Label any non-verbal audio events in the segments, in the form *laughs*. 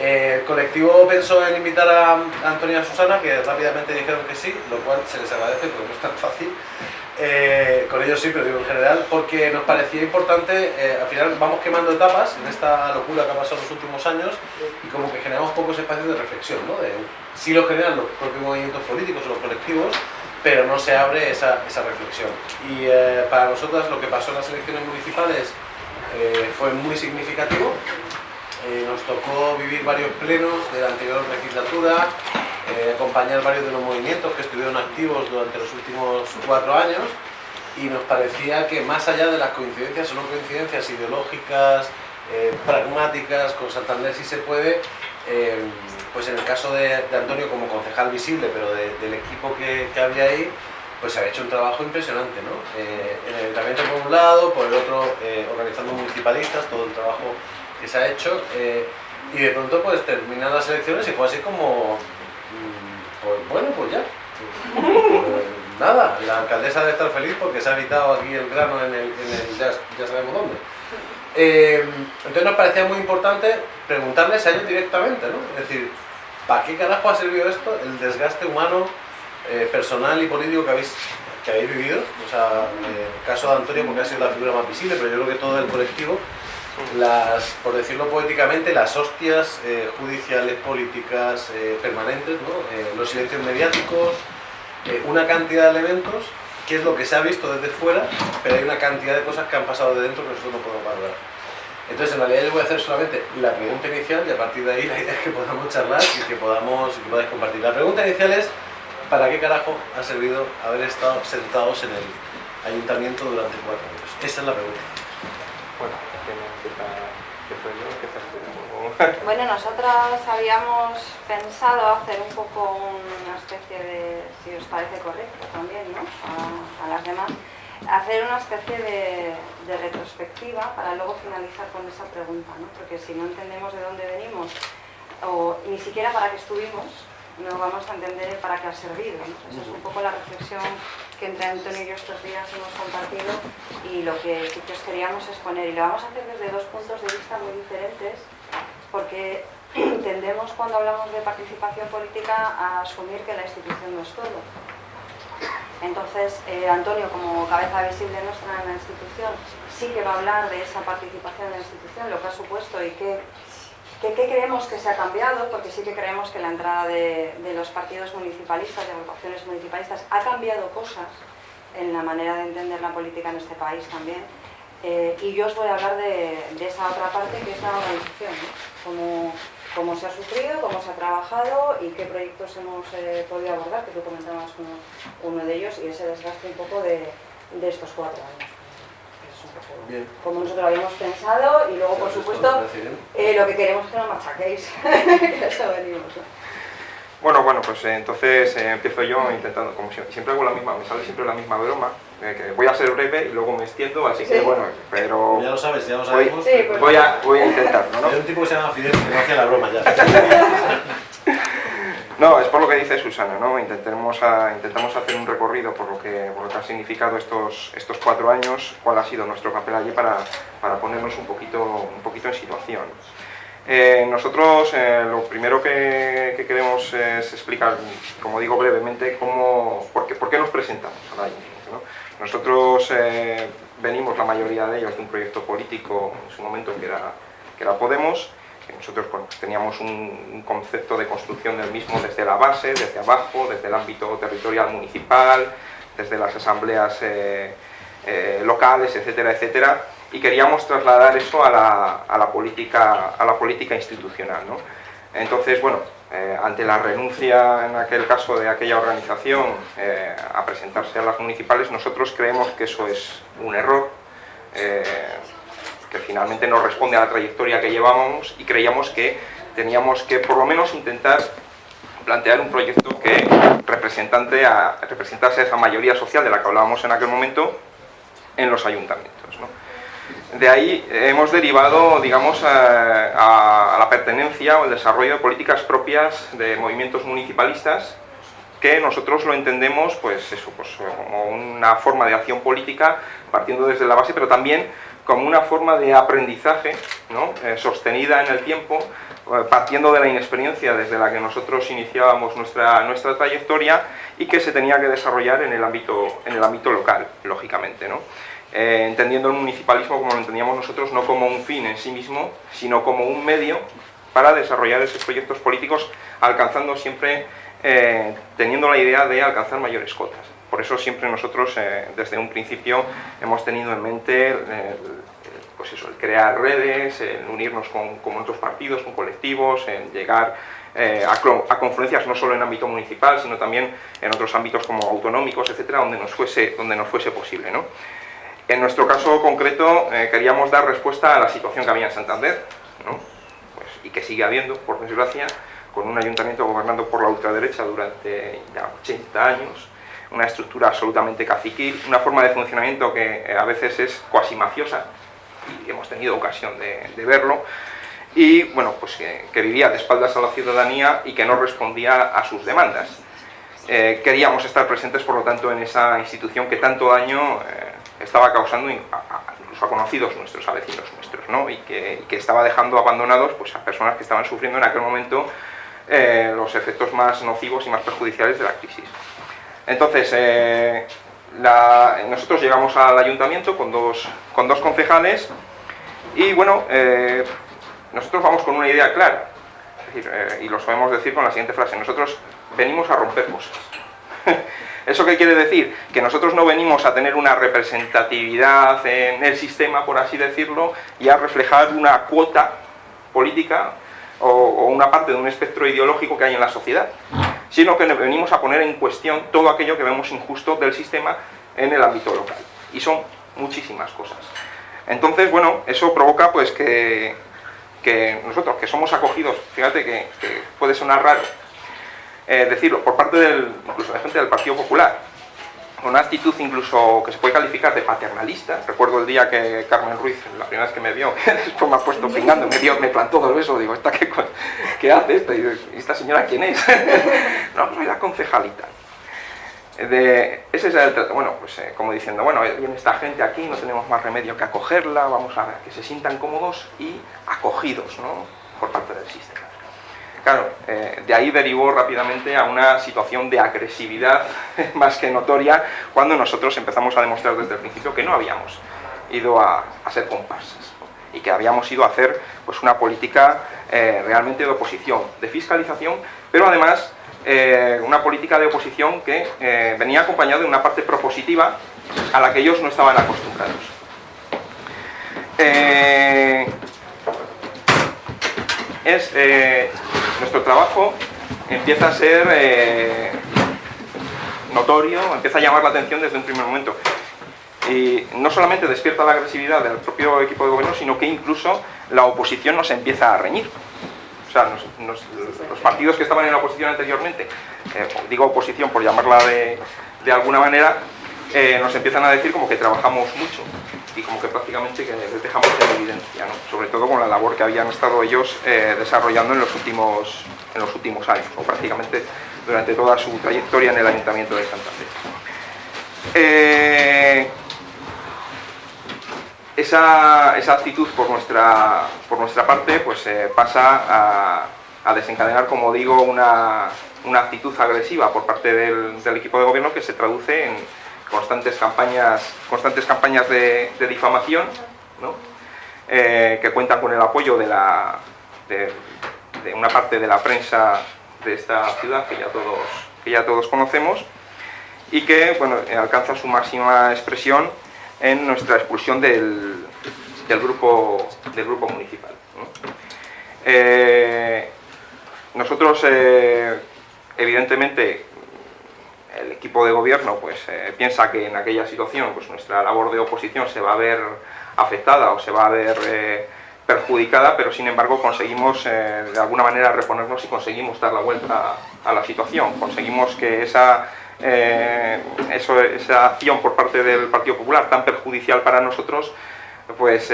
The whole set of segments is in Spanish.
Eh, el colectivo pensó en invitar a Antonio y a Susana, que rápidamente dijeron que sí, lo cual se les agradece porque no es tan fácil. Eh, con ellos sí, pero digo en general, porque nos parecía importante, eh, al final vamos quemando etapas en esta locura que ha pasado en los últimos años y como que generamos pocos espacios de reflexión, ¿no? Sí lo generan los propios movimientos políticos o los colectivos, pero no se abre esa, esa reflexión. Y para nosotras lo que pasó en las elecciones municipales fue muy significativo, eh, nos tocó vivir varios plenos de la anterior legislatura, eh, acompañar varios de los movimientos que estuvieron activos durante los últimos cuatro años y nos parecía que más allá de las coincidencias o coincidencias ideológicas, eh, pragmáticas, con Santander si se puede, pues en el caso de, Antonio como concejal visible, pero del equipo que, que, había ahí, pues se había hecho un trabajo impresionante, ¿no? en el ayuntamiento por un lado, por el otro organizando municipalistas, todo el trabajo que se ha hecho eh, y de pronto pues terminan las elecciones y fue así como, mm, pues bueno, pues ya. Pues, nada, la alcaldesa debe estar feliz porque se ha evitado aquí el grano en el, ya, sabemos dónde. Eh, entonces nos parecía muy importante preguntarles a ellos directamente, ¿no? Es decir, ¿para qué carajo ha servido esto? El desgaste humano, eh, personal y político que habéis, que habéis vivido. O sea, el caso de Antonio porque ha sido la figura más visible, pero yo creo que todo el colectivo las, por decirlo poéticamente, las hostias eh, judiciales, políticas eh, permanentes, eh, los silencios mediáticos, una cantidad de elementos que es lo que se ha visto desde fuera, pero hay una cantidad de cosas que han pasado de dentro que nosotros no podemos valorar. Entonces, en realidad yo voy a hacer solamente la pregunta inicial y a partir de ahí la idea es que podamos charlar y que podamos y que podáis compartir. La pregunta inicial es, ¿para qué carajo ha servido haber estado sentados en el ayuntamiento durante cuatro años? Esa es la pregunta. Bueno. *laughs* Bueno, nosotras habíamos pensado hacer un poco una especie de, si os parece correcto también, ¿no? A, las demás, hacer una especie de, retrospectiva para luego finalizar con esa pregunta, ¿no? Porque si no entendemos de dónde venimos, o ni siquiera para qué estuvimos, no vamos a entender para qué ha servido. Esa es un poco la reflexión que entre Antonio y yo estos días hemos compartido y lo que sí os queríamos exponer. Y lo vamos a hacer desde dos puntos de vista muy diferentes, porque *clears throat* tendemos cuando hablamos de participación política a asumir que la institución no es todo. Entonces, eh, Antonio, como cabeza visible nuestra en la institución, sí que va a hablar de esa participación en la institución, lo que ha supuesto y qué ¿Qué, creemos que se ha cambiado? Porque sí que creemos que la entrada de, los partidos municipalistas, de agrupaciones municipalistas, ha cambiado cosas en la manera de entender la política en este país también. Eh, y yo os voy a hablar de, esa otra parte que es la organización, ¿no? cómo, se ha sufrido, cómo se ha trabajado y qué proyectos hemos eh, podido abordar, que tú comentabas como uno de ellos, y ese desgaste un poco de estos cuatro años como nosotros lo habíamos pensado y luego, por supuesto, eh, lo que queremos es que nos machaquéis, *laughs* Bueno, bueno, pues eh, entonces eh, empiezo yo intentando, como siempre, hago la misma, me sale siempre la misma broma, que voy a ser breve y luego me extiendo, así que bueno, pero... Ya lo sabes, ya lo sabemos. Pues voy, a, voy a intentarlo, ¿no? Hay un tipo que se llama Fidel que no hacía la broma ya. *laughs* No, es por lo que dice Susana, ¿no? Intentamos hacer un recorrido por lo que, por lo que han significado estos, estos cuatro años, cuál ha sido nuestro papel allí para, para ponernos un poquito, un poquito en situación. Eh, nosotros eh, lo primero que, queremos es explicar, como digo brevemente, cómo, por, qué, nos presentamos a la ¿no? Nosotros eh, venimos, la mayoría de ellos, de un proyecto político en su momento que era, que era Podemos, nosotros teníamos un, concepto de construcción del mismo desde la base, desde abajo, desde el ámbito territorial municipal, desde las asambleas eh, eh, locales, etcétera, etcétera, y queríamos trasladar eso a la, política, institucional. Entonces, bueno, eh, ante la renuncia en aquel caso de aquella organización a presentarse a las municipales, nosotros creemos que eso es un error, que finalmente no responde a la trayectoria que llevábamos y creíamos que teníamos que por lo menos intentar plantear un proyecto que representante a, representase a esa mayoría social de la que hablábamos en aquel momento en los ayuntamientos. De ahí hemos derivado, digamos, a, la pertenencia o el desarrollo de políticas propias de movimientos municipalistas que nosotros lo entendemos pues eso, pues, como una forma de acción política partiendo desde la base, pero también como una forma de aprendizaje ¿no? sostenida en el tiempo, partiendo de la inexperiencia desde la que nosotros iniciábamos nuestra, nuestra trayectoria y que se tenía que desarrollar en el ámbito, en el ámbito local, lógicamente. ¿no? Eh, entendiendo el municipalismo como lo entendíamos nosotros, no como un fin en sí mismo, sino como un medio para desarrollar esos proyectos políticos, alcanzando siempre, eh, teniendo la idea de alcanzar mayores cotas. Por eso siempre nosotros, eh, desde un principio, hemos tenido en mente pues eso, el crear redes, el unirnos con, con, otros partidos, con colectivos, en llegar a, a, confluencias no solo en ámbito municipal, sino también en otros ámbitos como autonómicos, etcétera, donde nos fuese, donde nos fuese posible. ¿no? En nuestro caso concreto eh, queríamos dar respuesta a la situación que había en Santander, pues, y que sigue habiendo, por desgracia, con un ayuntamiento gobernando por la ultraderecha durante ya 80 años, una estructura absolutamente caciquil, una forma de funcionamiento que eh, a veces es cuasi mafiosa, y hemos tenido ocasión de, verlo, y bueno, pues que, vivía de espaldas a la ciudadanía y que no respondía a sus demandas. Eh, queríamos estar presentes, por lo tanto, en esa institución que tanto daño estaba causando incluso a conocidos nuestros, a vecinos nuestros, ¿no? y, que, estaba dejando abandonados pues, a personas que estaban sufriendo en aquel momento eh, los efectos más nocivos y más perjudiciales de la crisis. Entonces, eh, nosotros llegamos al ayuntamiento con dos, con dos concejales y bueno, eh, nosotros vamos con una idea clara, y lo sabemos decir con la siguiente frase, nosotros venimos a romper cosas. *laughs* ¿Eso qué quiere decir? Que nosotros no venimos a tener una representatividad en el sistema, por así decirlo, y a reflejar una cuota política o, una parte de un espectro ideológico que hay en la sociedad, sino que venimos a poner en cuestión todo aquello que vemos injusto del sistema en el ámbito local. Y son muchísimas cosas. Entonces, bueno, eso provoca pues que, nosotros, que somos acogidos, fíjate que puede sonar raro, eh, decirlo, por parte del, incluso de gente del Partido Popular, una actitud incluso que se puede calificar de paternalista. Recuerdo el día que Carmen Ruiz, la primera vez que me vio, *laughs* después me ha pusto pingando, me, dio, me plantó dos besos, digo, ¿esta qué, *laughs* qué hace esta? Y ¿esta señora quién es? *laughs* no, pues soy la concejalita. De, ese es el trato, bueno, pues eh, como diciendo, bueno, viene esta gente aquí, no tenemos más remedio que acogerla, vamos a ver que se sientan cómodos y acogidos, ¿no? Por parte del sistema. Claro, eh, de ahí derivó rápidamente a una situación de agresividad *laughs* más que notoria cuando nosotros empezamos a demostrar desde el principio que no habíamos ido a, ser comparsas y que habíamos ido a hacer pues, una política eh, realmente de oposición, de fiscalización, pero además eh, una política de oposición que venía acompañada de una parte propositiva a la que ellos no estaban acostumbrados. es nuestro trabajo empieza a ser eh, notorio, empieza a llamar la atención desde un primer momento. Y no solamente despierta la agresividad del propio equipo de gobierno, sino que incluso la oposición nos empieza a reñir. O sea, los partidos que estaban en la oposición anteriormente, eh, digo oposición por llamarla de, alguna manera, eh, nos empiezan a decir como que trabajamos mucho y como que prácticamente que les dejamos en evidencia, sobre todo con la labor que habían estado ellos eh, desarrollando en los, últimos, en los últimos años, o prácticamente durante toda su trayectoria en el Ayuntamiento de Santander. Eh, esa, actitud por nuestra, por nuestra parte pues, pasa a, desencadenar, como digo, una, actitud agresiva por parte del equipo de gobierno que se traduce en, constantes campañas, constantes campañas de, difamación, eh, que cuentan con el apoyo de, la, de, una parte de la prensa de esta ciudad que ya todos, que ya todos conocemos y que bueno, alcanza su máxima expresión en nuestra expulsión del, del grupo, del grupo municipal. Eh, nosotros, eh, evidentemente, el equipo de gobierno pues, eh, piensa que en aquella situación pues, nuestra labor de oposición se va a ver afectada o se va a ver eh, perjudicada, pero sin embargo conseguimos eh, de alguna manera reponernos y conseguimos dar la vuelta a, la situación. Conseguimos que esa, esa acción por parte del Partido Popular tan perjudicial para nosotros pues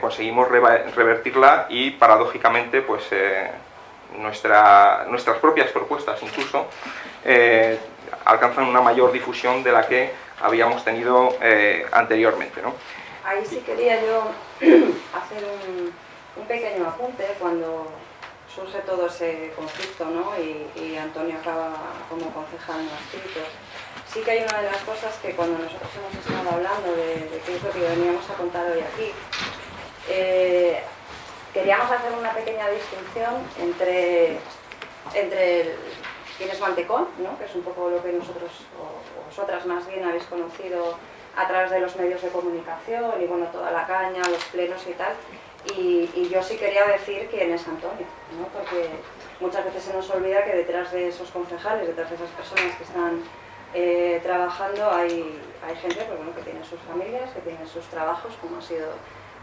conseguimos revertirla y paradójicamente pues nuestra, nuestras propias propuestas incluso alcanzan una mayor difusión de la que habíamos tenido eh, anteriormente. ahí sí quería yo *clears throat* hacer un, pequeño apunte cuando surge todo ese conflicto ¿no? y, Antonio acaba como concejal no escrito. Sí que hay una de las cosas que cuando nosotros hemos estado hablando de, lo que veníamos a contar hoy aquí, eh, queríamos hacer una pequeña distinción entre, entre quién es Mantecón, ¿no? que es un poco lo que nosotros, o vosotras más bien, habéis conocido a través de los medios de comunicación y bueno, toda la caña, los plenos y tal, y, yo sí quería decir quién es Antonio, ¿no? porque muchas veces se nos olvida que detrás de esos concejales, detrás de esas personas que están eh, trabajando, hay, hay gente pues, bueno, que tiene sus familias, que tiene sus trabajos, como ha sido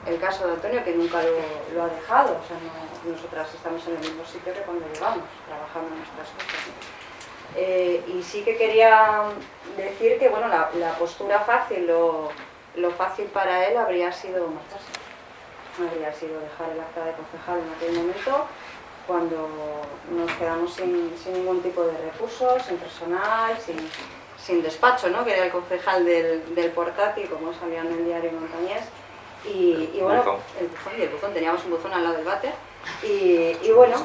el caso de Antonio, que nunca lo, ha dejado. O sea, nosotras estamos en el mismo sitio que cuando llegamos, trabajando en nuestras cosas. Eh, y sí que quería decir que bueno, la, postura fácil, lo, lo fácil para él habría sido marcharse habría sido dejar el acta de concejal en aquel momento, cuando nos quedamos sin, ningún tipo de recursos, sin personal, sin, despacho, ¿no? que era el concejal del, del portátil, como salía en el diario Montañés. Y, bueno, el buzón, y el buzón, teníamos un buzón al lado del váter. Y, y bueno,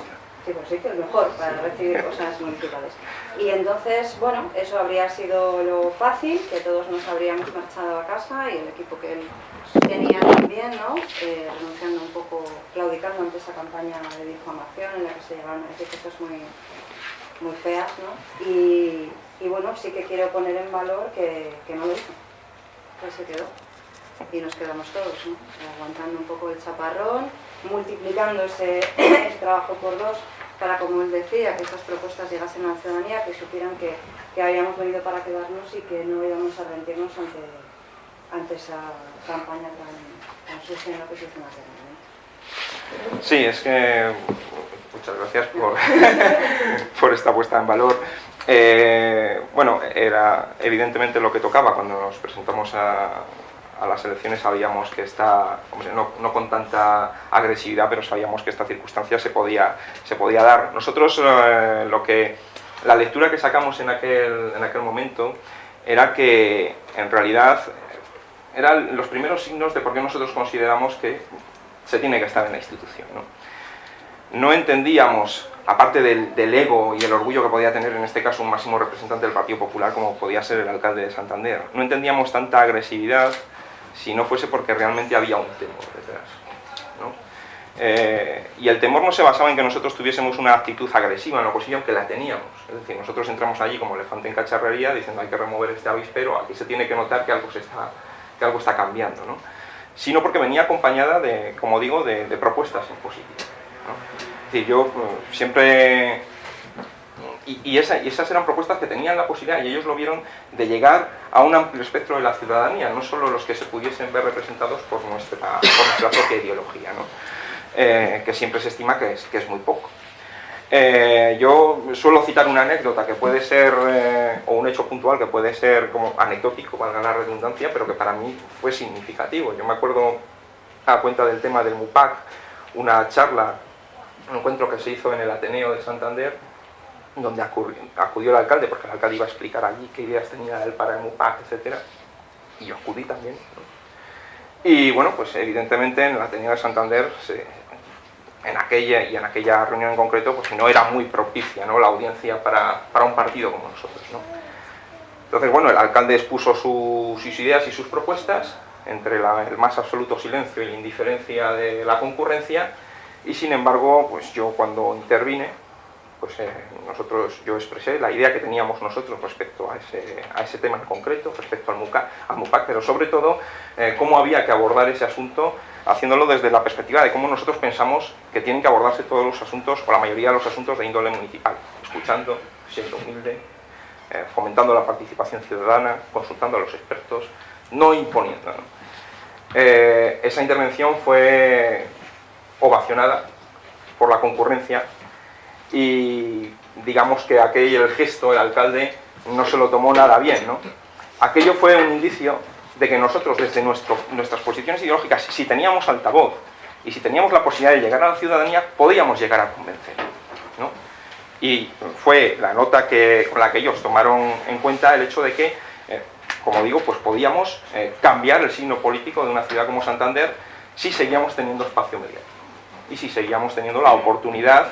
Sí, pues sí, que es mejor para recibir cosas municipales. Y entonces, bueno, eso habría sido lo fácil, que todos nos habríamos marchado a casa y el equipo que él tenía también, ¿no? Eh, renunciando un poco, claudicando ante esa campaña de difamación en la que se llevaron a decir cosas muy, muy feas, ¿no? Y, y, bueno, sí que quiero poner en valor que, que no lo hizo, que se quedó. Y nos quedamos todos, ¿no? Aguantando un poco el chaparrón, multiplicando ese, *clears throat* ese trabajo por dos para, como él decía, que estas propuestas llegasen a la ciudadanía, que supieran que, que habíamos venido para quedarnos y que no íbamos a rendirnos ante, ante esa campaña tan, tan sucia en la que se hizo Sí, es que muchas gracias por, *laughs* por esta puesta en valor. Eh, bueno, era evidentemente lo que tocaba cuando nos presentamos a, a las elecciones sabíamos que esta, no, no, con tanta agresividad, pero sabíamos que esta circunstancia se podía, se podía dar. Nosotros eh, lo que, la lectura que sacamos en aquel, en aquel momento era que en realidad eran los primeros signos de por qué nosotros consideramos que se tiene que estar en la institución. No, no entendíamos, aparte del, del, ego y el orgullo que podía tener en este caso un máximo representante del Partido Popular como podía ser el alcalde de Santander, no entendíamos tanta agresividad si no fuese porque realmente había un temor detrás. Eh, y el temor no se basaba en que nosotros tuviésemos una actitud agresiva en la oposición, que la teníamos. Es decir, nosotros entramos allí como elefante en cacharrería diciendo hay que remover este avispero, aquí se tiene que notar que algo, está, que algo está cambiando. ¿no? Sino porque venía acompañada de, como digo, de, propuestas en positivo. Es decir, yo eh, siempre y, esas eran propuestas que tenían la posibilidad, y ellos lo vieron, de llegar a un amplio espectro de la ciudadanía, no solo los que se pudiesen ver representados por nuestra, propia ideología, eh, que siempre se estima que es, que es muy poco. Eh, yo suelo citar una anécdota que puede ser, eh, o un hecho puntual que puede ser como anecdótico, valga la redundancia, pero que para mí fue significativo. Yo me acuerdo, a cuenta del tema del MUPAC, una charla, un encuentro que se hizo en el Ateneo de Santander, donde acudió el alcalde, porque el alcalde iba a explicar allí qué ideas tenía él para el MUPAC, etc. Y yo acudí también. Y bueno, pues evidentemente en el Ateneo de Santander, en aquella y en aquella reunión en concreto, pues no era muy propicia ¿no? la audiencia para, para un partido como nosotros. ¿no? Entonces, bueno, el alcalde expuso sus ideas y sus propuestas, entre el más absoluto silencio y la indiferencia de la concurrencia, y sin embargo, pues yo cuando intervine, pues eh, nosotros, yo expresé la idea que teníamos nosotros respecto a ese, a ese tema en concreto, respecto al MUPAC, pero sobre todo eh, cómo había que abordar ese asunto, haciéndolo desde la perspectiva de cómo nosotros pensamos que tienen que abordarse todos los asuntos, o la mayoría de los asuntos de índole municipal, escuchando, siendo humilde, eh, fomentando la participación ciudadana, consultando a los expertos, no imponiendo. esa intervención fue ovacionada por la concurrencia y digamos que aquel el gesto, el alcalde, no se lo tomó nada bien. ¿no? Aquello fue un indicio de que nosotros desde nuestro, nuestras posiciones ideológicas, si teníamos altavoz y si teníamos la posibilidad de llegar a la ciudadanía, podíamos llegar a convencer. ¿no? Y fue la nota que, con la que ellos tomaron en cuenta el hecho de que, eh, como digo, pues podíamos eh, cambiar el signo político de una ciudad como Santander si seguíamos teniendo espacio mediático y si seguíamos teniendo la oportunidad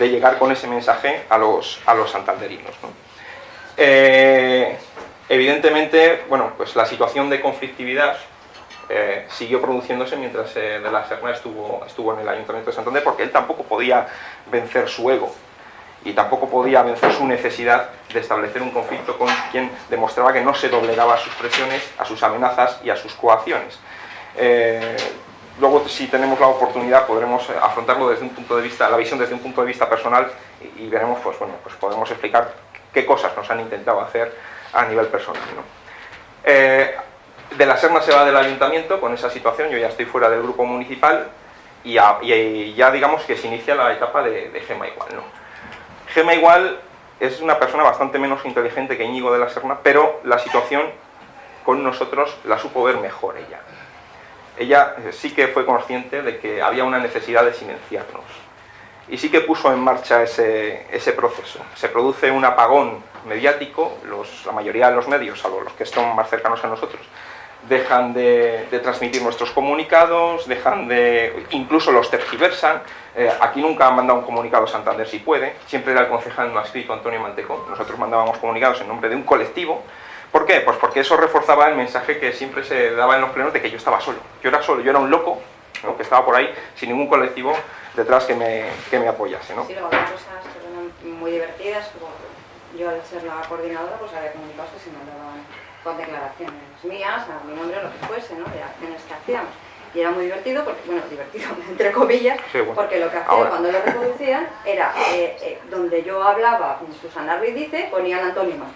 de llegar con ese mensaje a los, a los santanderinos. Eh, evidentemente, bueno, pues la situación de conflictividad eh, siguió produciéndose mientras De la Serna estuvo, estuvo en el Ayuntamiento de Santander porque él tampoco podía vencer su ego y tampoco podía vencer su necesidad de establecer un conflicto con quien demostraba que no se doblegaba a sus presiones, a sus amenazas y a sus coacciones. Eh, luego, si tenemos la oportunidad, podremos afrontarlo desde un punto de vista, la visión desde un punto de vista personal y, veremos, pues bueno, pues podemos explicar qué cosas nos han intentado hacer a nivel personal. Eh, de la Serna se va del ayuntamiento con esa situación, yo ya estoy fuera del grupo municipal y ya, digamos que se inicia la etapa de, de Gema igual. ¿no? Gema igual es una persona bastante menos inteligente que Íñigo de la Serna, pero la situación con nosotros la supo ver mejor ella. Ella eh, sí que fue consciente de que había una necesidad de silenciarnos. Y sí que puso en marcha ese, proceso. Se produce un apagón mediático, la mayoría de los medios, salvo los que están más cercanos a nosotros, dejan de, transmitir nuestros comunicados, dejan de, incluso los tergiversan. Eh, aquí nunca han mandado un comunicado Santander si puede, siempre era el concejal no escrito Antonio Manteco, nosotros mandábamos comunicados en nombre de un colectivo. ¿Por qué? Pues porque eso reforzaba el mensaje que siempre se daba en los plenos de que yo estaba solo. Yo era solo, yo era un loco que estaba por ahí sin ningún colectivo detrás que me, que me apoyase. ¿no? Sí, luego había cosas muy divertidas, yo al ser la coordinadora pues había comunicados que se mandaban con declaraciones mías, a mi nombre, o lo que fuese, ¿no? de acciones que hacíamos. Y era muy divertido, porque, bueno, divertido *laughs* entre comillas, porque lo que hacían cuando lo reproducían era eh, eh, donde yo hablaba, Susana Ruiz dice, ponían antónimo.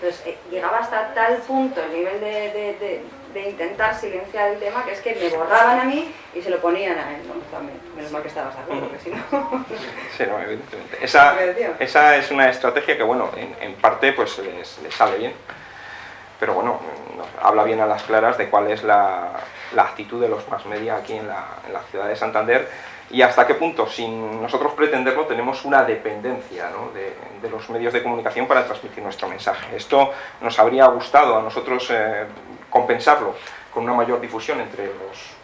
Entonces eh, llegaba hasta tal punto el nivel de, de, intentar silenciar el tema que es que me borraban a mí y se lo ponían a él, ¿no? También, menos mal que estabas de acuerdo, porque si no... *laughs* sí, no, evidentemente. Esa, *laughs* esa, es una estrategia que, bueno, en, en parte pues les, les sale bien pero bueno, habla bien a las claras de cuál es la, actitud de los más media aquí en la, ciudad de Santander y hasta qué punto, sin nosotros pretenderlo, tenemos una dependencia de, los medios de comunicación para transmitir nuestro mensaje. Esto nos habría gustado a nosotros eh, compensarlo con una mayor difusión entre los,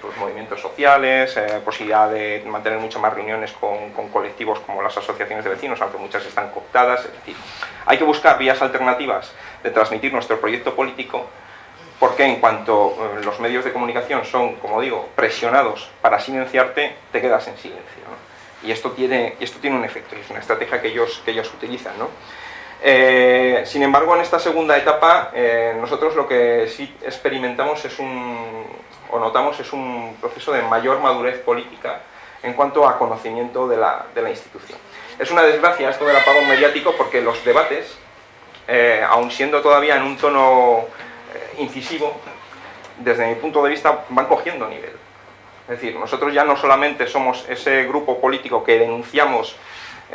pues movimientos sociales, eh, posibilidad de mantener muchas más reuniones con, con, colectivos como las asociaciones de vecinos, aunque muchas están cooptadas, es decir, hay que buscar vías alternativas de transmitir nuestro proyecto político porque en cuanto eh, los medios de comunicación son, como digo, presionados para silenciarte, te quedas en silencio. Y esto tiene, esto tiene un efecto, es una estrategia que ellos, que ellos utilizan. Eh, sin embargo, en esta segunda etapa, eh, nosotros lo que sí experimentamos es un, o notamos es un proceso de mayor madurez política en cuanto a conocimiento de la, de la institución. Es una desgracia esto del apagón mediático porque los debates eh, aun siendo todavía en un tono incisivo, desde mi punto de vista van cogiendo nivel. Es decir, nosotros ya no solamente somos ese grupo político que denunciamos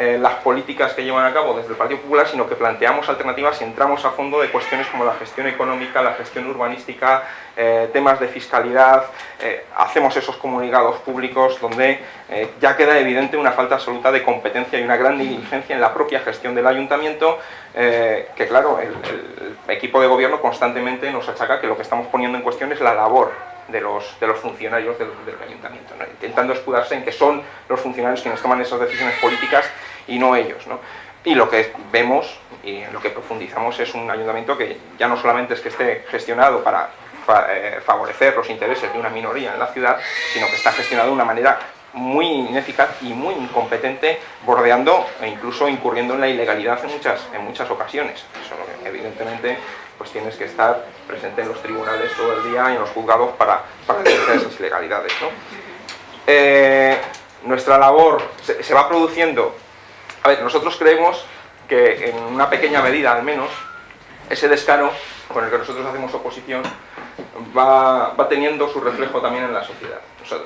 eh, las políticas que llevan a cabo desde el Partido Popular, sino que planteamos alternativas y entramos a fondo de cuestiones como la gestión económica, la gestión urbanística, eh, temas de fiscalidad, eh, hacemos esos comunicados públicos donde ya queda evidente una falta absoluta de competencia y una gran negligencia en la propia gestión del ayuntamiento, que claro, el, equipo de gobierno constantemente nos achaca que lo que estamos poniendo en cuestión es la labor de los, de los funcionarios del, ayuntamiento, intentando escudarse en que son los funcionarios quienes toman esas decisiones políticas y no ellos. ¿no? Y lo que vemos y en lo que profundizamos es un ayuntamiento que ya no solamente es que esté gestionado para eh, favorecer los intereses de una minoría en la ciudad, sino que está gestionado de una manera muy ineficaz y muy incompetente, bordeando e incluso incurriendo en la ilegalidad en muchas, en muchas ocasiones. Eso evidentemente pues tienes que estar presente en los tribunales todo el día y en los juzgados para, para esas ilegalidades. ¿no? Eh, nuestra labor se, va produciendo... A ver, nosotros creemos que en una pequeña medida al menos, ese descaro con el que nosotros hacemos oposición va, va teniendo su reflejo también en la sociedad.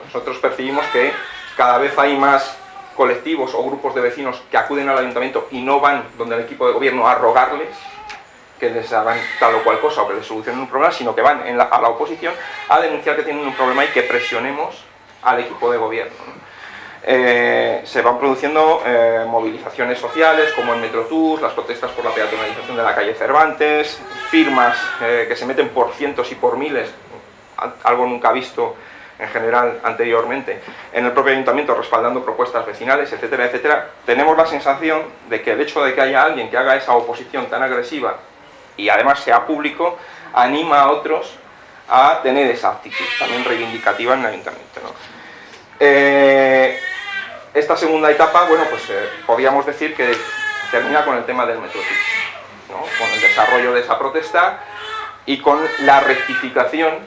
Nosotros percibimos que cada vez hay más colectivos o grupos de vecinos que acuden al ayuntamiento y no van donde el equipo de gobierno a rogarles que les hagan tal o cual cosa o que les solucionen un problema, sino que van a la oposición a denunciar que tienen un problema y que presionemos al equipo de gobierno. Eh, se van produciendo eh, movilizaciones sociales como el Metrotour, las protestas por la peatonalización de la calle Cervantes, firmas eh, que se meten por cientos y por miles, algo nunca visto en general anteriormente, en el propio ayuntamiento respaldando propuestas vecinales, etcétera, etcétera, tenemos la sensación de que el hecho de que haya alguien que haga esa oposición tan agresiva y además sea público, anima a otros a tener esa actitud también reivindicativa en el ayuntamiento. Esta segunda etapa, bueno, pues eh, podríamos decir que termina con el tema del metro ¿no? con el desarrollo de esa protesta y con la rectificación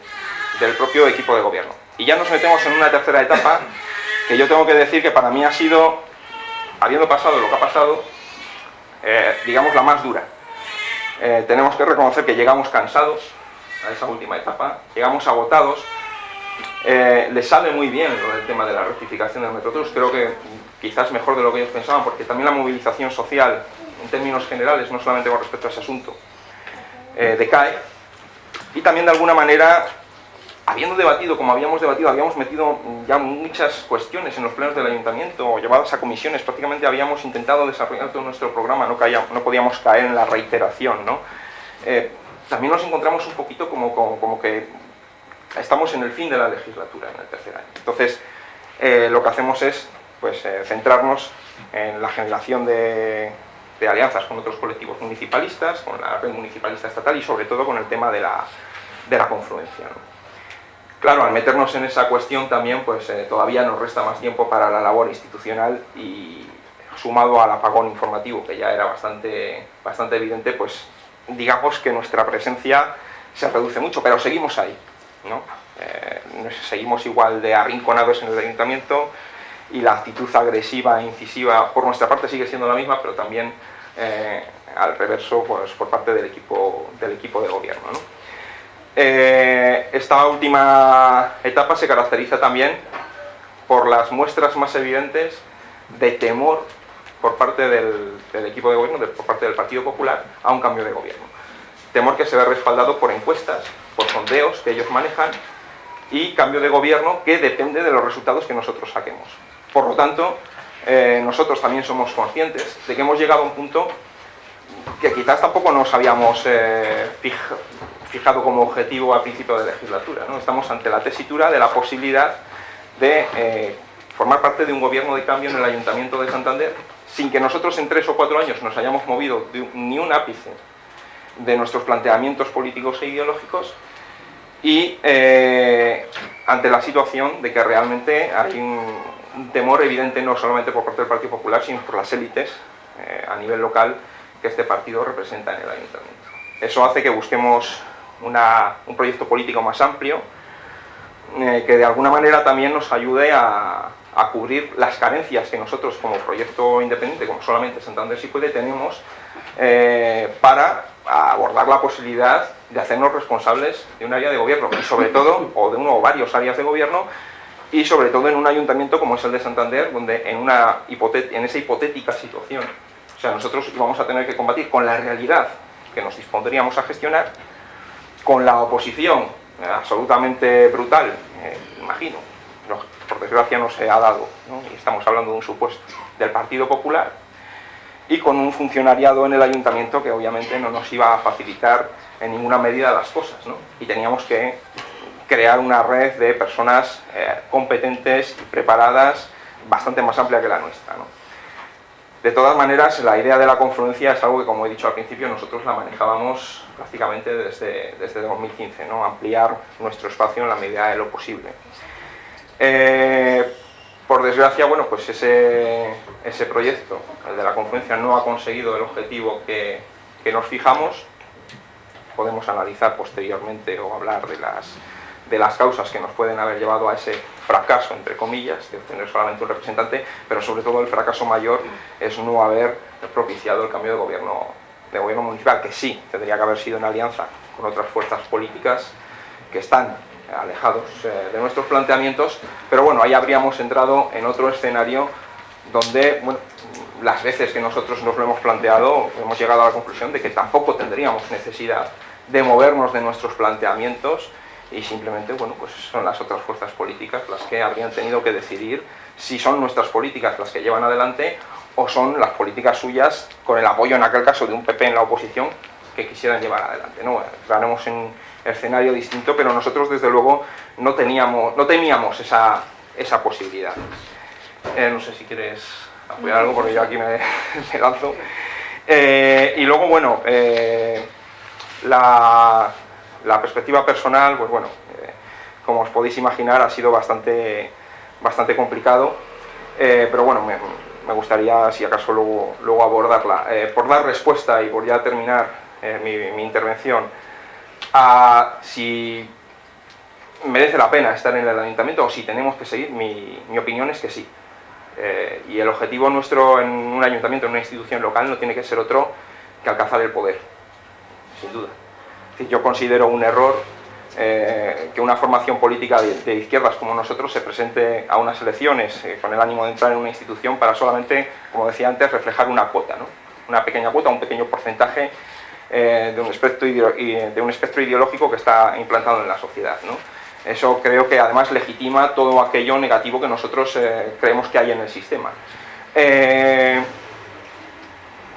del propio equipo de gobierno. Y ya nos metemos en una tercera etapa que yo tengo que decir que para mí ha sido, habiendo pasado lo que ha pasado, eh, digamos la más dura. Eh, tenemos que reconocer que llegamos cansados a esa última etapa, llegamos agotados, eh, les sale muy bien el tema de la rectificación del Metrotrus, creo que quizás mejor de lo que ellos pensaban, porque también la movilización social, en términos generales, no solamente con respecto a ese asunto, eh, decae, y también de alguna manera, habiendo debatido, como habíamos debatido, habíamos metido ya muchas cuestiones en los plenos del ayuntamiento, o llevadas a comisiones, prácticamente habíamos intentado desarrollar todo nuestro programa, no, no podíamos caer en la reiteración, ¿no? Eh, también nos encontramos un poquito como que estamos en el fin de la legislatura, en el tercer año. Entonces, eh, lo que hacemos es pues, eh, centrarnos en la generación de, alianzas con otros colectivos municipalistas, con la red municipalista estatal y sobre todo con el tema de la, confluencia. Claro, al meternos en esa cuestión también pues eh, todavía nos resta más tiempo para la labor institucional y sumado al apagón informativo que ya era bastante, bastante evidente, pues digamos que nuestra presencia se reduce mucho, pero seguimos ahí. Eh, seguimos igual de arrinconados en el ayuntamiento y la actitud agresiva e incisiva por nuestra parte sigue siendo la misma, pero también eh, al reverso pues, por parte del equipo, del equipo de gobierno. Eh, esta última etapa se caracteriza también por las muestras más evidentes de temor por parte del, del equipo de gobierno, por parte del Partido Popular, a un cambio de gobierno. Temor que se ve respaldado por encuestas por sondeos que ellos manejan y cambio de gobierno que depende de los resultados que nosotros saquemos. Por lo tanto, eh, nosotros también somos conscientes de que hemos llegado a un punto que quizás tampoco nos habíamos eh, fijado como objetivo a principio de legislatura. ¿no? Estamos ante la tesitura de la posibilidad de eh, formar parte de un gobierno de cambio en el Ayuntamiento de Santander sin que nosotros en tres o cuatro años nos hayamos movido ni un ápice de nuestros planteamientos políticos e ideológicos y eh, ante la situación de que realmente hay un, temor evidente no solamente por parte del Partido Popular, sino por las élites eh, a nivel local que este partido representa en el Ayuntamiento. Eso hace que busquemos un proyecto político más amplio, eh, que de alguna manera también nos ayude a, a, cubrir las carencias que nosotros como proyecto independiente, como solamente Santander sí puede, tenemos para abordar la posibilidad de hacernos responsables de un área de gobierno y sobre todo, o de uno o varios áreas de gobierno y sobre todo en un ayuntamiento como es el de Santander, donde en, una en esa hipotética situación, o sea, nosotros íbamos a tener que combatir con la realidad que nos dispondríamos a gestionar, con la oposición eh, absolutamente brutal, eh, imagino, por desgracia no se ha dado, y estamos hablando de un supuesto, del Partido Popular, y con un funcionariado en el ayuntamiento que obviamente no nos iba a facilitar en ninguna medida las cosas, ¿no? Y teníamos que crear una red de personas eh, competentes y preparadas bastante más amplia que la nuestra, ¿no? De todas maneras, la idea de la confluencia es algo que, como he dicho al principio, nosotros la manejábamos prácticamente desde, desde 2015, ¿no? ampliar nuestro espacio en la medida de lo posible. Eh, desgracia, bueno, pues ese, ese proyecto, el de la confluencia, no ha conseguido el objetivo que, que nos fijamos. Podemos analizar posteriormente o hablar de las, de las causas que nos pueden haber llevado a ese fracaso, entre comillas, de obtener solamente un representante, pero sobre todo el fracaso mayor es no haber propiciado el cambio de gobierno, de gobierno municipal, que sí, tendría que haber sido en alianza con otras fuerzas políticas que están alejados eh, de nuestros planteamientos, pero bueno, ahí habríamos entrado en otro escenario donde, las veces que nosotros nos lo hemos planteado, hemos llegado a la conclusión de que tampoco tendríamos necesidad de movernos de nuestros planteamientos y simplemente bueno, pues son las otras fuerzas políticas las que habrían tenido que decidir si son nuestras políticas las que llevan adelante o son las políticas suyas con el apoyo en aquel caso de un PP en la oposición que quisieran llevar adelante. ¿no? Estaremos en escenario distinto, pero nosotros desde luego no, teníamos, no temíamos esa, esa posibilidad. Eh, no sé si quieres apoyar algo porque yo aquí me, *laughs* lanzo. Eh, y luego, bueno, eh, la, la, perspectiva personal, pues bueno, como os podéis imaginar, ha sido bastante, bastante complicado, pero bueno, me, me, gustaría, si acaso, luego, luego abordarla. por dar respuesta y por ya terminar mi, mi, intervención, si merece la pena estar en el ayuntamiento o si tenemos que seguir, mi, mi opinión es que sí. Eh, y el objetivo nuestro en un ayuntamiento, en una institución local, no tiene que ser otro que alcanzar el poder, sin duda. yo considero un error eh, que una formación política de, izquierdas como nosotros se presente a unas elecciones eh, con el ánimo de entrar en una institución para solamente, como decía antes, reflejar una cuota, ¿no? una pequeña cuota, un pequeño porcentaje de, un espectro de un espectro ideológico que está implantado en la sociedad. Eso creo que además legitima todo aquello negativo que nosotros eh, creemos que hay en el sistema. Eh,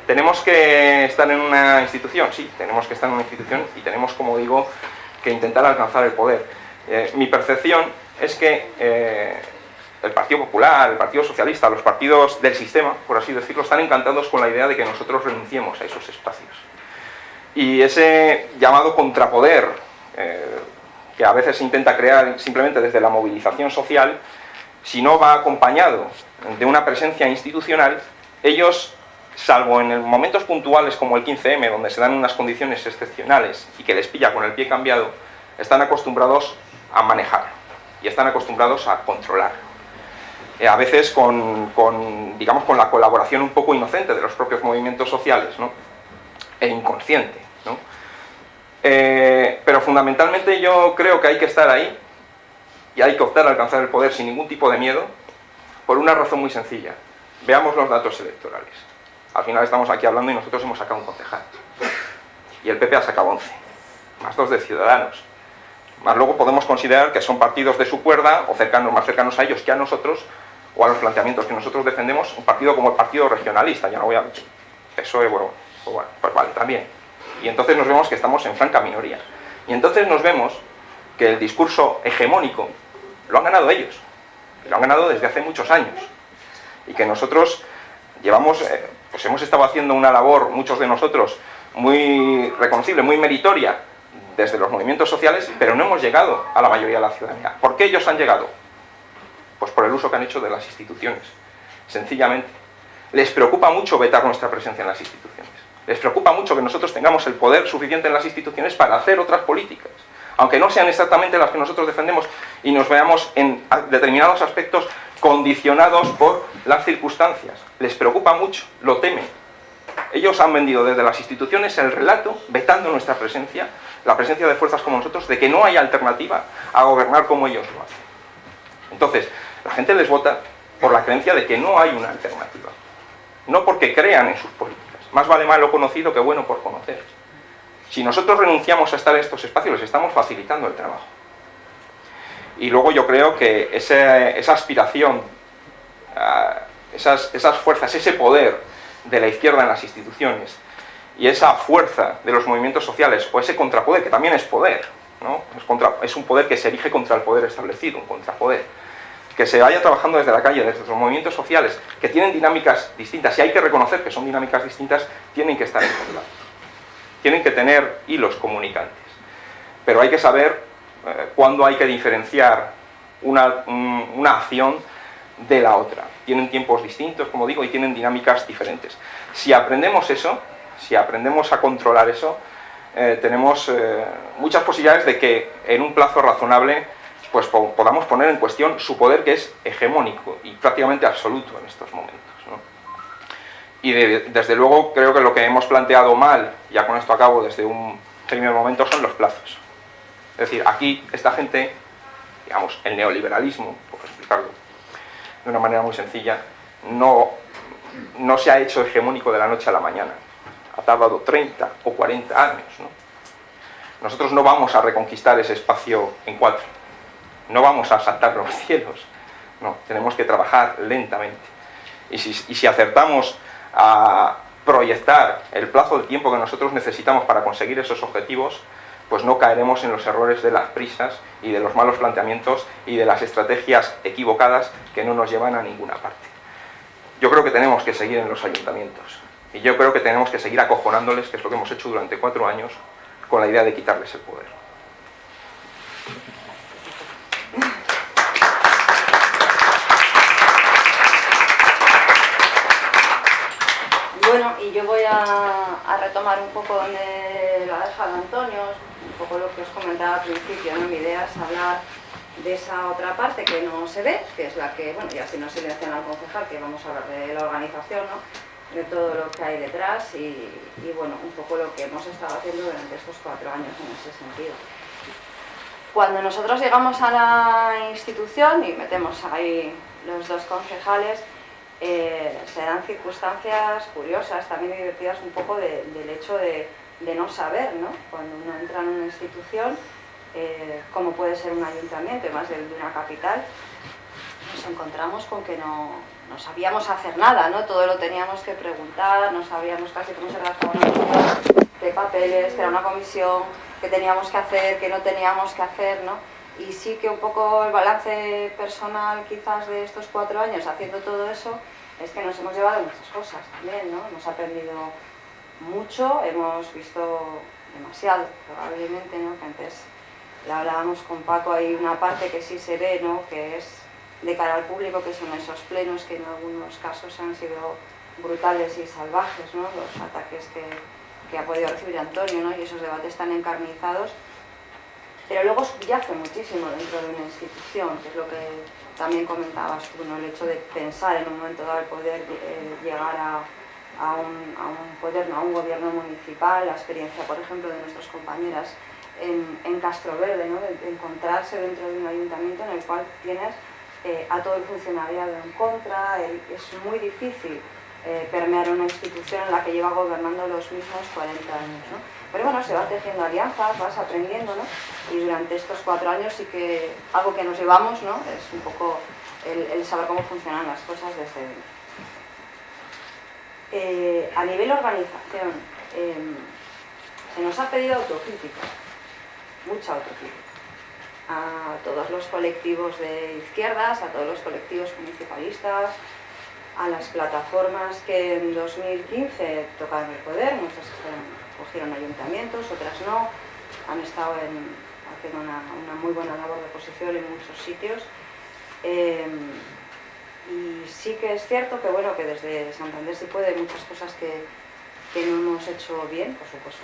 ¿Tenemos que estar en una institución? Sí, tenemos que estar en una institución y tenemos, como digo, que intentar alcanzar el poder. Eh, mi percepción es que el Partido Popular, el Partido Socialista, los partidos del sistema, por así decirlo, están encantados con la idea de que nosotros renunciemos a esos espacios. Y ese llamado contrapoder que a veces se intenta crear simplemente desde la movilización social, si no va acompañado de una presencia institucional, ellos, salvo en momentos puntuales como el 15M, donde se dan unas condiciones excepcionales y que les pilla con el pie cambiado, están acostumbrados a manejar y están acostumbrados a controlar. Eh, a veces con, digamos, con la colaboración un poco inocente de los propios movimientos sociales, ¿no? e inconsciente. Eh, pero fundamentalmente yo creo que hay que estar ahí y hay que optar a alcanzar el poder sin ningún tipo de miedo por una razón muy sencilla. Veamos los datos electorales. Al final estamos aquí hablando y nosotros hemos sacado un concejal. Y el PP ha sacado 11, más dos de Ciudadanos. Más luego podemos considerar que son partidos de su cuerda o cercanos, más cercanos a ellos que a nosotros o a los planteamientos que nosotros defendemos, un partido como el Partido Regionalista, ya no voy a... Eso es, bueno, pues, bueno, pues vale, también y entonces nos vemos que estamos en franca minoría. Y entonces nos vemos que el discurso hegemónico lo han ganado ellos, lo han ganado desde hace muchos años, y que nosotros llevamos, eh, pues hemos estado haciendo una labor, muchos de nosotros, muy reconocible, muy meritoria, desde los movimientos sociales, pero no hemos llegado a la mayoría de la ciudadanía. ¿Por qué ellos han llegado? Pues por el uso que han hecho de las instituciones, sencillamente. Les preocupa mucho vetar nuestra presencia en las instituciones. Les preocupa mucho que nosotros tengamos el poder suficiente en las instituciones para hacer otras políticas, aunque no sean exactamente las que nosotros defendemos y nos veamos en determinados aspectos condicionados por las circunstancias. Les preocupa mucho, lo temen. Ellos han vendido desde las instituciones el relato, vetando nuestra presencia, la presencia de fuerzas como nosotros, de que no hay alternativa a gobernar como ellos lo hacen. Entonces, la gente les vota por la creencia de que no hay una alternativa. No porque crean en sus políticas más vale malo conocido que bueno por conocer. Si nosotros renunciamos a estar en estos espacios, les estamos facilitando el trabajo. Y luego yo creo que esa aspiración, ah, esas, fuerzas, ese poder de la izquierda en las instituciones y esa fuerza de los movimientos sociales, o ese contrapoder, que también es poder, ¿no? es, es un poder que se erige contra el poder establecido, un contrapoder, que se vaya trabajando desde la calle, desde los movimientos sociales, que tienen dinámicas distintas, y hay que reconocer que son dinámicas distintas, tienen que estar en contra. Tienen que tener hilos comunicantes. Pero hay que saber eh, cuándo hay que diferenciar una, una acción de la otra. Tienen tiempos distintos, como digo, y tienen dinámicas diferentes. Si aprendemos eso, si aprendemos a controlar eso, eh, tenemos eh, muchas posibilidades de que en un plazo razonable pues podamos poner en cuestión su poder que es hegemónico y prácticamente absoluto en estos momentos. Y desde luego creo que lo que hemos planteado mal, ya con esto acabo desde un primer momento, son los plazos. Es decir, aquí esta gente, digamos, el neoliberalismo, por explicarlo de una manera muy sencilla, no, no se ha hecho hegemónico de la noche a la mañana. Ha tardado 30 o 40 años. Nosotros no vamos a reconquistar ese espacio en cuatro, no vamos a saltar los *laughs* cielos, no, tenemos que trabajar lentamente. Y si, acertamos a proyectar el plazo de tiempo que nosotros necesitamos para conseguir esos objetivos, pues no caeremos en los errores de las prisas y de los malos planteamientos y de las estrategias equivocadas que no nos llevan a ninguna parte. Yo creo que tenemos que seguir en los ayuntamientos y yo creo que tenemos que seguir acojonándoles, que es lo que hemos hecho durante cuatro años, con la idea de quitarles el poder. Bueno, y voy a, retomar un poco donde lo ha dejado Antonio, un poco lo que os comentaba al principio, ¿no? mi idea es hablar de esa otra parte que no se ve, que es la que, bueno, ya si no silencian al concejal, que vamos a hablar de la organización, ¿no? de todo lo que hay detrás y, bueno, un poco lo que hemos estado haciendo durante estos cuatro años en ese sentido. Cuando nosotros llegamos a la institución y metemos ahí los dos concejales, eh, se dan circunstancias curiosas, también divertidas un poco del hecho de, no saber, ¿no? Cuando uno entra en una institución, eh, como puede ser un ayuntamiento, más de, una capital, nos encontramos con que no, sabíamos hacer nada, ¿no? Todo lo teníamos que preguntar, no sabíamos casi cómo se redactaba una de papeles, que era una comisión, que teníamos que hacer, que no teníamos que hacer, ¿no? Y sí que un poco el balance personal quizás de estos cuatro años haciendo todo eso es que nos hemos llevado muchas cosas también, ¿no? Hemos aprendido mucho, hemos visto demasiado probablemente, ¿no? Que antes la hablábamos con Paco, hay una parte que sí se ve, ¿no? Que es de cara al público, que son esos plenos que en algunos casos han sido brutales y salvajes, ¿no? Los ataques que, que ha podido recibir Antonio, ¿no? Y esos debates tan encarnizados pero luego subyace muchísimo dentro de una institución, que es lo que también comentabas tú, el hecho de pensar en un momento dado el poder eh, llegar a, un, poder, a un gobierno municipal, la experiencia, por ejemplo, de nuestras compañeras en, en Castro Verde, ¿no? de, encontrarse dentro de un ayuntamiento en el cual tienes eh, a todo el funcionariado en contra, es muy difícil eh, permear una institución en la que lleva gobernando los mismos 40 años. ¿no? Pero bueno, se van tejiendo alianzas, vas aprendiendo, ¿no? Y durante estos cuatro años sí que algo que nos llevamos, ¿no? Es un poco el, saber cómo funcionan las cosas desde dentro. Eh, a nivel organización, em, se nos ha pedido autocrítica, mucha autocrítica, a todos los colectivos de izquierdas, a todos los colectivos municipalistas, a las plataformas que en 2015 tocaron el poder, muchas cogieron ayuntamientos, otras no, han estado una, muy buena labor de oposición en muchos sitios. Em, y sí que es cierto que bueno que desde Santander sí puede muchas cosas que, no hemos hecho bien, por supuesto,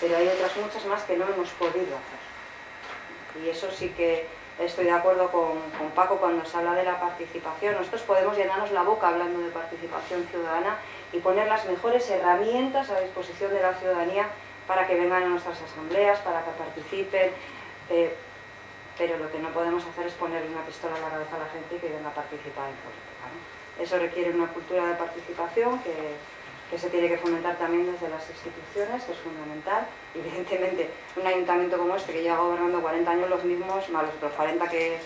pero hay otras muchas más que no hemos podido hacer. Y eso sí que estoy de acuerdo con, Paco cuando se habla de la participación. Nosotros podemos llenarnos la boca hablando de participación ciudadana y poner las mejores herramientas a disposición de la ciudadanía para que vengan a nuestras asambleas, para que participen, eh, pero lo que no podemos hacer es ponerle una pistola en la cabeza a la gente y que venga a participar en política. Eso requiere una cultura de participación que, que, se tiene que fomentar también desde las instituciones, que es fundamental. *laughs* Evidentemente, un ayuntamiento como este, que lleva gobernando 40 años los mismos, más los 40 que,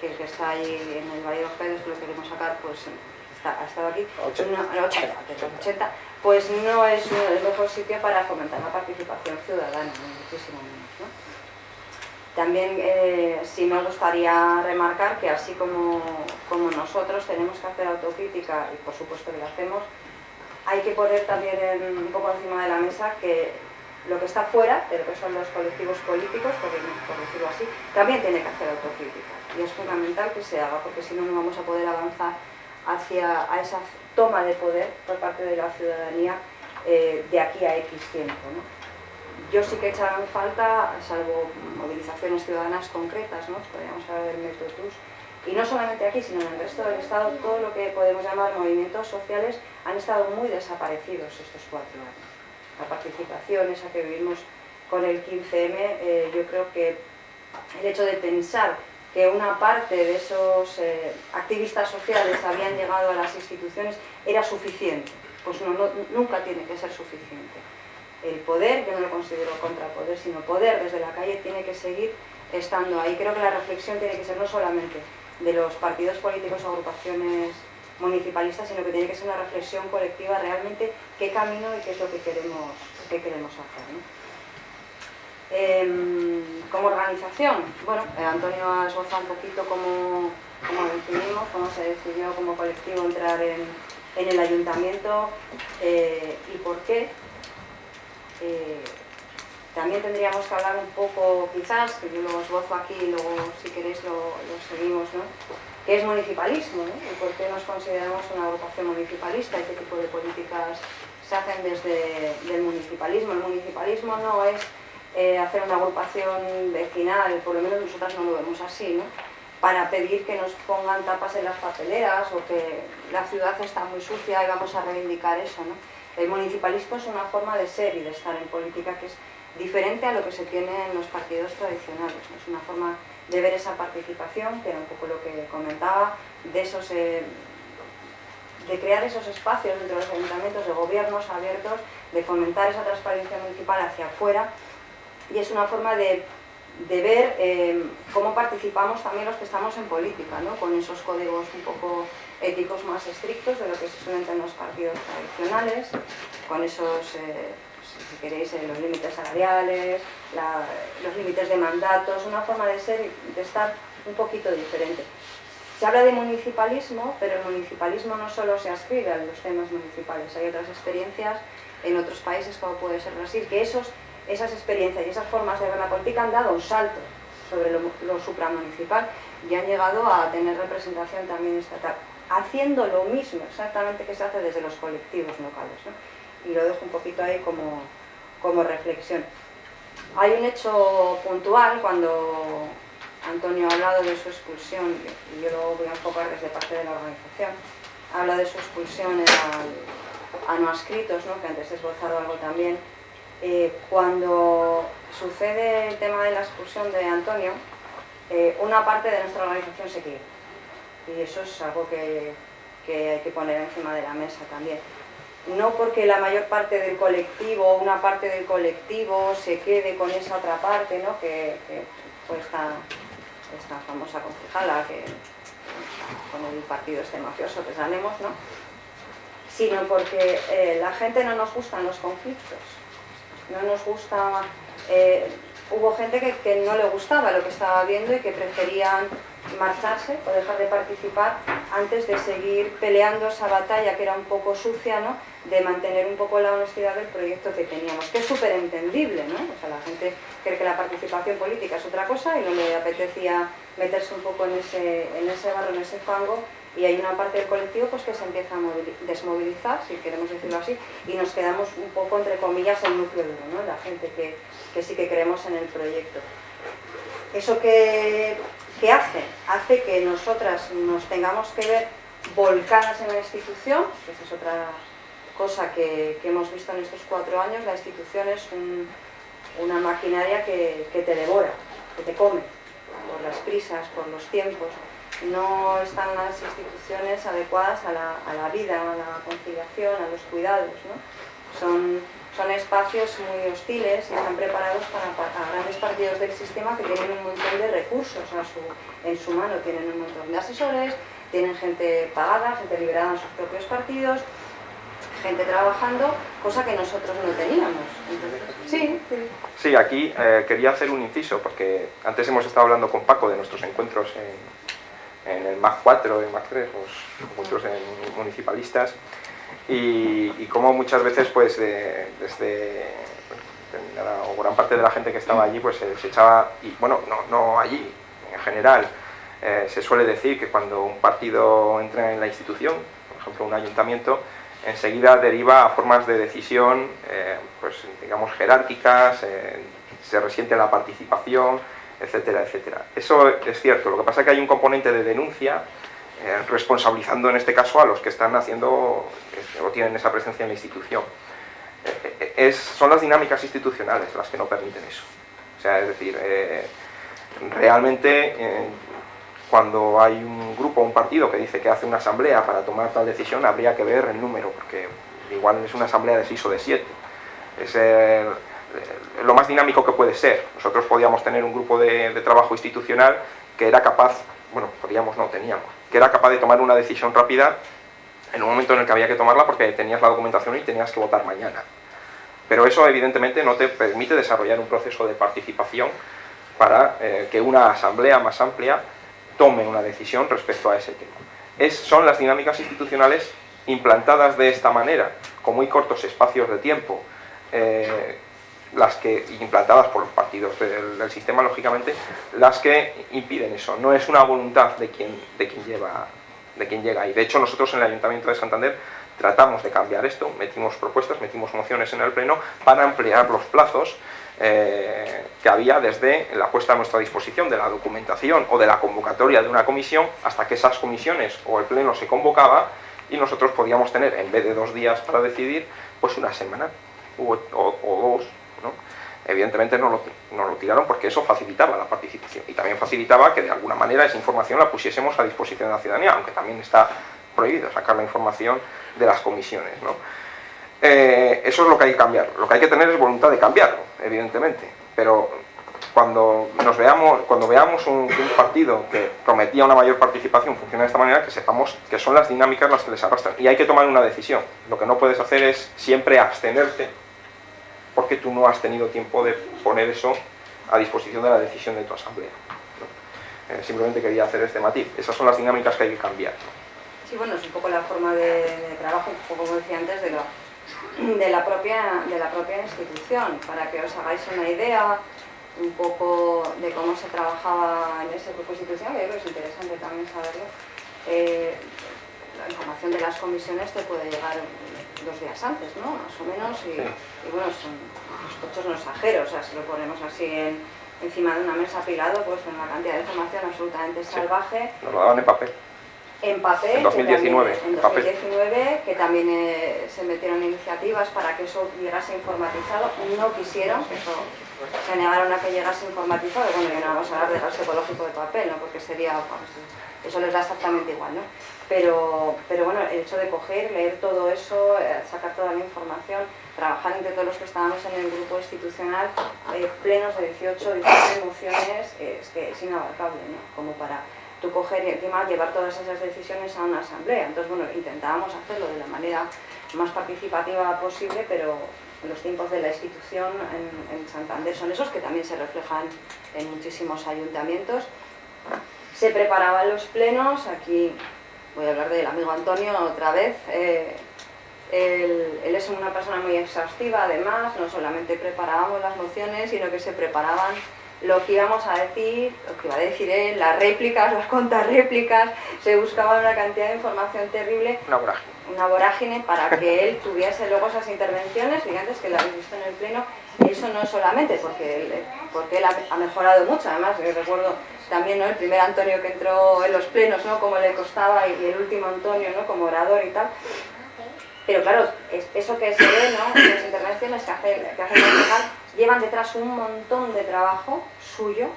que, que está ahí en el Valle de los Caídos, que lo queremos sacar, pues ha estado aquí, 80. 80, pues no es el mejor sitio para fomentar la participación ciudadana, muchísimo menos. ¿no? También eh, sí me gustaría remarcar que así como, como nosotros tenemos que hacer autocrítica, y por supuesto que lo hacemos, hay que poner también un poco encima de la mesa que lo que está fuera de lo que son los colectivos políticos, por, decirlo así, también tiene que hacer autocrítica. Y es fundamental que se haga, porque si no, no vamos a poder avanzar hacia esa toma de poder por parte de la ciudadanía eh, de aquí a X tiempo. Yo sí que echarán falta, salvo movilizaciones ciudadanas concretas, ¿no? podríamos hablar del Metotus, y no solamente aquí, sino en el resto del Estado, todo lo que podemos llamar movimientos sociales han estado muy desaparecidos estos cuatro años. La participación, esa que vivimos con el 15M, eh, yo creo que el hecho de pensar que una parte de esos eh, activistas sociales habían llegado a las instituciones era suficiente. Pues no, nunca tiene que ser suficiente. el poder, yo no lo considero contrapoder, sino poder desde la calle tiene que seguir estando ahí. Creo que la reflexión tiene que ser no solamente de los partidos políticos o agrupaciones municipalistas, sino que tiene que ser una reflexión colectiva realmente qué camino y qué es lo que queremos, qué queremos hacer. Em, como organización, bueno, eh, Antonio ha esbozado un poquito cómo, cómo decidimos, cómo se decidió como colectivo entrar en, el ayuntamiento eh, y por qué. Eh, también tendríamos que hablar un poco, quizás, que yo lo esbozo aquí y luego si queréis lo, seguimos, ¿no? ¿Qué es municipalismo? ¿Y por qué nos consideramos una agrupación municipalista y qué tipo de políticas se hacen desde el municipalismo? El municipalismo no es eh, hacer una agrupación vecinal, por lo menos nosotras no lo vemos así, ¿no? para pedir que nos pongan tapas en las papeleras o que la ciudad está muy sucia y vamos a reivindicar eso. ¿no? El municipalismo es una forma de ser y de estar en política que es diferente a lo que se tiene en los partidos tradicionales. Es una forma de ver esa participación, que era un poco lo que comentaba, de, esos, eh, de crear esos espacios dentro de los ayuntamientos, de gobiernos abiertos, de fomentar esa transparencia municipal hacia afuera, y es una forma de de ver eh, cómo participamos también los que estamos en política, ¿no? con esos códigos un poco éticos más estrictos de lo que se suelen tener los partidos tradicionales, con esos, eh, si queréis, eh, los límites salariales, los límites de mandatos, una forma de ser de estar un poquito diferente. Se habla de municipalismo, pero el municipalismo no solo se ascribe a los temas municipales, hay otras experiencias en otros países como puede ser Brasil, que esos esas experiencias y esas formas de ver la política han dado un salto sobre lo, supramunicipal y han llegado a tener representación también estatal, haciendo lo mismo exactamente que se hace desde los colectivos locales. Y lo dejo un poquito ahí como, como reflexión. Hay un hecho puntual cuando Antonio ha hablado de su expulsión, y yo lo voy a enfocar desde parte de la organización, habla de su expulsión a no escritos, ¿no? que antes he esbozado algo también, eh, cuando sucede el tema de la expulsión de Antonio, eh, una parte de nuestra organización se quiere. Y eso es algo que, hay que poner encima de la mesa también. No porque la mayor parte del colectivo, una parte del colectivo se quede con esa otra parte, ¿no? que, fue esta, famosa concejala que, con el partido este mafioso que salemos, ¿no? sino porque eh, la gente no nos gustan los conflictos no nos gusta... Eh, hubo gente que, no le gustaba lo que estaba viendo y que preferían marcharse o dejar de participar antes de seguir peleando esa batalla que era un poco sucia, ¿no? de mantener un poco la honestidad del proyecto que teníamos, que es súper entendible, ¿no? O sea, la gente cree que la participación política es otra cosa y no le apetecía meterse un poco en ese, en ese barro, en ese fango, y hay una parte del colectivo pues, que se empieza a desmovilizar, si queremos decirlo así, y nos quedamos un poco, entre comillas, el núcleo duro, la gente que, que, sí que creemos en el proyecto. ¿Eso qué, hace? Hace que nosotras nos tengamos que ver volcadas en la institución, que esa es otra cosa que, que hemos visto en estos cuatro años, la institución es una maquinaria que, que te devora, que te come, por las prisas, por los tiempos, no están las instituciones adecuadas a la, vida, a la conciliación, a los cuidados. Son, son espacios muy hostiles y están preparados para, grandes partidos del sistema que tienen un montón de recursos en su mano, tienen un montón de asesores, tienen gente pagada, gente liberada en sus propios partidos, gente trabajando, cosa que nosotros no teníamos. sí, sí. aquí eh, quería hacer un inciso, porque antes hemos estado hablando con Paco de nuestros encuentros en, en el MAC 4, en MAC 3, pues, muchos municipalistas, y, y como muchas veces, pues, desde o gran parte de la gente que estaba allí, pues se, echaba, y bueno, no, no allí, en general, eh, se suele decir que cuando un partido entra en la institución, por ejemplo un ayuntamiento, enseguida deriva a formas de decisión, eh, pues digamos jerárquicas, eh, se resiente la participación, etcétera, etcétera. Eso es cierto, lo que pasa es que hay un componente de denuncia eh, responsabilizando en este caso a los que están haciendo eh, o tienen esa presencia en la institución. Eh, es, son las dinámicas institucionales las que no permiten eso. O sea, es decir, realmente cuando hay un grupo, un partido que dice que hace una asamblea para tomar tal decisión, habría que ver el número, porque igual es una asamblea de 6 o de 7 es lo más dinámico que puede ser. Nosotros podíamos tener un grupo de, trabajo institucional que era capaz, bueno, podíamos, no, teníamos, que era capaz de tomar una decisión rápida en un momento en el que había que tomarla porque tenías la documentación y tenías que votar mañana. Pero eso evidentemente no te permite desarrollar un proceso de participación para eh, que una asamblea más amplia tome una decisión respecto a ese tema. Son las dinámicas institucionales implantadas de esta manera, con muy cortos espacios de tiempo, eh, las que, implantadas por los partidos del, sistema, lógicamente, las que impiden eso. No es una voluntad de quien, de quien lleva de quien llega. Y de hecho nosotros en el Ayuntamiento de Santander tratamos de cambiar esto, metimos propuestas, metimos mociones en el Pleno para ampliar los plazos eh, que había desde la puesta a nuestra disposición de la documentación o de la convocatoria de una comisión hasta que esas comisiones o el Pleno se convocaba y nosotros podíamos tener, en vez de dos días para decidir, pues una semana o, dos. Evidentemente no lo, no lo tiraron porque eso facilitaba la participación y también facilitaba que de alguna manera esa información la pusiésemos a disposición de la ciudadanía, aunque también está prohibido sacar la información de las comisiones. ¿no? Eh, eso es lo que hay que cambiar. Lo que hay que tener es voluntad de cambiarlo, evidentemente. Pero cuando nos veamos, cuando veamos un, un, partido que prometía una mayor participación funciona de esta manera, que sepamos que son las dinámicas las que les arrastran. Y hay que tomar una decisión. Lo que no puedes hacer es siempre abstenerte porque tú no has tenido tiempo de poner eso a disposición de la decisión de tu asamblea. ¿no? Eh, simplemente quería hacer este matiz. Esas son las dinámicas que hay que cambiar. ¿no? Sí, bueno, es un poco la forma de, de trabajo, un poco como decía antes, de, lo, de, la propia, de la propia institución, para que os hagáis una idea un poco de cómo se trabajaba en ese grupo institucional, yo creo que es interesante también saberlo. Eh, la información de las comisiones te puede llegar dos días antes, ¿no? Más o menos, y, sí. y bueno, son los cochos no exageros, o sea, si lo ponemos así en, encima de una mesa apilado, pues con una cantidad de información absolutamente salvaje. Sí. Nos lo daban en papel en papel, en 2019, que también, en 2019 que también eh, se metieron iniciativas para que eso llegase informatizado, no quisieron, eso, se negaron a que llegase informatizado, bueno, ya no vamos a hablar de gasto ecológico de papel, ¿no? porque sería, pues, eso les da exactamente igual, ¿no? Pero, pero bueno, el hecho de coger, leer todo eso, eh, sacar toda la información, trabajar entre todos los que estábamos en el grupo institucional, eh, plenos de 18, 17 mociones, es que es inabarcable, ¿no? Como para tú coger y encima llevar todas esas decisiones a una asamblea. Entonces, bueno, intentábamos hacerlo de la manera más participativa posible, pero los tiempos de la institución en, en Santander son esos que también se reflejan en muchísimos ayuntamientos. Se preparaban los plenos, aquí voy a hablar del amigo Antonio otra vez, eh, él, él, es una persona muy exhaustiva además, no solamente preparábamos las mociones, sino que se preparaban lo que íbamos a decir, lo que iba a decir él, las réplicas, las contrarréplicas, se buscaba una cantidad de información terrible. Una vorágine. Una vorágine para que él tuviese luego esas intervenciones, y antes que la habéis visto en el pleno, eso no solamente porque él, porque él ha, mejorado mucho, además yo recuerdo también ¿no? el primer Antonio que entró en los plenos, ¿no? cómo le costaba, y el último Antonio ¿no? como orador y tal. Pero claro, es, eso que se ve, ¿no? las intervenciones que hacen que hace llevan detrás un montón de trabajo suyo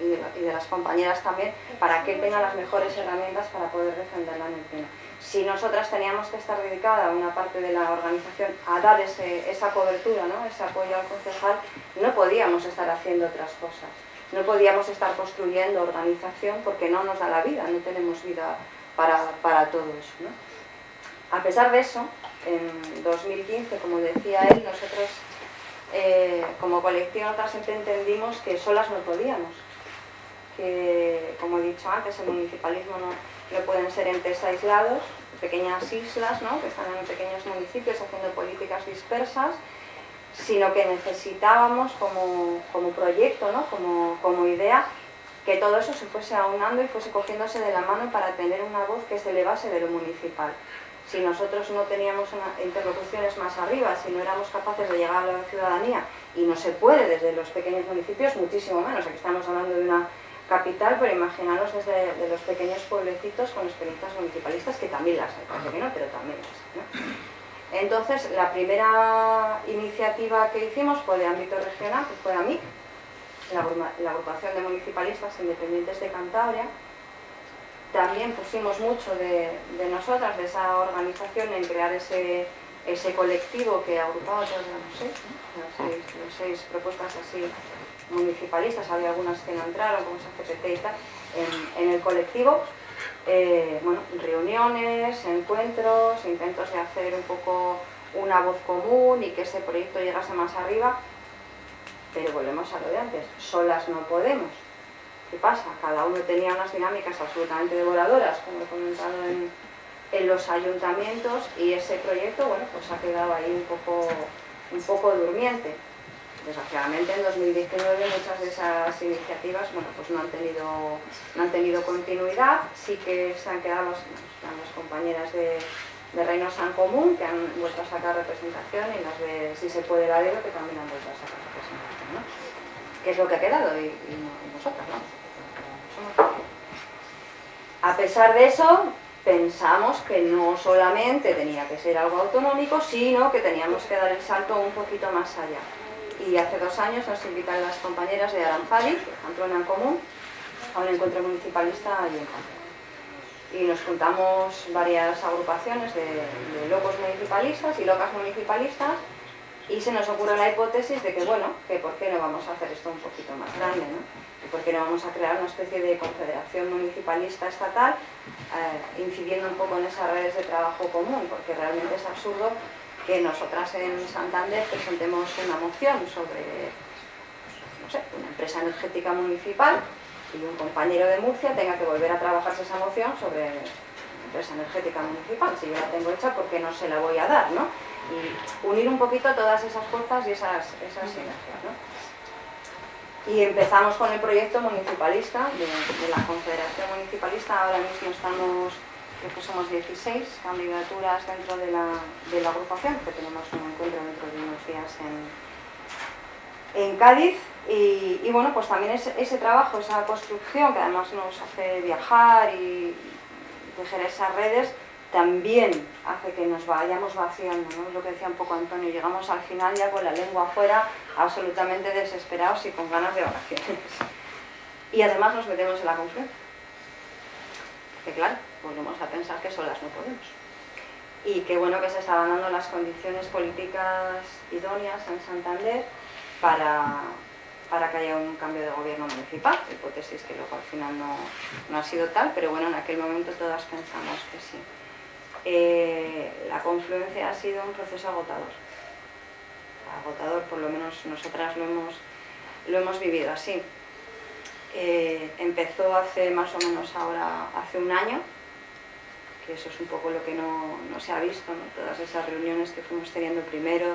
y de, las compañeras también, para que él tenga las mejores herramientas para poder defenderla en el. Si nosotras teníamos que estar dedicada, una parte de la organización, a dar esa cobertura, ¿no? ese apoyo al concejal, no podíamos estar haciendo otras cosas. No podíamos estar construyendo organización porque no nos da la vida, no tenemos vida para, para todo eso. ¿no? A pesar de eso, en 2015, como decía él, nosotros eh, como colectivo nosotros siempre entendimos que solas no podíamos. Que, como he dicho antes, el municipalismo no, no pueden ser entes aislados, pequeñas islas ¿no? que están en pequeños municipios haciendo políticas dispersas, sino que necesitábamos como, como proyecto, ¿no? como, como idea, que todo eso se fuese aunando y fuese cogiéndose de la mano para tener una voz que se elevase de lo municipal si nosotros no teníamos interlocuciones más arriba, si no éramos capaces de llegar a la ciudadanía, y no se puede desde los pequeños municipios, muchísimo menos, aquí estamos hablando de una capital, pero imaginaros desde de los pequeños pueblecitos con experiencias municipalistas, que también las hay, que no, pero también las hay. Entonces, la primera iniciativa que hicimos fue de ámbito regional, que fue AMIC, la, la agrupación de municipalistas independientes de Cantabria, también pusimos mucho de, de, nosotras, de esa organización, en crear ese ese colectivo que agrupaba todas las seis, las seis, propuestas así municipalistas, había algunas que no entraron, como CPT y tal, en, el colectivo, eh, bueno, reuniones, encuentros, intentos de hacer un poco una voz común y que ese proyecto llegase más arriba, pero volvemos a lo de antes, solas no podemos. ¿Qué pasa? Cada uno tenía unas dinámicas absolutamente devoradoras, como he comentado en, los ayuntamientos y ese proyecto bueno, pues ha quedado ahí un poco, un poco durmiente. Desgraciadamente en 2019 muchas de esas iniciativas bueno, pues no, han tenido, no han tenido continuidad, sí que se han quedado las, compañeras de, de Reino San Común que han vuelto a sacar representación y las de Si se puede la que también han vuelto a sacar representación. ¿no? ¿Qué es lo que ha quedado? Y, nosotras, ¿no? A pesar de eso, pensamos que no solamente tenía que ser algo autonómico, sino que teníamos que dar el salto un poquito más allá. Y hace dos años nos invitan las compañeras de Aranzadi, de en Común, a un encuentro municipalista allí en Pamplona. Y nos juntamos varias agrupaciones de, de locos municipalistas y locas municipalistas y se nos ocurre la hipótesis de que, bueno, que por qué no vamos a hacer esto un poquito más grande, ¿no? Y por qué no vamos a crear una especie de confederación municipalista estatal eh, incidiendo un poco en esas redes de trabajo común, porque realmente es absurdo que nosotras en Santander presentemos una moción sobre, no sé, una empresa energética municipal y un compañero de Murcia tenga que volver a trabajarse esa moción sobre una empresa energética municipal. Si yo la tengo hecha, ¿por qué no se la voy a dar, no? y unir un poquito todas esas fuerzas y esas, esas sinergias. Y empezamos con el proyecto municipalista de, la Confederación Municipalista, ahora mismo estamos, creo que somos 16 candidaturas dentro de la, de la agrupación, que tenemos un encuentro dentro de unos días en, en Cádiz, y, bueno, pues también ese, ese, trabajo, esa construcción que además nos hace viajar y tejer esas redes, también hace que nos vayamos vaciando, ¿no? Lo que decía un poco Antonio, llegamos al final ya con la lengua afuera, absolutamente desesperados y con ganas de vacaciones. Y además nos metemos en la confluencia. Que claro, volvemos a pensar que solas no podemos. Y qué bueno que se estaban dando las condiciones políticas idóneas en Santander para, para que haya un cambio de gobierno municipal, hipótesis que luego al final no, no ha sido tal, pero bueno, en aquel momento todas pensamos que sí. Eh, la confluencia ha sido un proceso agotador. Agotador, por lo menos nosotras lo hemos, lo hemos vivido así. Eh, empezó hace más o menos ahora, hace un año, que eso es un poco lo que no, se ha visto, todas esas reuniones que fuimos teniendo primero,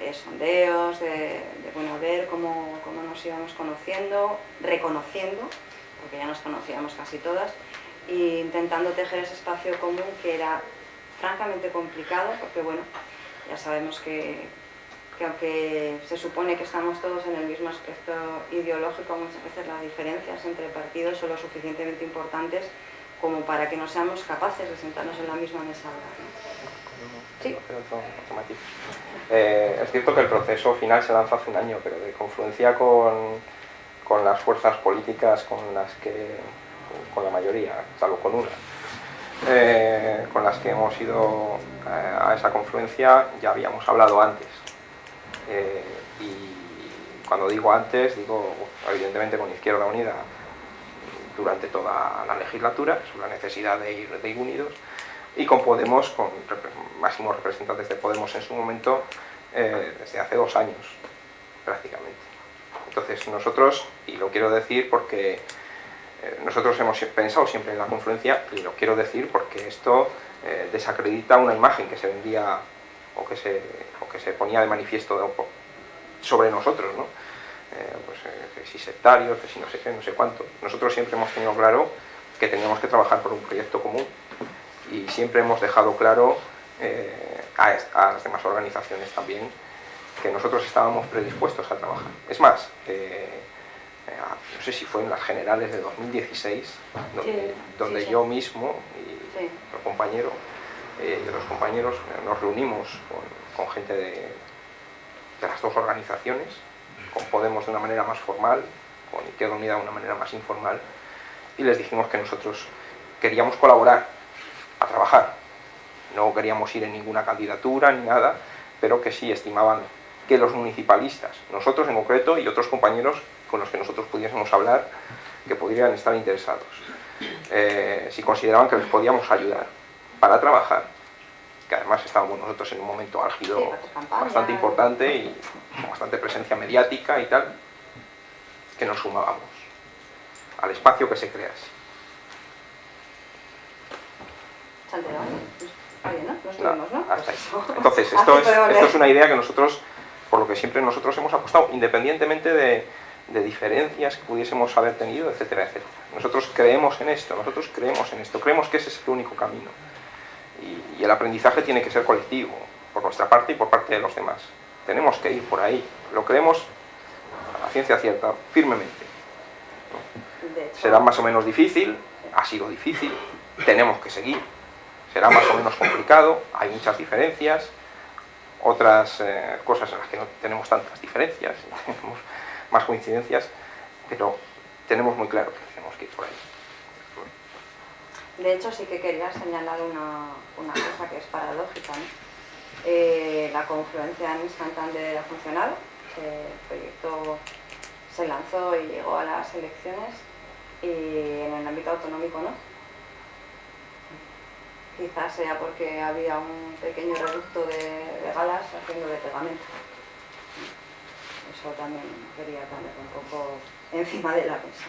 eh, sondeos, de, bueno, ver cómo, cómo nos íbamos conociendo, reconociendo, porque ya nos conocíamos casi todas, e intentando tejer ese espacio común que era francamente complicado, porque bueno, ya sabemos que, que aunque se supone que estamos todos en el mismo aspecto ideológico, muchas veces las diferencias entre partidos son lo suficientemente importantes como para que no seamos capaces de sentarnos en la misma mesa. ¿Sí? Eh, es cierto que el proceso final se lanza hace un año, pero de confluencia con, con las fuerzas políticas con las que, con la mayoría, salvo con una, eh, con las que hemos ido eh, a esa confluencia ya habíamos hablado antes. Eh, y cuando digo antes, digo evidentemente con Izquierda Unida durante toda la legislatura, sobre la necesidad de ir, de ir unidos, y con Podemos, con máximos representantes de Podemos en su momento, desde hace dos años prácticamente. Entonces nosotros, y lo quiero decir porque eh, nosotros hemos pensado siempre en la confluencia, y lo quiero decir porque esto eh, desacredita una imagen que se vendía o que se, que se ponía de manifiesto sobre nosotros, ¿no? Eh, pues, que si sectarios, que si no sé qué, no sé cuánto. Nosotros siempre hemos tenido claro que teníamos que trabajar por un proyecto común y siempre hemos dejado claro a, a, las demás organizaciones también que nosotros estábamos predispuestos a trabajar. Es más, no sé si fue en las generales de 2016, donde, yo mismo y otro compañero eh, y otros compañeros nos reunimos con, gente de, las dos organizaciones, con Podemos de una manera más formal, con Izquierda Unida de una manera más informal, y les dijimos que nosotros queríamos colaborar, a trabajar, No queríamos ir en ninguna candidatura ni nada, pero que sí estimaban que los municipalistas, nosotros en concreto y otros compañeros con los que nosotros pudiésemos hablar, que podrían estar interesados, eh, si consideraban que les podíamos ayudar para trabajar, que además estábamos nosotros en un momento álgido bastante importante y con bastante presencia mediática y tal, que nos sumábamos al espacio que se crease. Entonces, esto es, una idea que nosotros, por lo que siempre nosotros hemos apostado, independientemente de, diferencias que pudiésemos haber tenido, etcétera, etcétera. Nosotros creemos en esto, nosotros creemos en esto, creemos que ese es el único camino. Y, el aprendizaje tiene que ser colectivo, por nuestra parte y por parte de los demás. Tenemos que ir por ahí, lo creemos a ciencia cierta, firmemente. Será más o menos difícil, ha sido difícil, tenemos que seguir, será más o menos complicado, hay muchas diferencias, otras eh, cosas en las que no tenemos tantas diferencias, *laughs* tenemos más coincidencias, pero tenemos muy claro que tenemos que ir por ahí. De hecho, sí que quería señalar una, cosa que es paradójica. Eh, la confluencia en Santander ha funcionado, el proyecto se lanzó y llegó a las elecciones y en el ámbito autonómico no Quizás sea porque había un pequeño reducto de, galas haciendo de pegamento. Eso también quería poner un poco encima de la mesa.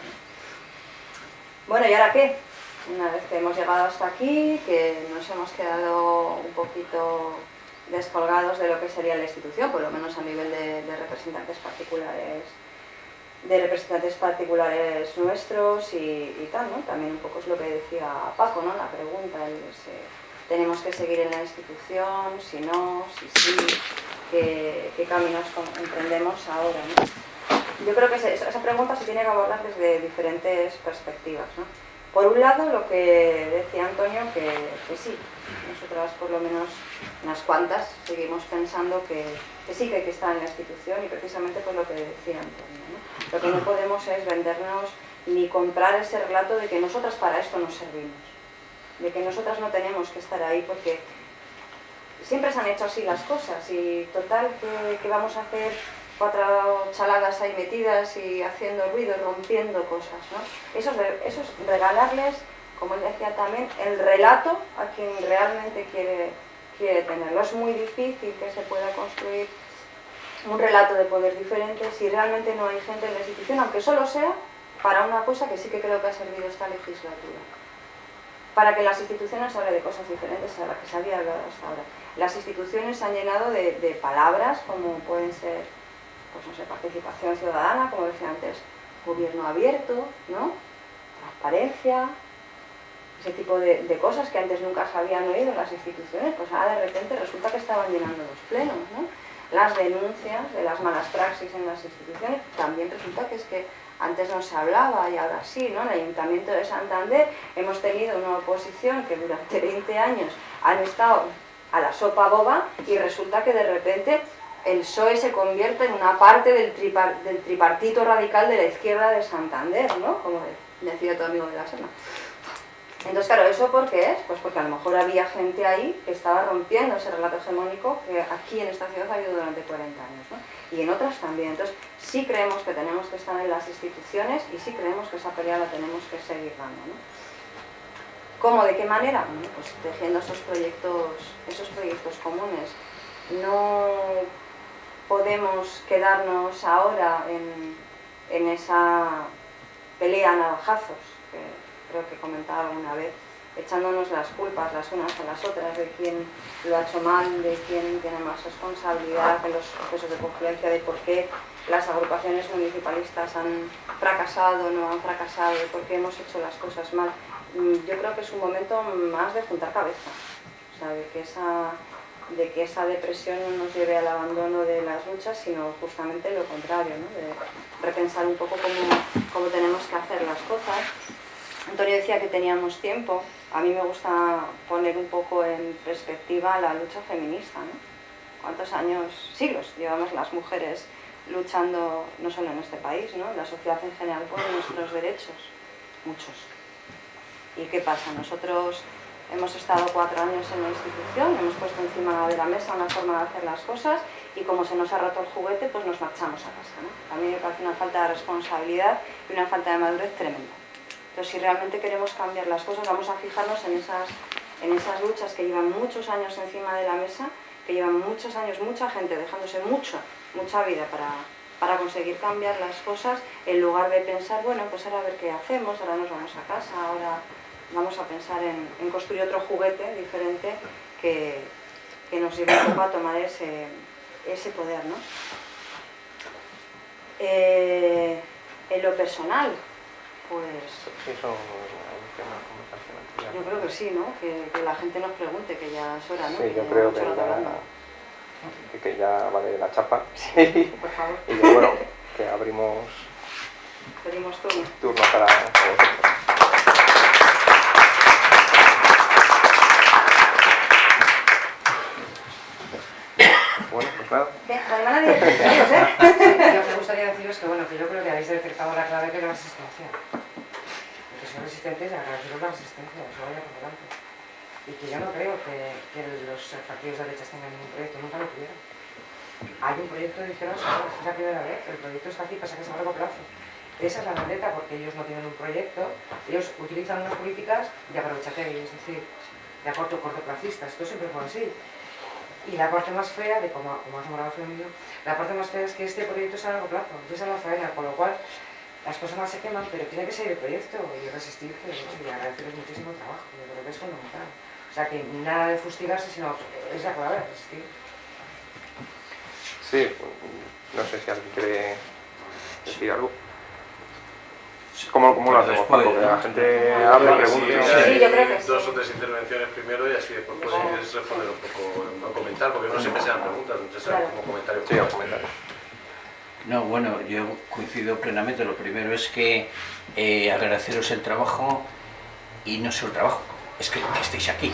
Bueno, ¿y ahora qué? Una vez que hemos llegado hasta aquí, que nos hemos quedado un poquito descolgados de lo que sería la institución, por lo menos a nivel de, representantes particulares de representantes particulares nuestros y, tal, ¿no? También un poco es lo que decía Paco, ¿no? La pregunta, ¿tenemos que seguir en la institución? Si no, si sí, ¿qué, caminos emprendemos ahora, ¿no? Yo creo que esa pregunta se tiene que abordar desde diferentes perspectivas, ¿no? Por un lado, lo que decía Antonio, que, sí, nosotras por lo menos unas cuantas seguimos pensando que, sí que hay que estar en la institución y precisamente por lo que decía Antonio. Lo que no podemos es vendernos ni comprar ese relato de que nosotras para esto nos servimos, de que nosotras no tenemos que estar ahí porque siempre se han hecho así las cosas y total que, vamos a hacer cuatro chaladas ahí metidas y haciendo ruido, rompiendo cosas. ¿no? Eso, es, eso es regalarles, como él decía también, el relato a quien realmente quiere, quiere tenerlo. Es muy difícil que se pueda construir un relato de poder diferente si realmente no hay gente en la institución, aunque solo sea para una cosa que sí que creo que ha servido esta legislatura. Para que las instituciones hablen de cosas diferentes a las que se había hablado hasta ahora. Las instituciones se han llenado de, palabras como pueden ser, pues no sé, participación ciudadana, como decía antes, gobierno abierto, ¿no? Transparencia, ese tipo de, de, cosas que antes nunca se habían oído en las instituciones, pues ahora de repente resulta que estaban llenando los plenos, ¿no? las denuncias de las malas praxis en las instituciones, también resulta que es que antes no se hablaba y ahora sí, ¿no? En el Ayuntamiento de Santander hemos tenido una oposición que durante 20 años han estado a la sopa boba y resulta que de repente el PSOE se convierte en una parte del, del tripartito radical de la izquierda de Santander, ¿no? Como decía tu amigo de la Serna. Entonces, claro, ¿eso por qué es? Pues porque a lo mejor había gente ahí que estaba rompiendo ese relato hegemónico que aquí en esta ciudad ha habido durante 40 años, ¿no? Y en otras también. Entonces, sí creemos que tenemos que estar en las instituciones y sí creemos que esa pelea la tenemos que seguir dando, ¿no? ¿Cómo? ¿De qué manera? pues tejiendo esos proyectos, esos proyectos comunes. No podemos quedarnos ahora en, en esa pelea a navajazos creo que comentaba alguna vez, echándonos las culpas las unas a las otras de quién lo ha hecho mal, de quién tiene más responsabilidad en los procesos de confluencia, de por qué las agrupaciones municipalistas han fracasado no han fracasado, de por qué hemos hecho las cosas mal. Mm, yo creo que es un momento más de juntar cabeza, o sea, de que esa, depresión no nos lleve al abandono de las luchas, sino justamente lo contrario, de repensar un poco cómo, tenemos que hacer las cosas Antonio decía que teníamos tiempo. A mí me gusta poner un poco en perspectiva la lucha feminista. ¿no? ¿Cuántos años, siglos, llevamos las mujeres luchando, no solo en este país, ¿no? la sociedad en general, por nuestros derechos? Muchos. ¿Y qué pasa? Nosotros hemos estado cuatro años en la institución, hemos puesto encima de la mesa una forma de hacer las cosas y como se nos ha roto el juguete, pues nos marchamos a casa. ¿no? A mí me parece una falta de responsabilidad y una falta de madurez tremenda. Entonces, si realmente queremos cambiar las cosas, vamos a fijarnos en esas, en esas luchas que llevan muchos años encima de la mesa, que llevan muchos años, mucha gente dejándose mucho, mucha vida para, para conseguir cambiar las cosas, en lugar de pensar, bueno, pues ahora a ver qué hacemos, ahora nos vamos a casa, ahora vamos a pensar en, en construir otro juguete diferente que, que nos lleve un poco a tomar ese, ese poder, ¿no? Eh, en lo personal, pues eso yo creo que sí, ¿no? Que, que la gente nos pregunte, que ya es hora, ¿no? Sí, yo creo que ya, que- ya vale la chapa. Sí. *laughs* Por favor, Y bueno, que abrimos pedimos turno. turno para, para vosotros. Hermana de Adiós, ¿eh? *laughs* Lo que me gustaría deciros que, bueno, que yo creo que habéis detectado la clave que es la resistencia. Que son resistentes y agradeceros la resistencia, eso vaya por delante. Y que yo no creo que, que los partidos de derechas tengan ningún proyecto, nunca lo tuvieron. Hay un proyecto izquierdas, es la primera vez, el proyecto está aquí, pasa que es a largo plazo. Esa es la vendetta, porque ellos no tienen un proyecto, ellos utilizan unas políticas de aprovechatez, es decir, de acorto cortoplacistas, esto siempre fue así. Y la parte más fea, de como, como has femenino, la parte más fea es que este proyecto es a largo plazo, es la faena, con lo cual las personas se queman, pero tiene que seguir el proyecto y resistir, que, bueno, y agradecerles muchísimo el trabajo, yo creo que es fundamental. O sea, que nada de fustigarse, sino es la clave, resistir. Sí, no sé si alguien quiere decir algo. ¿Cómo, cómo lo hacemos, Después, Paco? Que la ¿no? gente hable, pregunte. sí, Sí, yo creo que sí. Dos o tres intervenciones primero y así después podéis responder un poco, o comentar, porque no siempre sean preguntas, muchas sean Claro. como comentarios. Sí, os comentarios. No, bueno, yo coincido plenamente. Lo primero es que eh, agradeceros el trabajo y no solo el trabajo, es que, que estéis aquí,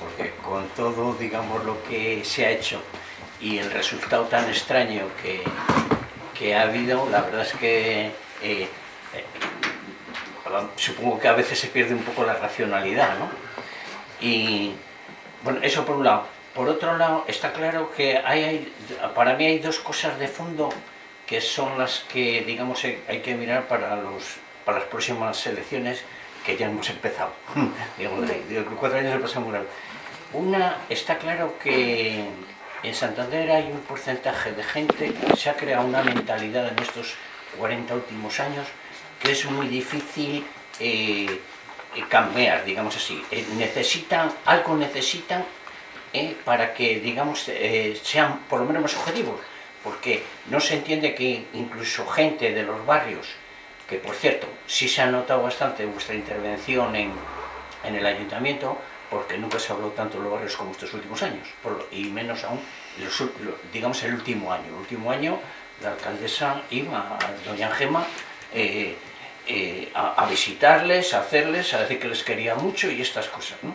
porque con todo, digamos, lo que se ha hecho y el resultado tan extraño que, que ha habido, la verdad es que eh, eh, supongo que a veces se pierde un poco la racionalidad, ¿no? Y bueno, eso por un lado. Por otro lado, está claro que hay, para mí hay dos cosas de fondo que son las que, digamos, hay que mirar para, los, para las próximas elecciones que ya hemos empezado. *laughs* digamos, de, cuatro años he pasado muy. Una, está claro que en Santander hay un porcentaje de gente, se ha creado una mentalidad en estos 40 últimos años que es muy difícil eh, eh, cambiar, digamos así. Eh, necesitan, algo necesitan para que, digamos, sean por lo menos más objetivos, porque no se entiende que incluso gente de los barrios, que por cierto, sí se ha notado bastante vuestra intervención en, en el ayuntamiento, porque nunca se ha hablado tanto en los barrios como estos últimos años, y menos aún, los digamos, el último año. El último año la alcaldesa iba, doña Gema, eh, a, a visitarles, a hacerles, a decir que les quería mucho y estas cosas, ¿no?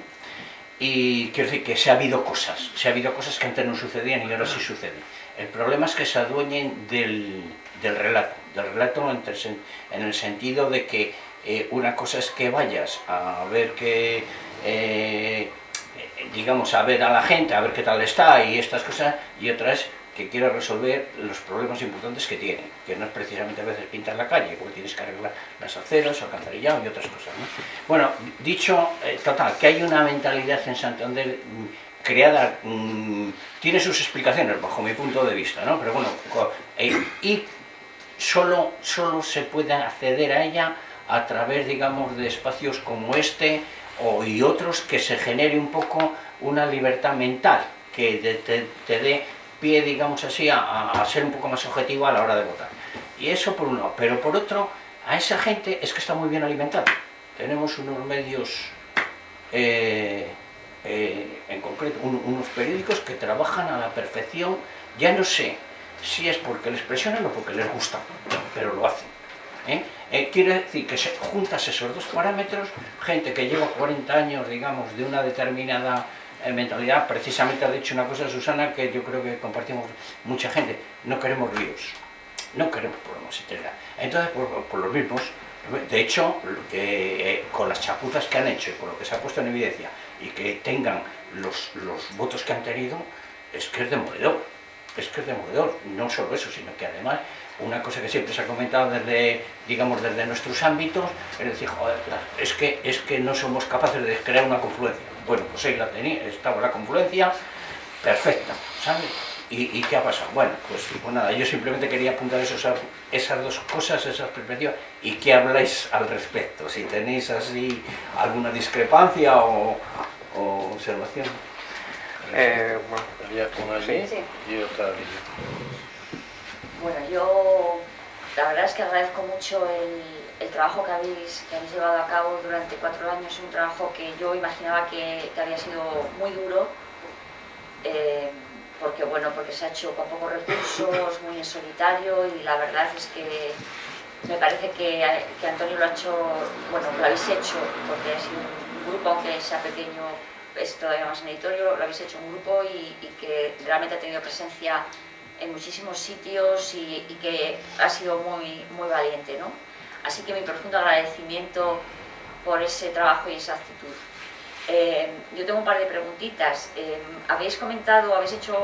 Y quiero decir que se ha habido cosas, se ha habido cosas que antes no sucedían y ahora sí suceden. El problema es que se adueñen del, del relato, del relato en el sentido de que eh, una cosa es que vayas a ver que, eh, digamos, a ver a la gente, a ver qué tal está y estas cosas, y otra es que quieras resolver los problemas importantes que tiene, que no es precisamente a veces pintar la calle, porque tienes que arreglar las aceras, alcantarillado y otras cosas. ¿no? Bueno, dicho, eh, total, que hay una mentalidad en Santander mm, creada, mm, tiene sus explicaciones bajo mi punto de vista, ¿no? Pero bueno, eh, y solo, solo se puede acceder a ella a través, digamos, de espacios como este o, y otros que se genere un poco una libertad mental, que te, te- te dé pie, digamos así, a, ser un poco más objetivo a la hora de votar. Y eso por un lado. Pero por otro, a esa gente es que está muy bien alimentada. Tenemos unos medios, eh, eh, en concreto, un- unos periódicos que trabajan a la perfección. Ya no sé si es porque les presionan o porque les gusta, pero lo hacen. ¿eh? Eh, quiere decir que juntas esos dos parámetros, gente que lleva 40 años, digamos, de una determinada eh, mentalidad, precisamente ha dicho una cosa Susana que yo creo que compartimos mucha gente, no queremos líos, no queremos problemas, etc. Entonces, por, por los mismos, de hecho, eh, con las chapuzas que han hecho y con lo que se ha puesto en evidencia, y que tengan los, los votos que han tenido, es que es demoledor. Es que es demoledor. No solo eso, sino que además una cosa que siempre se ha comentado desde, digamos, desde nuestros ámbitos, es decir, joder, es que, es que no somos capaces de crear una confluencia. Bueno, pues ahí la tenía, estaba la confluencia perfecta, ¿sabes? ¿Y, qué ha pasado? Bueno, pues, pues, nada, yo simplemente quería apuntar esos, esas dos cosas, esas perspectivas, y qué habláis al respecto, si tenéis así alguna discrepancia o, observación. Eh, bueno, una allí y otra. Bueno, yo la verdad es que agradezco mucho el, trabajo que habéis, que habéis llevado a cabo durante cuatro años, un trabajo que yo imaginaba que, había sido muy duro, eh, porque bueno, porque se ha hecho con pocos recursos, muy en solitario y la verdad es que me parece que, Antonio lo ha hecho, bueno, lo habéis hecho porque ha sido un grupo, aunque sea pequeño, es todavía más editorio, lo habéis hecho un grupo y, y que realmente ha tenido presencia en muchísimos sitios y, que ha sido muy, muy valiente. ¿no? Así que mi profundo agradecimiento por ese trabajo y esa actitud. Eh, yo tengo un par de preguntitas. Eh, habéis comentado, habéis hecho,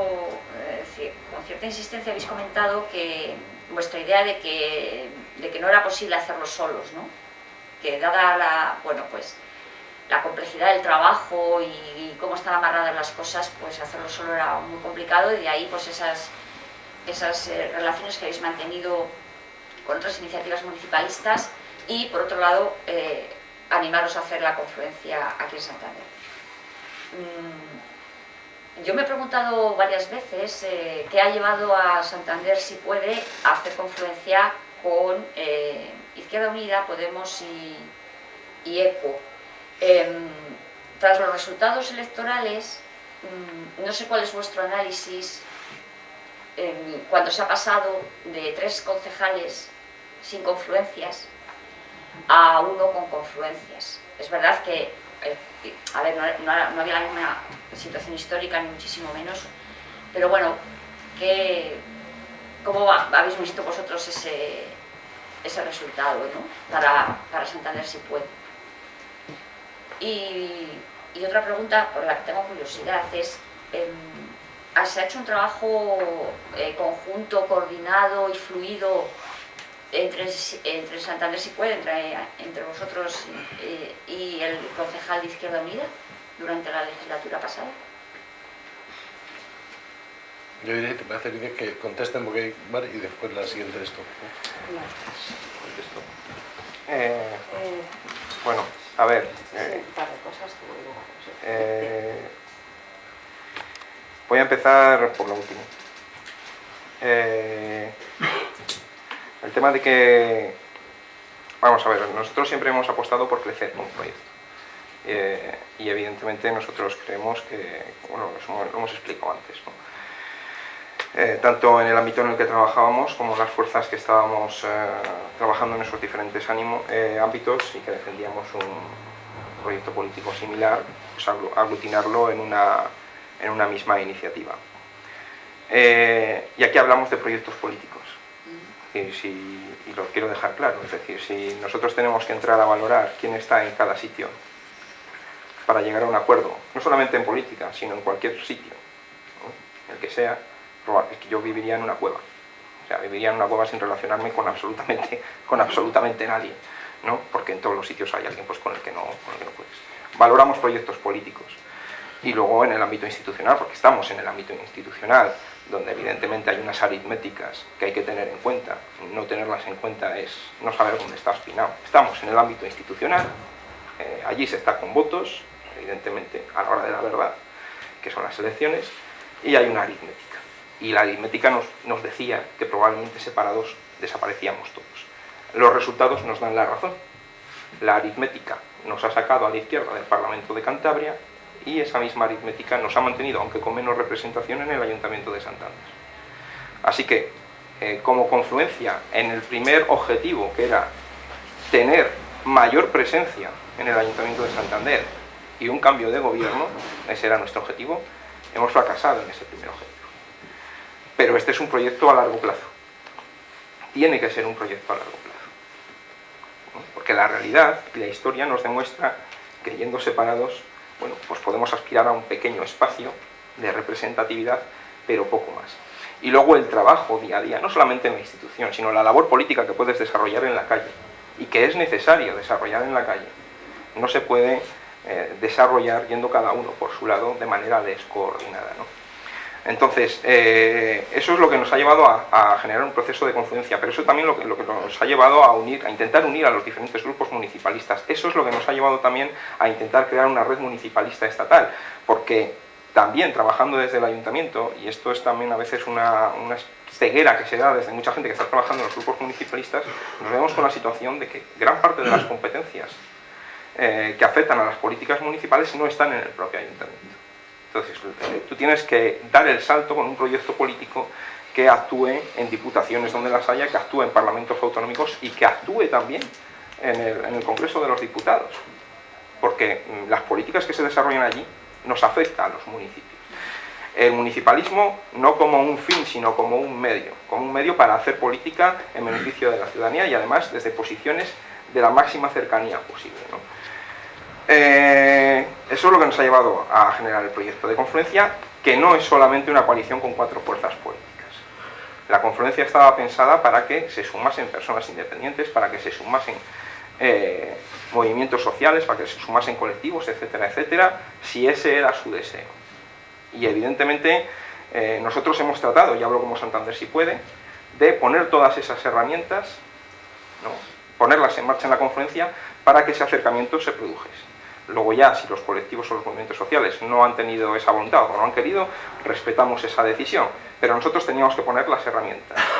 eh, con cierta insistencia habéis comentado que vuestra idea de que, de que no era posible hacerlo solos, ¿no? que dada la, bueno, pues, la complejidad del trabajo y, cómo están amarradas las cosas, pues hacerlo solo era muy complicado y de ahí pues esas esas relaciones que habéis mantenido con otras iniciativas municipalistas y, por otro lado, eh, animaros a hacer la confluencia aquí en Santander. Mm, yo me he preguntado varias veces eh, qué ha llevado a Santander, si puede, a hacer confluencia con Izquierda Unida, Podemos y, y ECO. Em, tras los resultados electorales, mm, no sé cuál es vuestro análisis cuando se ha pasado de tres concejales sin confluencias a uno con confluencias. Es verdad que, eh, a ver, no, había la misma situación histórica, ni muchísimo menos, pero bueno, ¿cómo habéis visto vosotros ese, ese resultado ¿no? para, para Santander si puede? Y, otra pregunta por la que tengo curiosidad es, em, se ha hecho un trabajo eh, conjunto, coordinado y fluido entre, entre Santander si puede, entre, entre vosotros eh, y el concejal de Izquierda Unida durante la legislatura pasada? Yo diría que te parece bien que contesten porque hay varios y después la siguiente esto. Eh, bueno, a ver. Voy a empezar por lo último. Eh, el tema de que... Vamos a ver, nosotros siempre hemos apostado por crecer con un proyecto. Eh, y evidentemente nosotros creemos que, bueno, lo hemos explicado antes, eh, tanto en el ámbito en el que trabajábamos como las fuerzas que estábamos trabajando en esos diferentes ámbitos y que defendíamos un proyecto político similar, pues aglutinarlo en una en una misma iniciativa. Eh, y aquí hablamos de proyectos políticos. Y, si, y lo quiero dejar claro, es decir, si nosotros tenemos que entrar a valorar quién está en cada sitio para llegar a un acuerdo, no solamente en política, sino en cualquier sitio, el que sea, es que yo viviría en una cueva. O sea, viviría en una cueva sin relacionarme con absolutamente, *laughs* con absolutamente nadie, ¿no? Porque en todos los sitios hay alguien pues, con, el que no, con el que no puedes. Valoramos proyectos políticos y luego en el ámbito institucional, porque estamos en el ámbito institucional, donde evidentemente hay unas aritméticas que hay que tener en cuenta. No tenerlas en cuenta es no saber dónde está espinado. Estamos en el ámbito institucional, eh, allí se está con votos, evidentemente a la hora de la verdad, que son las elecciones, y hay una aritmética. Y la aritmética nos decía que probablemente separados desaparecíamos todos. Los resultados nos dan la razón. La aritmética nos ha sacado a la izquierda del Parlamento de Cantabria y esa misma aritmética nos ha mantenido, aunque con menos representación, en el Ayuntamiento de Santander. Así que, eh, como confluencia en el primer objetivo, que era tener mayor presencia en el Ayuntamiento de Santander y un cambio de gobierno, ese era nuestro objetivo, hemos fracasado en ese primer objetivo. Pero este es un proyecto a largo plazo. Tiene que ser un proyecto a largo plazo. Porque la realidad y la historia nos demuestra que yendo separados bueno, pues podemos aspirar a un pequeño espacio de representatividad, pero poco más. Y luego el trabajo día a día, no solamente en la institución, sino la labor política que puedes desarrollar en la calle y que es necesario desarrollar en la calle. No se puede eh, desarrollar yendo cada uno por su lado de manera descoordinada. Entonces, eh, eso es lo que nos ha llevado a, generar un proceso de confluencia, pero eso también lo que, lo que nos ha llevado a unir, a intentar unir a los diferentes grupos municipalistas. Eso es lo que nos ha llevado también a intentar crear una red municipalista estatal, porque también trabajando desde el ayuntamiento, y esto es también a veces una, una ceguera que se da desde mucha gente que está trabajando en los grupos municipalistas, nos vemos con la situación de que gran parte de las competencias eh, que afectan a las políticas municipales no están en el propio ayuntamiento. Entonces, tú tienes que dar el salto con un proyecto político que actúe en diputaciones donde las haya, que actúe en parlamentos autonómicos y que actúe también en el, Congreso de los Diputados. Porque mm, las políticas que se desarrollan allí nos afectan a los municipios. El municipalismo no como un fin, sino como un medio, como un medio para hacer política en beneficio de la ciudadanía y además desde posiciones de la máxima cercanía posible. Eh, eso es lo que nos ha llevado a generar el proyecto de confluencia, que no es solamente una coalición con cuatro fuerzas políticas. La confluencia estaba pensada para que se sumasen personas independientes, para que se sumasen eh, movimientos sociales, para que se sumasen colectivos, etcétera, etcétera, si ese era su deseo. Y evidentemente eh, nosotros hemos tratado, y hablo como Santander si puede, de poner todas esas herramientas, ponerlas en marcha en la confluencia para que ese acercamiento se produjese. Luego ya, si los colectivos o los movimientos sociales no han tenido esa voluntad o no han querido, respetamos esa decisión. Pero nosotros teníamos que poner las herramientas. *laughs*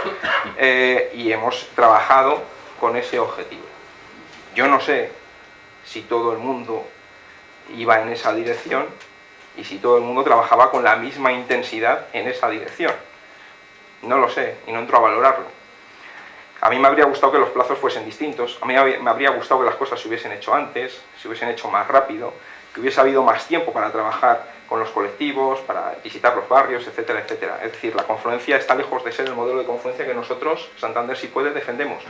Eh, y hemos trabajado con ese objetivo. Yo no sé si todo el mundo iba en esa dirección y si todo el mundo trabajaba con la misma intensidad en esa dirección. No lo sé y no entro a valorarlo a mí me habría gustado que los plazos fuesen distintos, a mí me habría gustado que las cosas se hubiesen hecho antes, se hubiesen hecho más rápido, que hubiese habido más tiempo para trabajar con los colectivos, para visitar los barrios, etcétera, etcétera. Es decir, la confluencia está lejos de ser el modelo de confluencia que nosotros, Santander si puede, defendemos.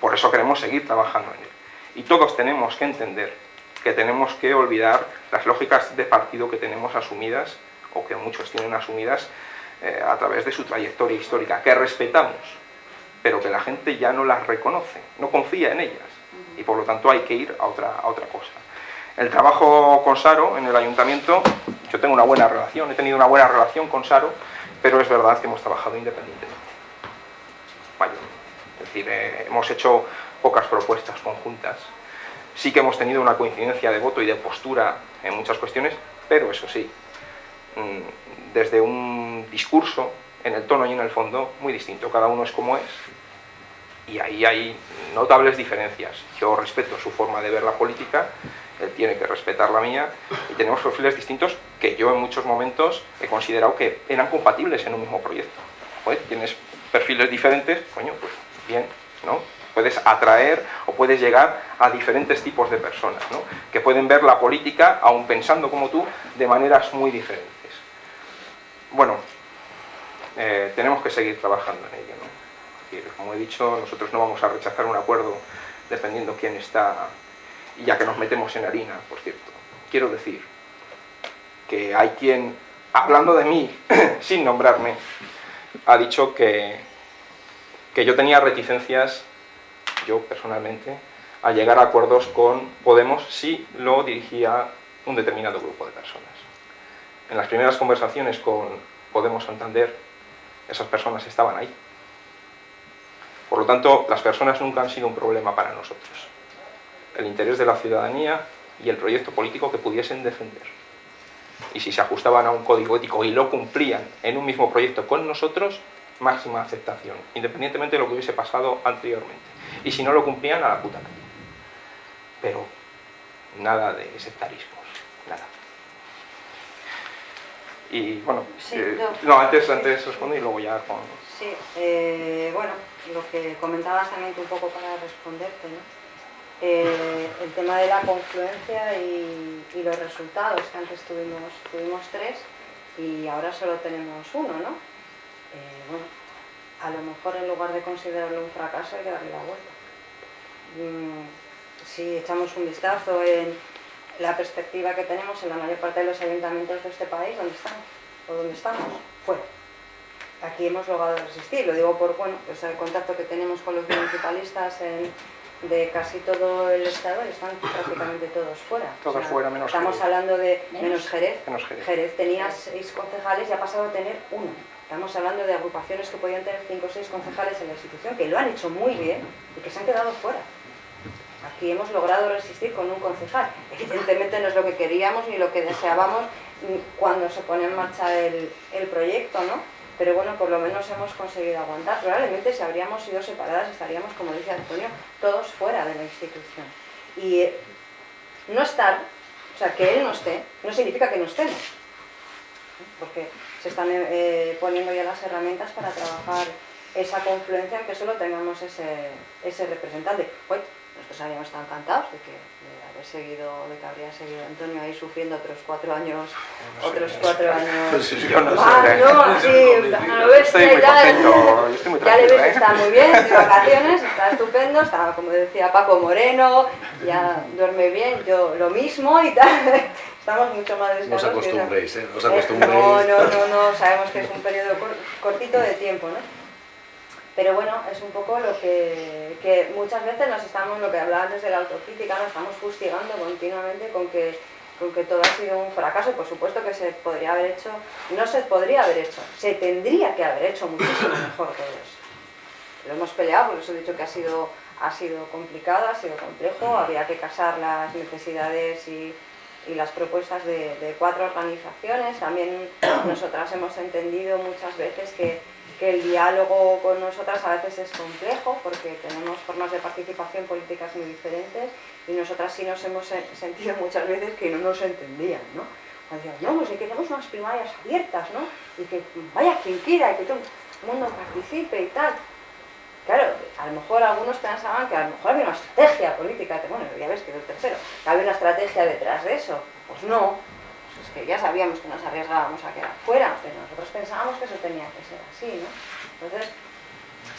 Por eso queremos seguir trabajando en él. Y todos tenemos que entender que tenemos que olvidar las lógicas de partido que tenemos asumidas, o que muchos tienen asumidas, eh, a través de su trayectoria histórica, que respetamos, pero que la gente ya no las reconoce, no confía en ellas, y por lo tanto hay que ir a otra, a otra cosa. El trabajo con Saro en el ayuntamiento, yo tengo una buena relación, he tenido una buena relación con Saro, pero es verdad que hemos trabajado independientemente. Es decir, eh, hemos hecho pocas propuestas conjuntas. Sí que hemos tenido una coincidencia de voto y de postura en muchas cuestiones, pero eso sí, mm, desde un discurso, en el tono y en el fondo, muy distinto. Cada uno es como es, y ahí hay notables diferencias. Yo respeto su forma de ver la política, él tiene que respetar la mía, y tenemos perfiles distintos que yo en muchos momentos he considerado que eran compatibles en un mismo proyecto. tienes perfiles diferentes, coño, pues bien, ¿no? Puedes atraer o puedes llegar a diferentes tipos de personas, ¿no? Que pueden ver la política, aun pensando como tú, de maneras muy diferentes. Bueno, eh, tenemos que seguir trabajando en ello, ¿no? como he dicho, nosotros no vamos a rechazar un acuerdo dependiendo quién está, y ya que nos metemos en harina, por cierto. Quiero decir que hay quien, hablando de mí, *coughs* sin nombrarme, ha dicho que, que yo tenía reticencias, yo personalmente, a llegar a acuerdos con Podemos si lo dirigía un determinado grupo de personas. En las primeras conversaciones con Podemos Santander, esas personas estaban ahí. Por lo tanto, las personas nunca han sido un problema para nosotros. El interés de la ciudadanía y el proyecto político que pudiesen defender. Y si se ajustaban a un código ético y lo cumplían en un mismo proyecto con nosotros, máxima aceptación, independientemente de lo que hubiese pasado anteriormente. Y si no lo cumplían, a la puta calle. Pero nada de sectarismos, nada. Y bueno, eh, no. antes, antes respondo y luego ya con... Sí, eh, bueno, lo que comentabas también un poco para responderte, ¿no? Eh, el tema de la confluencia y, los resultados, que antes tuvimos, tuvimos tres y ahora solo tenemos uno, ¿no? Eh, bueno, a lo mejor en lugar de considerarlo un fracaso hay que darle la vuelta. Mm, si echamos un vistazo en, la perspectiva que tenemos en la mayor parte de los ayuntamientos de este país, ¿dónde estamos? ¿O dónde estamos? Fuera. Aquí hemos logrado resistir, lo digo por bueno, pues el contacto que tenemos con los municipalistas en, de casi todo el estado están prácticamente todos fuera. Todos fuera, menos Estamos Jerez. hablando de menos Jerez. Menos Jerez. Jerez tenía seis concejales y ha pasado a tener uno. Estamos hablando de agrupaciones que podían tener cinco o seis concejales en la institución, que lo han hecho muy bien y que se han quedado fuera. Aquí hemos logrado resistir con un concejal. Evidentemente no es lo que queríamos ni lo que deseábamos cuando se pone en marcha el, el proyecto, ¿no? Pero bueno, por lo menos hemos conseguido aguantar. Probablemente si habríamos sido separadas estaríamos, como dice Antonio, todos fuera de la institución. Y eh, no estar, o sea, que él no esté, no significa que no estemos. Porque se están eh, poniendo ya las herramientas para trabajar esa confluencia en que solo tengamos ese, ese representante. Uy, nosotros habíamos estado encantados de que seguido, de que habría seguido Antonio ahí sufriendo otros cuatro años, otros cuatro años. Sí, Yo no sé. Ah, ¿eh? no, sí, Estoy muy ya, contento, estoy muy ya le ves ¿eh? está muy bien, de vacaciones, está estupendo, está como decía Paco Moreno, ya duerme bien, yo lo mismo y tal. *laughs* Estamos mucho más No os descansados. que esa- acostumbréis, ¿eh? No os acostumbréis. No, no, no, no, sabemos que es un periodo cor- cortito de tiempo, ¿no? Pero bueno, es un poco lo que, que muchas veces nos estamos, lo que hablaba antes de la autocrítica, nos estamos fustigando continuamente con que, con que todo ha sido un fracaso por supuesto que se podría haber hecho, no se podría haber hecho, se tendría que haber hecho muchísimo *coughs* mejor todo eso. Lo hemos peleado, por eso he dicho que ha sido, ha sido complicado, ha sido complejo, había que casar las necesidades y, y las propuestas de, de cuatro organizaciones. También *coughs* nosotras hemos entendido muchas veces que, que el diálogo con nosotras a veces es complejo porque tenemos formas de participación políticas muy diferentes y nosotras sí nos hemos sen- sentido muchas veces que no nos entendían, ¿no? Cuando no, pues si queremos unas primarias abiertas, ¿no? Y que vaya quien quiera y que todo el mundo participe y tal. Claro, a lo mejor algunos pensaban que a lo mejor había una estrategia política, bueno, ya ves que es el tercero, que había una estrategia detrás de eso. Pues no, que ya sabíamos que nos arriesgábamos a quedar fuera, pero nosotros pensábamos que eso tenía que ser así, ¿no? Entonces,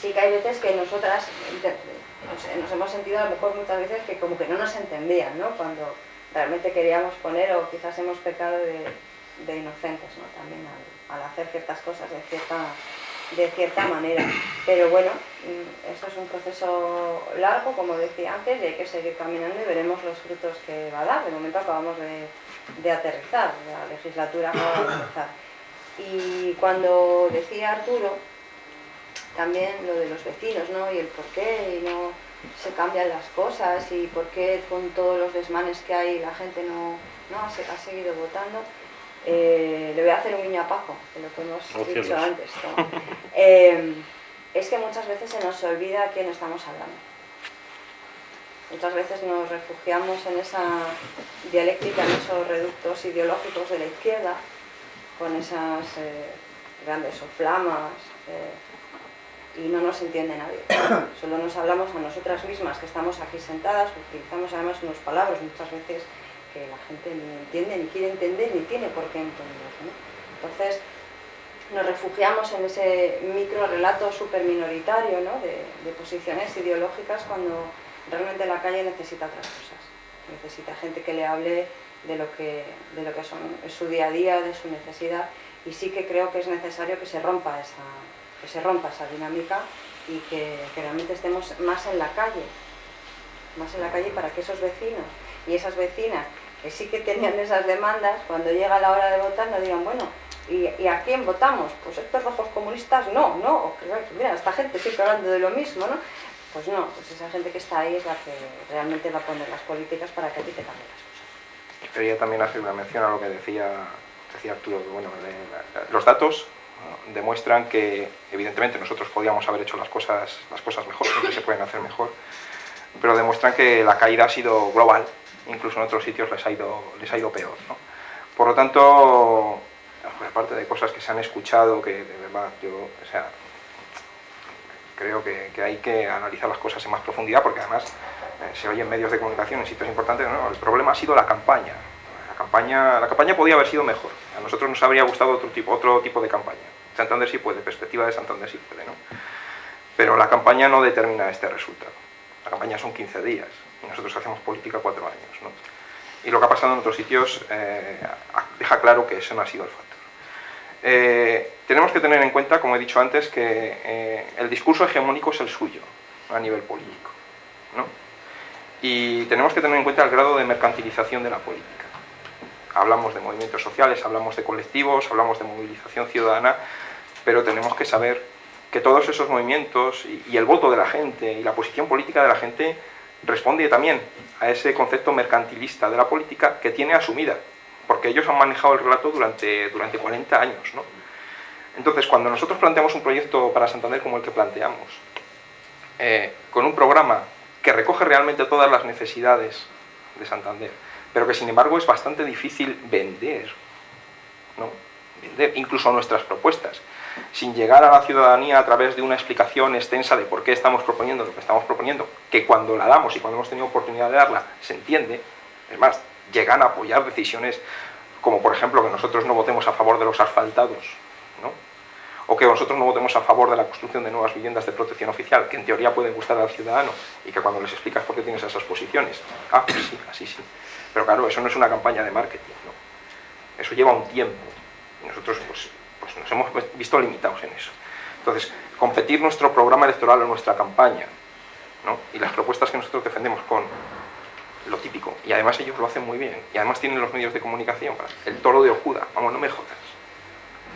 sí que hay veces que nosotras nos, hemos sentido a lo mejor muchas veces que como que no nos entendían, ¿no? Cuando realmente queríamos poner o quizás hemos pecado de, inocentes, ¿no? También al, al hacer ciertas cosas de cierta de cierta manera. Pero bueno, mm, esto es un proceso largo, como decía antes, y hay que seguir caminando y veremos los frutos que va a dar. De momento acabamos de, de aterrizar, la legislatura acaba de empezar. Y cuando decía Arturo, también lo de los vecinos, ¿no? Y el por qué y no se cambian las cosas y por qué con todos los desmanes que hay la gente no, no ha, se- ha seguido votando. Eh, le voy a hacer un guiño a Paco, de lo que hemos Oh, dicho cielos. antes. ¿no? *laughs* Eh, es que muchas veces se nos olvida a quién estamos hablando. Muchas veces nos refugiamos en esa dialéctica, en esos reductos ideológicos de la izquierda, con esas eh, grandes soflamas, eh, y no nos entiende nadie. *coughs* Solo nos hablamos a nosotras mismas, que estamos aquí sentadas, utilizamos además unas palabras muchas veces que la gente ni entiende, ni quiere entender, ni tiene por qué entender. ¿no? Entonces, nos refugiamos en ese micro relato súper minoritario ¿no? de, de posiciones ideológicas cuando realmente la calle necesita otras cosas. Necesita gente que le hable de lo que, de lo que son, es su día a día, de su necesidad, y sí que creo que es necesario que se rompa esa, que se rompa esa dinámica y que, realmente estemos más en la calle, más en la calle para que esos vecinos y esas vecinas que sí que tenían *laughs* esas demandas, cuando llega la hora de votar no digan, bueno, ¿y, y a quién votamos? Pues estos rojos comunistas no, no, mira, esta gente siempre hablando de lo mismo, ¿no? Pues no, pues esa gente que está ahí es la que realmente va a poner las políticas para que a ti te cambien las cosas. Quería también hacer una mención a lo que decía, decía Arturo, que bueno, los datos demuestran que evidentemente nosotros podíamos haber hecho las cosas, las cosas mejor, siempre se pueden hacer mejor, pero demuestran que la caída ha sido global, incluso en otros sitios les ha ido, les ha ido peor. ¿no? Por lo tanto, aparte de cosas que se han escuchado, que de verdad yo, o sea, creo que, hay que analizar las cosas en más profundidad, porque además eh, se oye en medios de comunicación, en sitios importantes, el problema ha sido la campaña. La campaña, la campaña podía haber sido mejor. A nosotros nos habría gustado otro tipo, otro tipo de campaña. Santander sí puede, perspectiva de Santander sí puede, ¿no? Pero la campaña no determina este resultado. La campaña son 15 días y nosotros hacemos política cuatro años, ¿no? Y lo que ha pasado en otros sitios eh, deja claro que eso no ha sido el factor. Eh, tenemos que tener en cuenta, como he dicho antes, que eh, el discurso hegemónico es el suyo a nivel político. ¿no? Y tenemos que tener en cuenta el grado de mercantilización de la política. Hablamos de movimientos sociales, hablamos de colectivos, hablamos de movilización ciudadana, pero tenemos que saber que todos esos movimientos y, el voto de la gente y la posición política de la gente responde también a ese concepto mercantilista de la política que tiene asumida, porque ellos han manejado el relato durante, durante 40 años. ¿no? Entonces, cuando nosotros planteamos un proyecto para Santander como el que planteamos, eh, con un programa que recoge realmente todas las necesidades de Santander, pero que sin embargo es bastante difícil vender, ¿no? vender incluso nuestras propuestas, sin llegar a la ciudadanía a través de una explicación extensa de por qué estamos proponiendo lo que estamos proponiendo, que cuando la damos y cuando hemos tenido oportunidad de darla se entiende, es más, llegan a apoyar decisiones como por ejemplo que nosotros no votemos a favor de los asfaltados, ¿no? o que nosotros no votemos a favor de la construcción de nuevas viviendas de protección oficial, que en teoría pueden gustar al ciudadano, y que cuando les explicas por qué tienes esas posiciones, ah, pues sí, así sí. Pero claro, eso no es una campaña de marketing, ¿no? Eso lleva un tiempo, y nosotros pues, pues nos hemos visto limitados en eso. Entonces, competir nuestro programa electoral o nuestra campaña, ¿no? y las propuestas que nosotros defendemos con lo típico, y además ellos lo hacen muy bien, y además tienen los medios de comunicación, el toro de Okuda, vamos, no me jodas.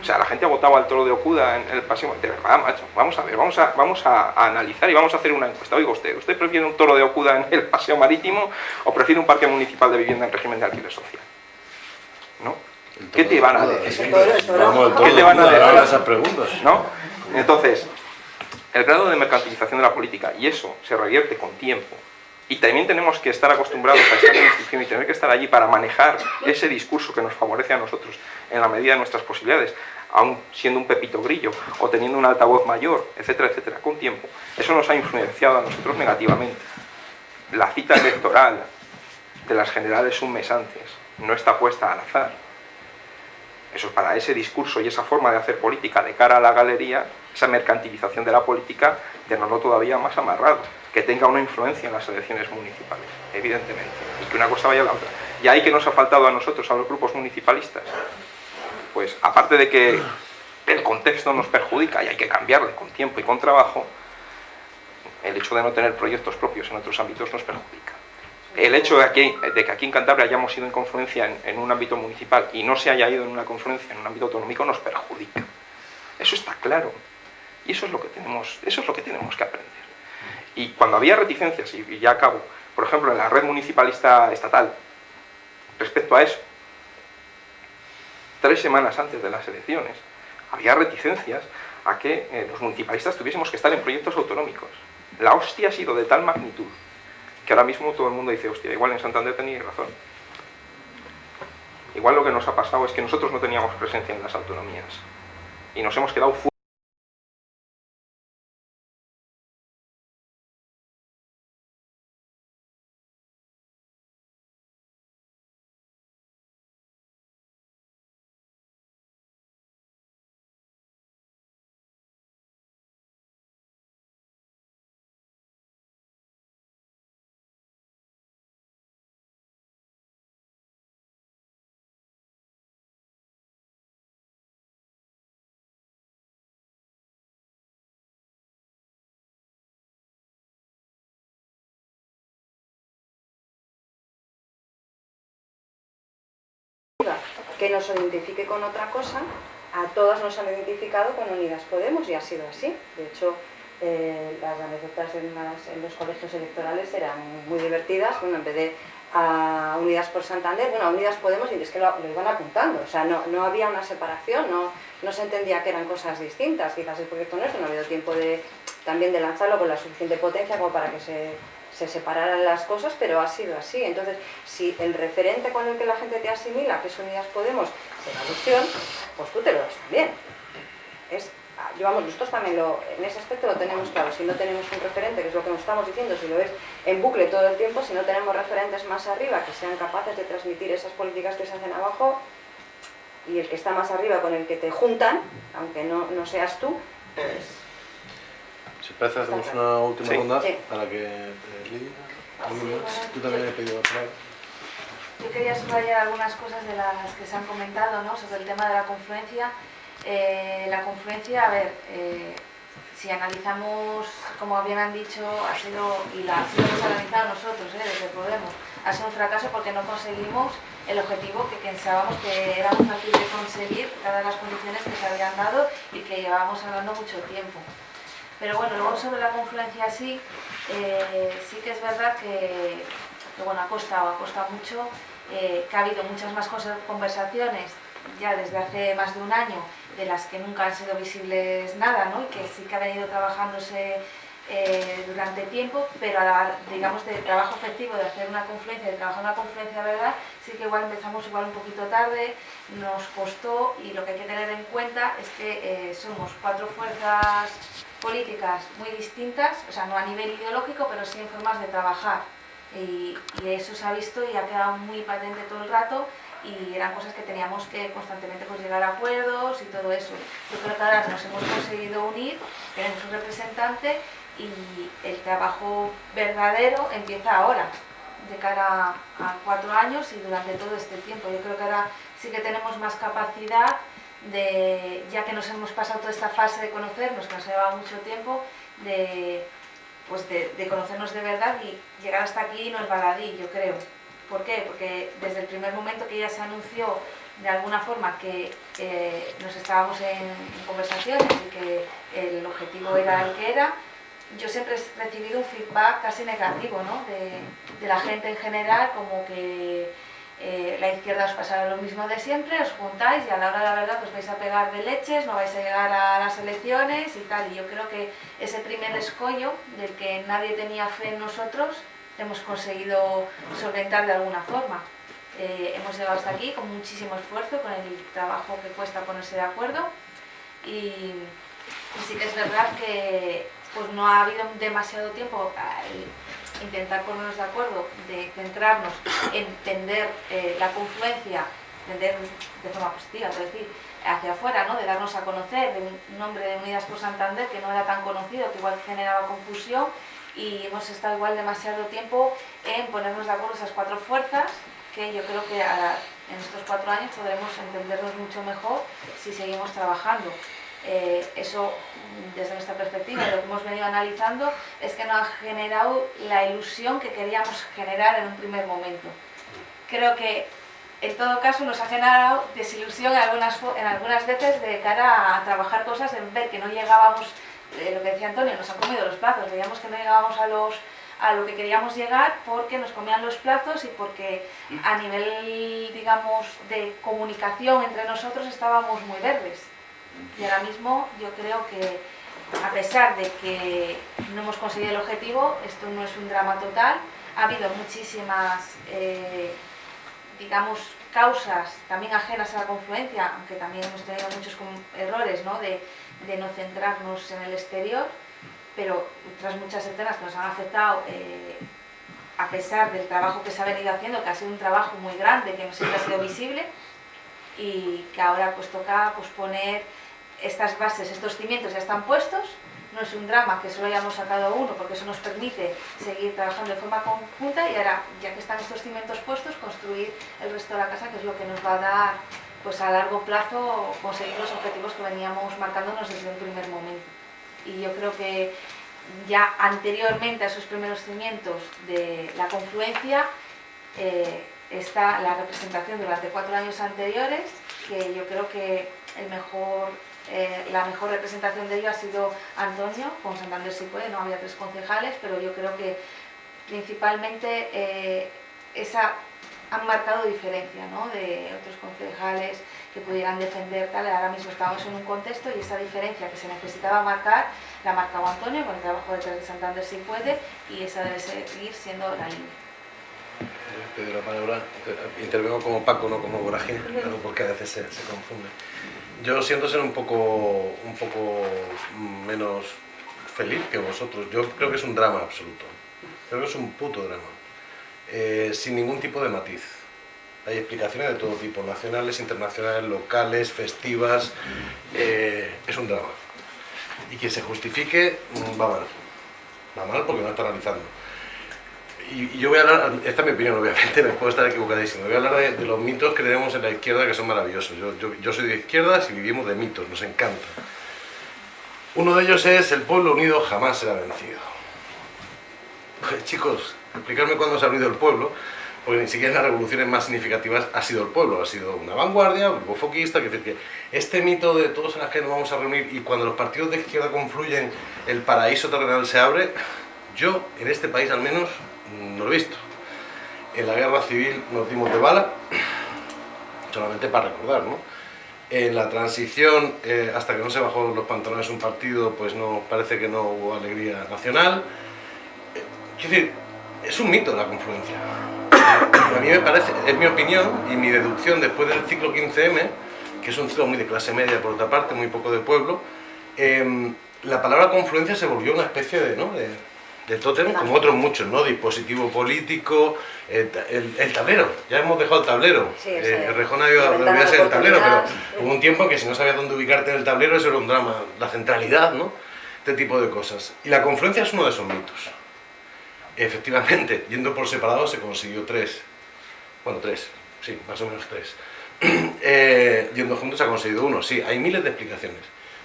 O sea, la gente ha votado al toro de Okuda en el paseo. De verdad, macho. Vamos a ver, vamos a, vamos a, analizar y vamos a hacer una encuesta. Oiga usted, ¿usted prefiere un toro de Okuda en el paseo marítimo o prefiere un parque municipal de vivienda en régimen de alquiler social? ¿No? ¿Qué te van a decir? ¿Qué te van a decir? esas preguntas. ¿No? Entonces, el grado de mercantilización de la política, y eso se revierte con tiempo, y también tenemos que estar acostumbrados a estar en institución y tener que estar allí para manejar ese discurso que nos favorece a nosotros en la medida de nuestras posibilidades, aún siendo un pepito grillo o teniendo un altavoz mayor, etcétera, etcétera, con tiempo. Eso nos ha influenciado a nosotros negativamente. La cita electoral de las generales un mes antes no está puesta al azar. Eso es para ese discurso y esa forma de hacer política de cara a la galería, esa mercantilización de la política, tenerlo todavía más amarrado que tenga una influencia en las elecciones municipales, evidentemente, y que una cosa vaya a la otra. Y ahí que nos ha faltado a nosotros, a los grupos municipalistas, pues aparte de que el contexto nos perjudica y hay que cambiarle con tiempo y con trabajo, el hecho de no tener proyectos propios en otros ámbitos nos perjudica. El hecho de, de que aquí en Cantabria hayamos ido en confluencia en, en un ámbito municipal y no se haya ido en una confluencia en un ámbito autonómico nos perjudica. Eso está claro. Y eso es lo que tenemos, eso es lo que, tenemos que aprender. Y cuando había reticencias, y ya acabo, por ejemplo, en la red municipalista estatal, respecto a eso, tres semanas antes de las elecciones, había reticencias a que eh, los municipalistas tuviésemos que estar en proyectos autonómicos. La hostia ha sido de tal magnitud que ahora mismo todo el mundo dice, hostia, igual en Santander teníais razón. Igual lo que nos ha pasado es que nosotros no teníamos presencia en las autonomías y nos hemos quedado que nos identifique con otra cosa, a todas nos han identificado con Unidas Podemos y ha sido así. De hecho, eh, las anécdotas en, los colegios electorales eran muy divertidas, bueno, en vez de a Unidas por Santander, bueno, a Unidas Podemos y es que lo, iban apuntando, o sea, no, no, había una separación, no, no se entendía que eran cosas distintas, quizás el proyecto nuestro no ha habido tiempo de, también de lanzarlo con la suficiente potencia como para que se se separaran las cosas, pero ha sido así. Entonces, si el referente con el que la gente te asimila, que es Unidas Podemos, es la adopción, pues tú te lo das también. Es, llevamos, nosotros también lo, en ese aspecto lo tenemos claro. Si no tenemos un referente, que es lo que nos estamos diciendo, si lo ves en bucle todo el tiempo, si no tenemos referentes más arriba que sean capaces de transmitir esas políticas que se hacen abajo, y el que está más arriba con el que te juntan, aunque no, no seas tú, pues si parece, hacemos una última ronda para que eh, Lidia, tú también he pedido hablar. yo quería subrayar algunas cosas de las que se han comentado ¿no? sobre el tema de la confluencia. Eh, la confluencia, a ver, eh, si analizamos, como bien han dicho, ha sido, y la hemos analizado nosotros ¿eh? desde Podemos, ha sido un fracaso porque no conseguimos el objetivo que pensábamos que era muy fácil de conseguir, dadas las condiciones que se habían dado y que llevábamos hablando mucho tiempo. Pero bueno, luego sobre la confluencia sí, eh, sí que es verdad que, bueno, ha costado, ha costado mucho, eh, que ha habido muchas más conversaciones ya desde hace más de un año de las que nunca han sido visibles nada, ¿no? y que sí que ha venido trabajándose eh, durante tiempo, pero a digamos de trabajo efectivo, de hacer una confluencia, de trabajar una confluencia verdad, sí que igual empezamos igual un poquito tarde, nos costó y lo que hay que tener en cuenta es que somos cuatro fuerzas políticas muy distintas, o sea, no a nivel ideológico, pero sí en formas de trabajar. Y, eso se ha visto y ha quedado muy patente todo el rato y eran cosas que teníamos que constantemente pues, llegar a acuerdos y todo eso. Yo creo que ahora nos hemos conseguido unir, tenemos un representante y el trabajo verdadero empieza ahora, de cara a cuatro años y durante todo este tiempo. Yo creo que ahora sí que tenemos más capacidad de, ya que nos hemos pasado toda esta fase de conocernos, que nos ha llevado mucho tiempo, de, pues de, conocernos de verdad y llegar hasta aquí no es baladí, yo creo. ¿Por qué? Porque desde el primer momento que ya se anunció de alguna forma que eh, nos estábamos en, conversaciones y que el objetivo era el que era, yo siempre he recibido un feedback casi negativo ¿no? de, de la gente en general, como que eh, la izquierda os pasará lo mismo de siempre, os juntáis y a la hora de la verdad os vais a pegar de leches, no vais a llegar a las elecciones y tal. Y yo creo que ese primer escollo del que nadie tenía fe en nosotros, hemos conseguido solventar de alguna forma. Eh, hemos llegado hasta aquí con muchísimo esfuerzo, con el trabajo que cuesta ponerse de acuerdo y, y sí que es verdad que pues no ha habido demasiado tiempo intentar ponernos de acuerdo, de centrarnos en entender eh, la confluencia, entender de forma positiva, es decir, hacia afuera, ¿no? de darnos a conocer, de un nombre de Unidas por Santander que no era tan conocido, que igual generaba confusión y hemos estado igual demasiado tiempo en ponernos de acuerdo esas cuatro fuerzas que yo creo que en estos cuatro años podremos entendernos mucho mejor si seguimos trabajando. Eh, eso, desde nuestra perspectiva, lo que hemos venido analizando, es que no ha generado la ilusión que queríamos generar en un primer momento. Creo que, en todo caso, nos ha generado desilusión en algunas, en algunas veces de cara a trabajar cosas, en ver que no llegábamos, eh, lo que decía Antonio, nos han comido los plazos, veíamos que no llegábamos a los a lo que queríamos llegar porque nos comían los plazos y porque a nivel, digamos, de comunicación entre nosotros estábamos muy verdes. Y ahora mismo yo creo que, a pesar de que no hemos conseguido el objetivo, esto no es un drama total, ha habido muchísimas, eh, digamos, causas también ajenas a la confluencia, aunque también hemos tenido muchos errores ¿no? de, no centrarnos en el exterior, pero otras muchas escenas que nos han afectado eh, a pesar del trabajo que se ha venido haciendo, que ha sido un trabajo muy grande, que no siempre ha sido visible, y que ahora pues toca pues, poner estas bases, estos cimientos ya están puestos, no es un drama que solo hayamos sacado uno, porque eso nos permite seguir trabajando de forma conjunta y ahora, ya que están estos cimientos puestos, construir el resto de la casa, que es lo que nos va a dar pues a largo plazo conseguir los objetivos que veníamos marcándonos desde un primer momento. Y yo creo que ya anteriormente a esos primeros cimientos de la confluencia eh, está la representación durante cuatro años anteriores, que yo creo que el mejor eh, la mejor representación de ello ha sido Antonio, con Santander si puede, no había tres concejales, pero yo creo que principalmente eh, esa han marcado diferencia ¿no? de otros concejales que pudieran defender tal, ahora mismo estamos en un contexto y esa diferencia que se necesitaba marcar, la ha marcado Antonio con el trabajo de Santander si puede y esa debe seguir siendo la línea. Pedro la palabra, intervengo como Paco, no como Vorágine, porque a veces se, se confunde. Yo siento ser un poco, un poco menos feliz que vosotros. Yo creo que es un drama absoluto. Creo que es un puto drama. Eh, sin ningún tipo de matiz. Hay explicaciones de todo tipo, nacionales, internacionales, locales, festivas. Eh, es un drama. Y que se justifique mm, va mal. Va mal porque no está analizando. Y, yo voy a hablar, esta es mi opinión obviamente, *laughs* me puedo estar equivocadísimo, voy a hablar de, los mitos que tenemos en la izquierda que son maravillosos. Yo, yo, soy de izquierdas y vivimos de mitos, nos encanta. Uno de ellos es el pueblo unido jamás será vencido. Pues chicos, explicarme cuándo se ha unido el pueblo, porque ni siquiera en las revoluciones más significativas ha sido el pueblo, ha sido una vanguardia, un grupo foquista, que decir que este mito de todos en las que nos vamos a reunir y cuando los partidos de izquierda confluyen el paraíso terrenal se abre, yo en este país al menos no lo he visto. En la guerra civil nos dimos de bala, solamente para recordar, ¿no? En la transición, eh, hasta que no se bajó los pantalones un partido, pues no parece que no hubo alegría nacional. Eh, quiero decir, es un mito la confluencia. A mí me parece, es mi opinión y mi deducción después del ciclo 15M, que es un ciclo muy de clase media por otra parte, muy poco de pueblo, em, la palabra confluencia se volvió una especie de, ¿no? de de tótem, como otros muchos, ¿no? Dispositivo político, el, tablero, ya hemos dejado el tablero. Sí, eh, el Rejón ha ido a olvidarse del tablero, pero hubo un tiempo que si no sabías dónde ubicarte en el tablero, eso era un drama. La centralidad, ¿no? Este tipo de cosas. Y la confluencia es uno de esos mitos. Efectivamente, yendo por separado se consiguió tres. Bueno, tres, sí, más o menos tres. *clears throat* Eh, yendo juntos se ha conseguido uno, sí, hay miles de explicaciones.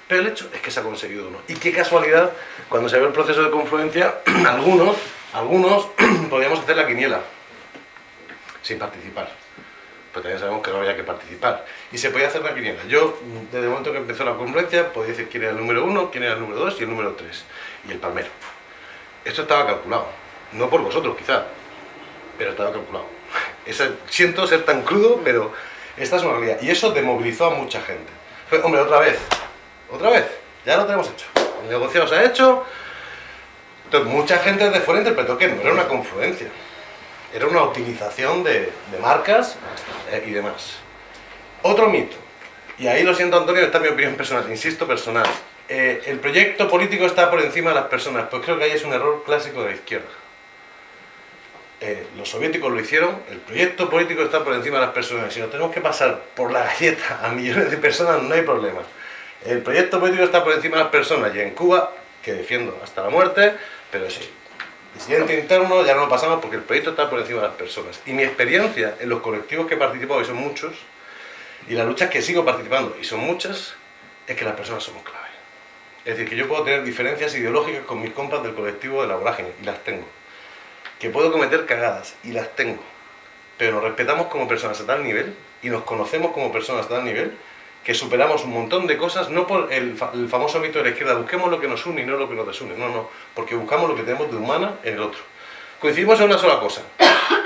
Pero el hecho es que se ha conseguido uno. Y qué casualidad, cuando se ve el proceso de confluencia, *clears throat* algunos, algunos *clears throat* podíamos hacer la quiniela sin participar. Pero también sabemos que no había que participar. Y se podía hacer la quiniela. Yo, desde el momento que empezó la confluencia, podía decir quién era el número uno, quién era el número dos y el número tres. Y el palmero. Esto estaba calculado. No por vosotros, quizá, pero estaba calculado. *laughs* siento ser tan crudo, pero esta es una realidad. Y eso demovilizó a mucha gente. hombre, otra vez, otra vez, ya lo tenemos hecho. El negocio se ha hecho. Entonces, mucha gente de fuera interpretó que no era una confluencia. Era una utilización de, marcas eh, y demás. Otro mito. Y ahí lo siento, Antonio, esta es mi opinión personal, insisto, personal. Eh, el proyecto político está por encima de las personas. Pues creo que ahí es un error clásico de la izquierda. Eh, los soviéticos lo hicieron, el proyecto político está por encima de las personas. Si nos tenemos que pasar por la galleta a millones de personas, no hay problema. El proyecto político está por encima de las personas y en Cuba, que defiendo hasta la muerte, pero sí, disidente interno ya no lo pasamos porque el proyecto está por encima de las personas. Y mi experiencia en los colectivos que he participado, y son muchos, y las luchas que sigo participando, y son muchas, es que las personas somos clave. Es decir, que yo puedo tener diferencias ideológicas con mis compas del colectivo de la vorágine, y las tengo. Que puedo cometer cagadas, y las tengo. Pero nos respetamos como personas a tal nivel, y nos conocemos como personas a tal nivel, que superamos un montón de cosas, no por el, famoso mito de la izquierda, busquemos lo que nos une y no lo que nos desune, no, no, porque buscamos lo que tenemos de humana en el otro. Coincidimos en una sola cosa,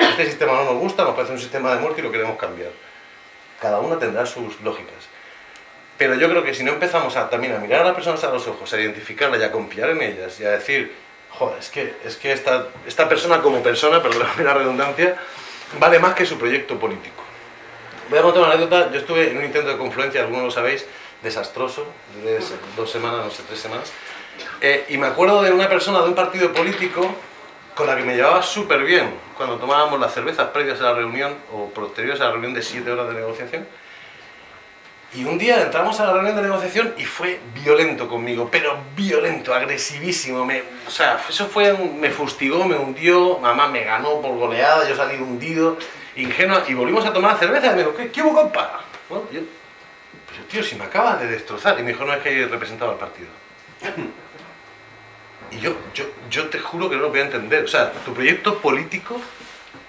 este sistema no nos gusta, nos parece un sistema de muerte y lo queremos cambiar. Cada una tendrá sus lógicas. Pero yo creo que si no empezamos también a mirar a las personas a los ojos, a identificarlas y a confiar en ellas y a decir, joder, es que, es que esta, esta persona como persona, perdóname la redundancia, vale más que su proyecto político. Voy a contar una anécdota. Yo estuve en un intento de confluencia, algunos lo sabéis, desastroso, de dos semanas, no sé, tres semanas. Eh, y me acuerdo de una persona de un partido político con la que me llevaba súper bien cuando tomábamos las cervezas previas a la reunión o posteriores a la reunión de siete horas de negociación. Y un día entramos a la reunión de negociación y fue violento conmigo, pero violento, agresivísimo. Me, o sea, eso fue, me fustigó, me hundió, mamá me ganó por goleada, yo salí hundido ingenua, y volvimos a tomar cerveza y me dijo, ¿qué, qué hubo, compa? Bueno, yo, pues tío, si me acaba de destrozar. Y me dijo, no, es que hay representado al partido. Y yo, yo, yo te juro que no lo voy a entender. O sea, tu proyecto político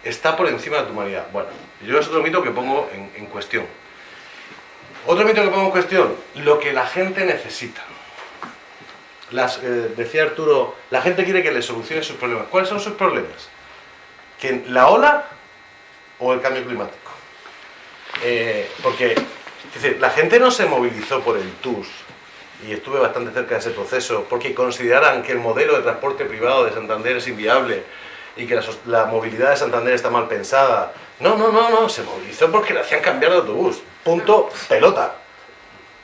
está por encima de tu humanidad. Bueno, yo es otro mito que pongo en, en cuestión. Otro mito que pongo en cuestión, lo que la gente necesita. Las, eh, decía Arturo, la gente quiere que le solucione sus problemas. ¿Cuáles son sus problemas? Que la ola o el cambio climático. Eh, porque la gente no se movilizó por el TUS, y estuve bastante cerca de ese proceso, porque consideraran que el modelo de transporte privado de Santander es inviable y que la, movilidad de Santander está mal pensada. No, no, no, no, se movilizó porque le hacían cambiar de autobús. Punto, pelota.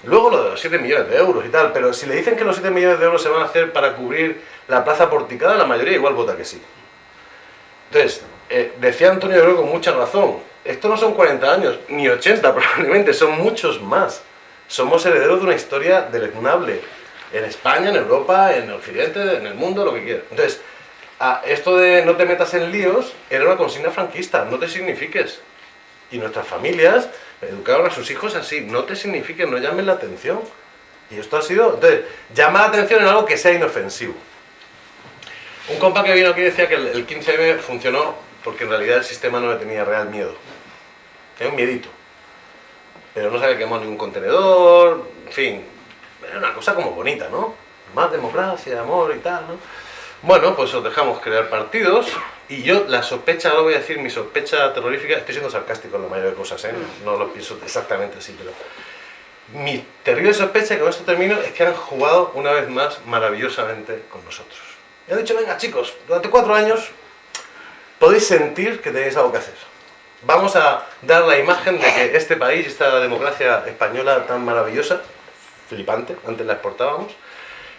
Luego lo de los 7 millones de euros y tal, pero si le dicen que los 7 millones de euros se van a hacer para cubrir la plaza porticada, la mayoría igual vota que sí. Entonces, eh, decía Antonio creo con mucha razón, esto no son 40 años, ni 80 *laughs* probablemente, son muchos más. Somos herederos de una historia deleznable, en España, en Europa, en Occidente, en el mundo, lo que quieras. Entonces, esto de no te metas en líos era una consigna franquista, no te signifiques. Y nuestras familias educaron a sus hijos así, no te signifiques, no llamen la atención. Y esto ha sido, entonces, llama la atención en algo que sea inofensivo. Un compa que vino aquí decía que el 15M funcionó porque en realidad el sistema no le tenía real miedo. Tenía un miedito. Pero no se había quemado ningún contenedor, en fin, era una cosa como bonita, ¿no? Más democracia, amor y tal, ¿no? Bueno, pues os dejamos crear partidos y yo la sospecha, ahora voy a decir mi sospecha terrorífica, estoy siendo sarcástico en la mayoría de cosas, ¿eh? no lo pienso exactamente así, pero mi terrible sospecha, y con esto termino, es que han jugado una vez más maravillosamente con nosotros. Y han dicho, venga chicos, durante cuatro años podéis sentir que tenéis algo que hacer. Vamos a dar la imagen de que este país, esta democracia española tan maravillosa, flipante, antes la exportábamos,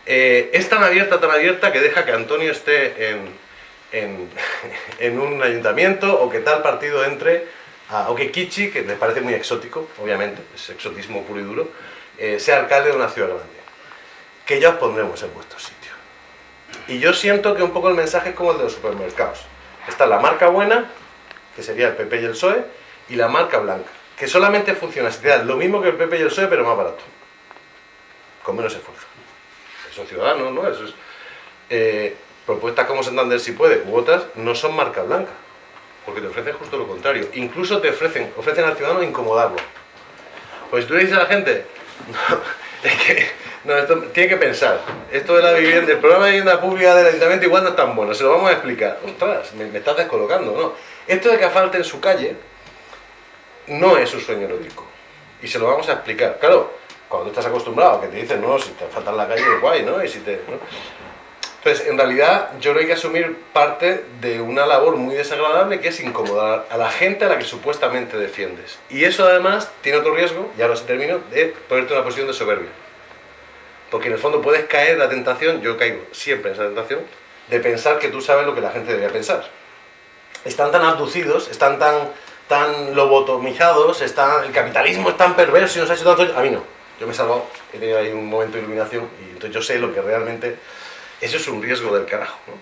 eh, es tan abierta, tan abierta que deja que Antonio esté en, en, *laughs* en un ayuntamiento o que tal partido entre, a, o que Kichi, que les parece muy exótico, obviamente, es exotismo puro y duro, eh, sea alcalde de una ciudad grande. Que ya os pondremos en vuestro sitio. Y yo siento que un poco el mensaje es como el de los supermercados. Está la marca buena, que sería el PP y el PSOE, y la marca blanca, que solamente funciona si te dan lo mismo que el PP y el PSOE, pero más barato. Con menos esfuerzo. Son ciudadanos, ¿no? Eso es... Eh, propuestas como Santander si puede, u otras, no son marca blanca. Porque te ofrecen justo lo contrario. Incluso te ofrecen, ofrecen al ciudadano incomodarlo. Pues tú le dices a la gente, *laughs* no, tiene que pensar. Esto de la vivienda, el programa de vivienda pública del ayuntamiento igual no es tan bueno, se lo vamos a explicar. Ostras, me, me estás descolocando, ¿no? Esto de que falte en su calle no es un sueño erótico. Y se lo vamos a explicar. Claro, cuando estás acostumbrado que te dicen, no, si te falta en la calle guay, ¿no? Y si te, ¿no? Entonces, en realidad, yo que hay que asumir parte de una labor muy desagradable que es incomodar a la gente a la que supuestamente defiendes. Y eso además tiene otro riesgo, y ahora se termino, de ponerte en una posición de soberbia. Porque en el fondo puedes caer en la tentación, yo caigo siempre en esa tentación, de pensar que tú sabes lo que la gente debería pensar. Están tan abducidos, están tan, tan lobotomizados, están, el capitalismo es tan perverso y nos ha hecho tanto... A mí no, yo me he salvado, he tenido ahí un momento de iluminación y entonces yo sé lo que realmente... Eso es un riesgo del carajo, ¿no?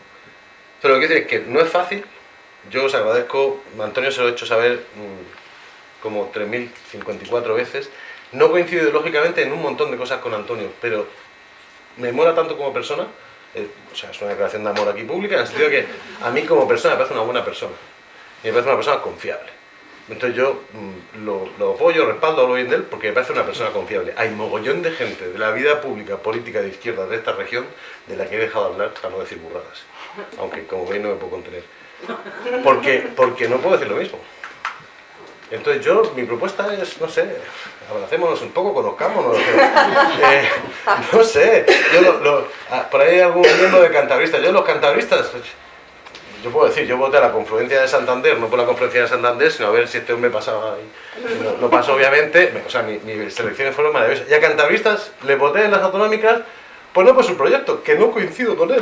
Pero lo que quiero decir es que no es fácil, yo os agradezco, Antonio se lo he hecho saber mmm, como 3.054 veces, no coincido ideológicamente en un montón de cosas con Antonio, pero me mola tanto como persona, eh, o sea, es una declaración de amor aquí pública, en el sentido que a mí como persona me parece una buena persona, y me parece una persona confiable. Entonces yo mmm, lo, apoyo, respaldo, hablo bien de él, porque me parece una persona confiable. Hay mogollón de gente de la vida pública, política de izquierda de esta región, de la que he dejado de hablar para no decir burradas. Aunque como veis no me puedo contener. Porque, porque no puedo decir lo mismo. Entonces yo, mi propuesta es, no sé, abracémonos un poco, conozcámonos. *laughs* Eh, no sé, yo lo, lo, por ahí hay algún miembro de cantabristas. Yo los cantabristas, yo puedo decir, yo voté a la confluencia de Santander, no por la confluencia de Santander, sino a ver si este hombre pasaba ahí. No, pasó obviamente, o sea, mis, mis elecciones fueron maravillosas. Y a cantabristas le voté en las autonómicas, pues no por su proyecto, que no coincido con él.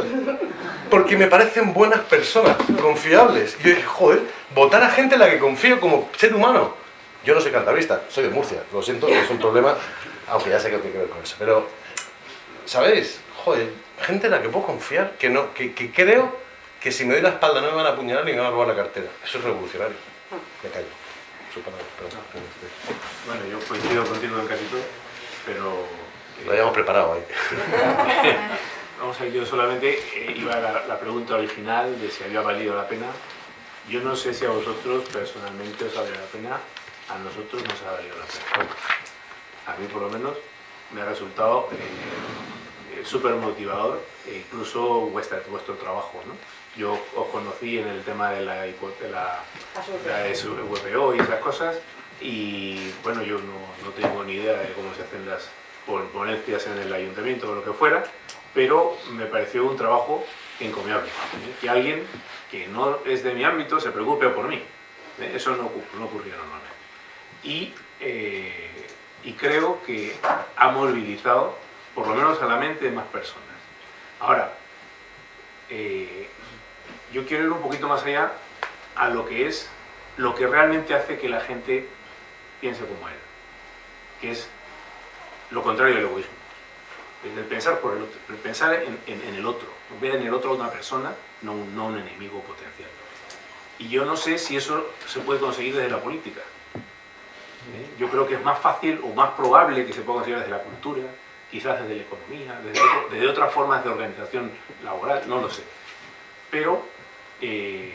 Porque me parecen buenas personas, confiables. Y yo dije, joder, votar a gente en la que confío como ser humano. Yo no soy cantabrista, soy de Murcia, lo siento, es un problema, aunque ya sé que tiene que ver con eso. Pero, ¿sabéis? Joder, gente en la que puedo confiar, que, no, que, que creo que si me doy la espalda no me van a apuñalar ni me van a robar la cartera. Eso es revolucionario. Me callo. Su palabra, perdón. Bueno, yo coincido contigo en casi todo, pero... Lo habíamos preparado ahí. *laughs* Vamos a ver, yo solamente eh, iba a la, la, pregunta original de si había valido la pena. Yo no sé si a vosotros personalmente os ha valido la pena, a nosotros nos ha valido la pena. A mí por lo menos me ha resultado eh, eh, súper motivador e incluso vuestra, vuestro trabajo. ¿no? Yo os conocí en el tema de la, de la, y esas cosas y bueno, yo no, no tengo ni idea de cómo se hacen las ponencias en el ayuntamiento o lo que fuera, pero me pareció un trabajo encomiable. ¿eh? Que alguien que no es de mi ámbito se preocupe por mí. ¿eh? Eso no, no ocurría normalmente. Y, eh, y creo que ha movilizado, por lo menos a la mente de más personas. Ahora, eh, yo quiero ir un poquito más allá a lo que es lo que realmente hace que la gente piense como él, que es lo contrario del egoísmo. el pensar por el otro, el pensar en, el otro, ver en el otro una persona, no, no un enemigo potencial. Y yo no sé si eso se puede conseguir desde la política. Yo creo que es más fácil o más probable que se pueda conseguir desde la cultura, quizás desde la economía, desde, desde otras formas de organización laboral, no lo sé. Pero eh,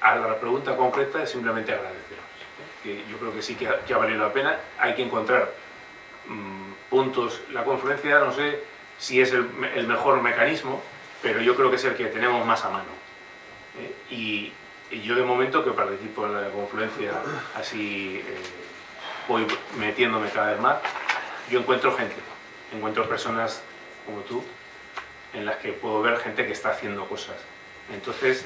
a la pregunta concreta es simplemente agradeceros. ¿eh? Yo creo que sí que ha, valido la pena. Hay que encontrar mm, puntos. La confluencia no sé si es el, mejor mecanismo, pero yo creo que es el que tenemos más a mano. Y, yo de momento que participo en la confluencia, así eh, voy metiéndome cada vez más, yo encuentro gente, encuentro personas como tú, en las que puedo ver gente que está haciendo cosas. Entonces,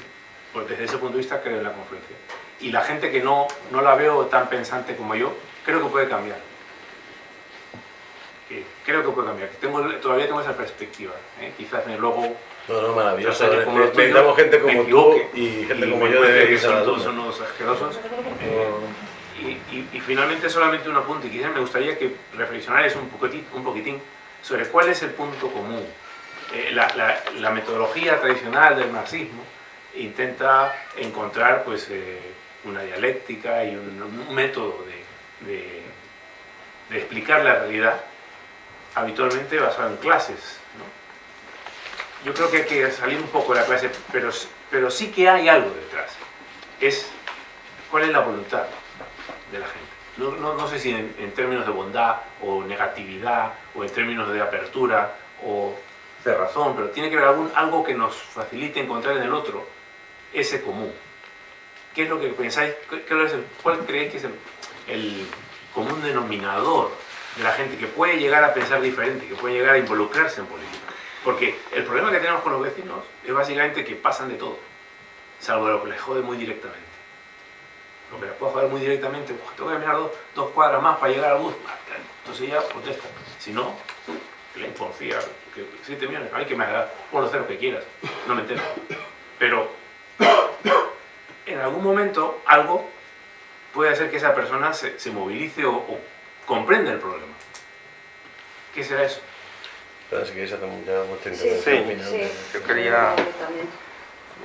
pues desde ese punto de vista creo en la confluencia. Y la gente que no, no la veo tan pensante como yo, creo que puede cambiar. creo que puede cambiar. Tengo, todavía tengo esa perspectiva. ¿eh? Quizás luego no, no, maravilloso. Necesitamos gente como tú y gente como yo de que son todos unos asquerosos. Eh, y, y, finalmente solamente un apunte, quizás me gustaría que reflexionarais un poquitín, un poquitín sobre cuál es el punto común. Eh, la, la, metodología tradicional del marxismo intenta encontrar pues, eh, una dialéctica y un, método de, de, de, explicar la realidad habitualmente basado en clases. ¿no? yo creo que hay que salir un poco de la clase, pero, pero sí que hay algo detrás. Es cuál es la voluntad de la gente. No, no, sé si en, términos de bondad o negatividad o en términos de apertura o cerrazón, pero tiene que haber algún, algo que nos facilite encontrar en el otro ese común. ¿Qué es lo que pensáis? ¿Cuál creéis que es el, el común denominador de la gente que puede llegar a pensar diferente, que puede llegar a involucrarse en política? Porque el problema que tenemos con los vecinos es básicamente que pasan de todo, salvo lo que les jode muy directamente. Lo que les puedo joder muy directamente, tengo que mirar dos, cuadras más para llegar al bus, entonces ya protesta. Si no, le confía, que 7 millones, a mí que me haga, por lo cero que quieras, no me entero. Pero en algún momento algo puede hacer que esa persona se, movilice o, o comprenda el problema. ¿Qué será eso? Pero si queréis hacer ya vuestra intervención sí, Yo quería...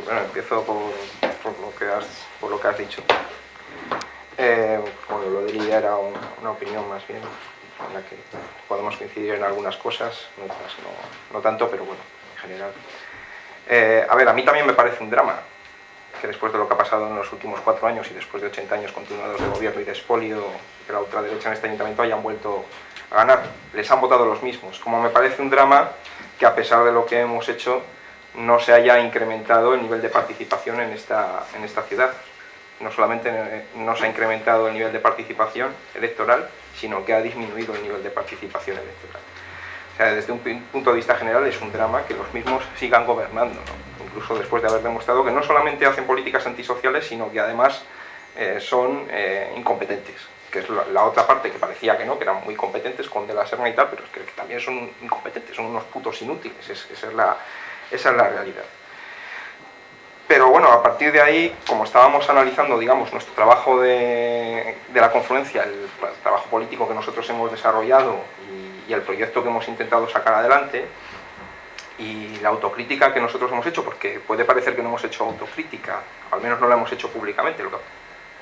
Bueno, empiezo por, por, lo que has, por lo que has dicho. Eh, bueno, lo Lidia era una opinión más bien, en la que podemos coincidir en algunas cosas, en otras no, tanto, pero bueno, en general. Eh, a ver, a mí también me parece un drama que después de lo que ha pasado en los últimos cuatro años y después de 80 años continuados de gobierno y de expolio, que la ultraderecha en este ayuntamiento hayan vuelto a ganar. Les han votado los mismos. Como me parece un drama que a pesar de lo que hemos hecho no se haya incrementado el nivel de participación en esta, en esta ciudad. No solamente no se ha incrementado el nivel de participación electoral, sino que ha disminuido el nivel de participación electoral. O sea, desde un punto de vista general es un drama que los mismos sigan gobernando, incluso después de haber demostrado que no solamente hacen políticas antisociales, sino que además eh, son eh, incompetentes que es la, otra parte que parecía que no, que eran muy competentes con De la Serna y tal, pero es que, también son incompetentes, son unos putos inútiles, esa es la realidad. Pero bueno, a partir de ahí, como estábamos analizando, digamos, nuestro trabajo de, de la confluencia, el, trabajo político que nosotros hemos desarrollado y, el proyecto que hemos intentado sacar adelante, y la autocrítica que nosotros hemos hecho, porque puede parecer que no hemos hecho autocrítica, al menos no la hemos hecho públicamente, lo que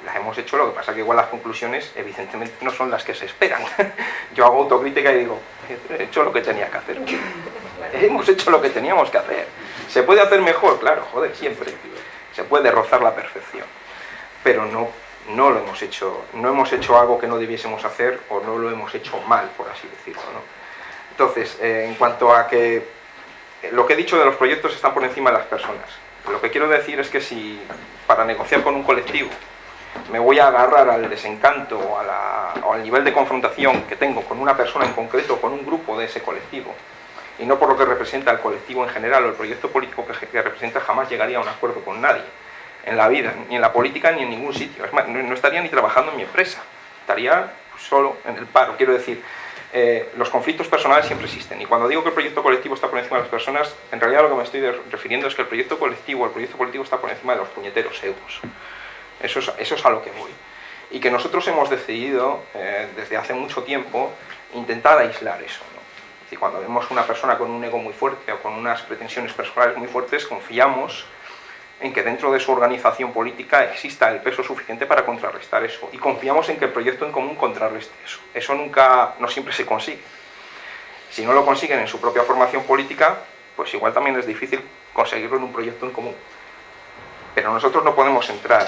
las hemos hecho, lo que pasa que igual las conclusiones evidentemente no son las que se esperan. *laughs* Yo hago autocrítica y digo, he hecho lo que tenía que hacer. *laughs* hemos hecho lo que teníamos que hacer. ¿Se puede hacer mejor? Claro, joder, siempre. Se puede rozar la perfección. Pero no, no lo hemos hecho, no hemos hecho algo que no debiésemos hacer o no lo hemos hecho mal, por así decirlo. Entonces, eh, en cuanto a que lo que he dicho de los proyectos están por encima de las personas. Lo que quiero decir es que si para negociar con un colectivo me voy a agarrar al desencanto o, al nivel de confrontación que tengo con una persona en concreto, con un grupo de ese colectivo, y no por lo que representa el colectivo en general o el proyecto político que, representa, jamás llegaría a un acuerdo con nadie en la vida, ni en la política ni en ningún sitio. Es más, no, estaría ni trabajando en mi empresa, estaría solo en el paro. Quiero decir, eh, los conflictos personales siempre existen. Y cuando digo que el proyecto colectivo está por encima de las personas, en realidad lo que me estoy refiriendo es que el proyecto colectivo, el proyecto político está por encima de los puñeteros es, eso es a lo que voy. Y que nosotros hemos decidido, eh, desde hace mucho tiempo, intentar aislar eso. Decir, cuando vemos una persona con un ego muy fuerte o con unas pretensiones personales muy fuertes, confiamos en que dentro de su organización política exista el peso suficiente para contrarrestar eso. Y confiamos en que el proyecto en común contrarreste eso. Eso nunca, no siempre se consigue. Si no lo consiguen en su propia formación política, pues igual también es difícil conseguirlo en un proyecto en común. Pero nosotros no podemos entrar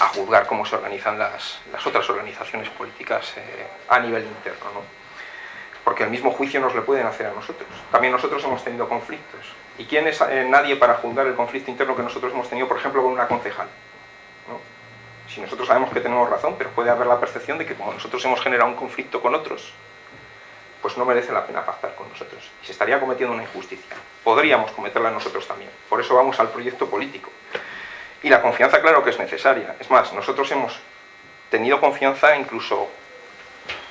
a juzgar cómo se organizan las, las otras organizaciones políticas eh, a nivel interno. ¿no? Porque el mismo juicio nos lo pueden hacer a nosotros. También nosotros hemos tenido conflictos. ¿Y quién es eh, nadie para juzgar el conflicto interno que nosotros hemos tenido, por ejemplo, con una concejal? Si nosotros sabemos que tenemos razón, pero puede haber la percepción de que como nosotros hemos generado un conflicto con otros, pues no merece la pena pactar con nosotros. Y se estaría cometiendo una injusticia. Podríamos cometerla nosotros también. Por eso vamos al proyecto político. Y la confianza, claro que es necesaria. Es más, nosotros hemos tenido confianza incluso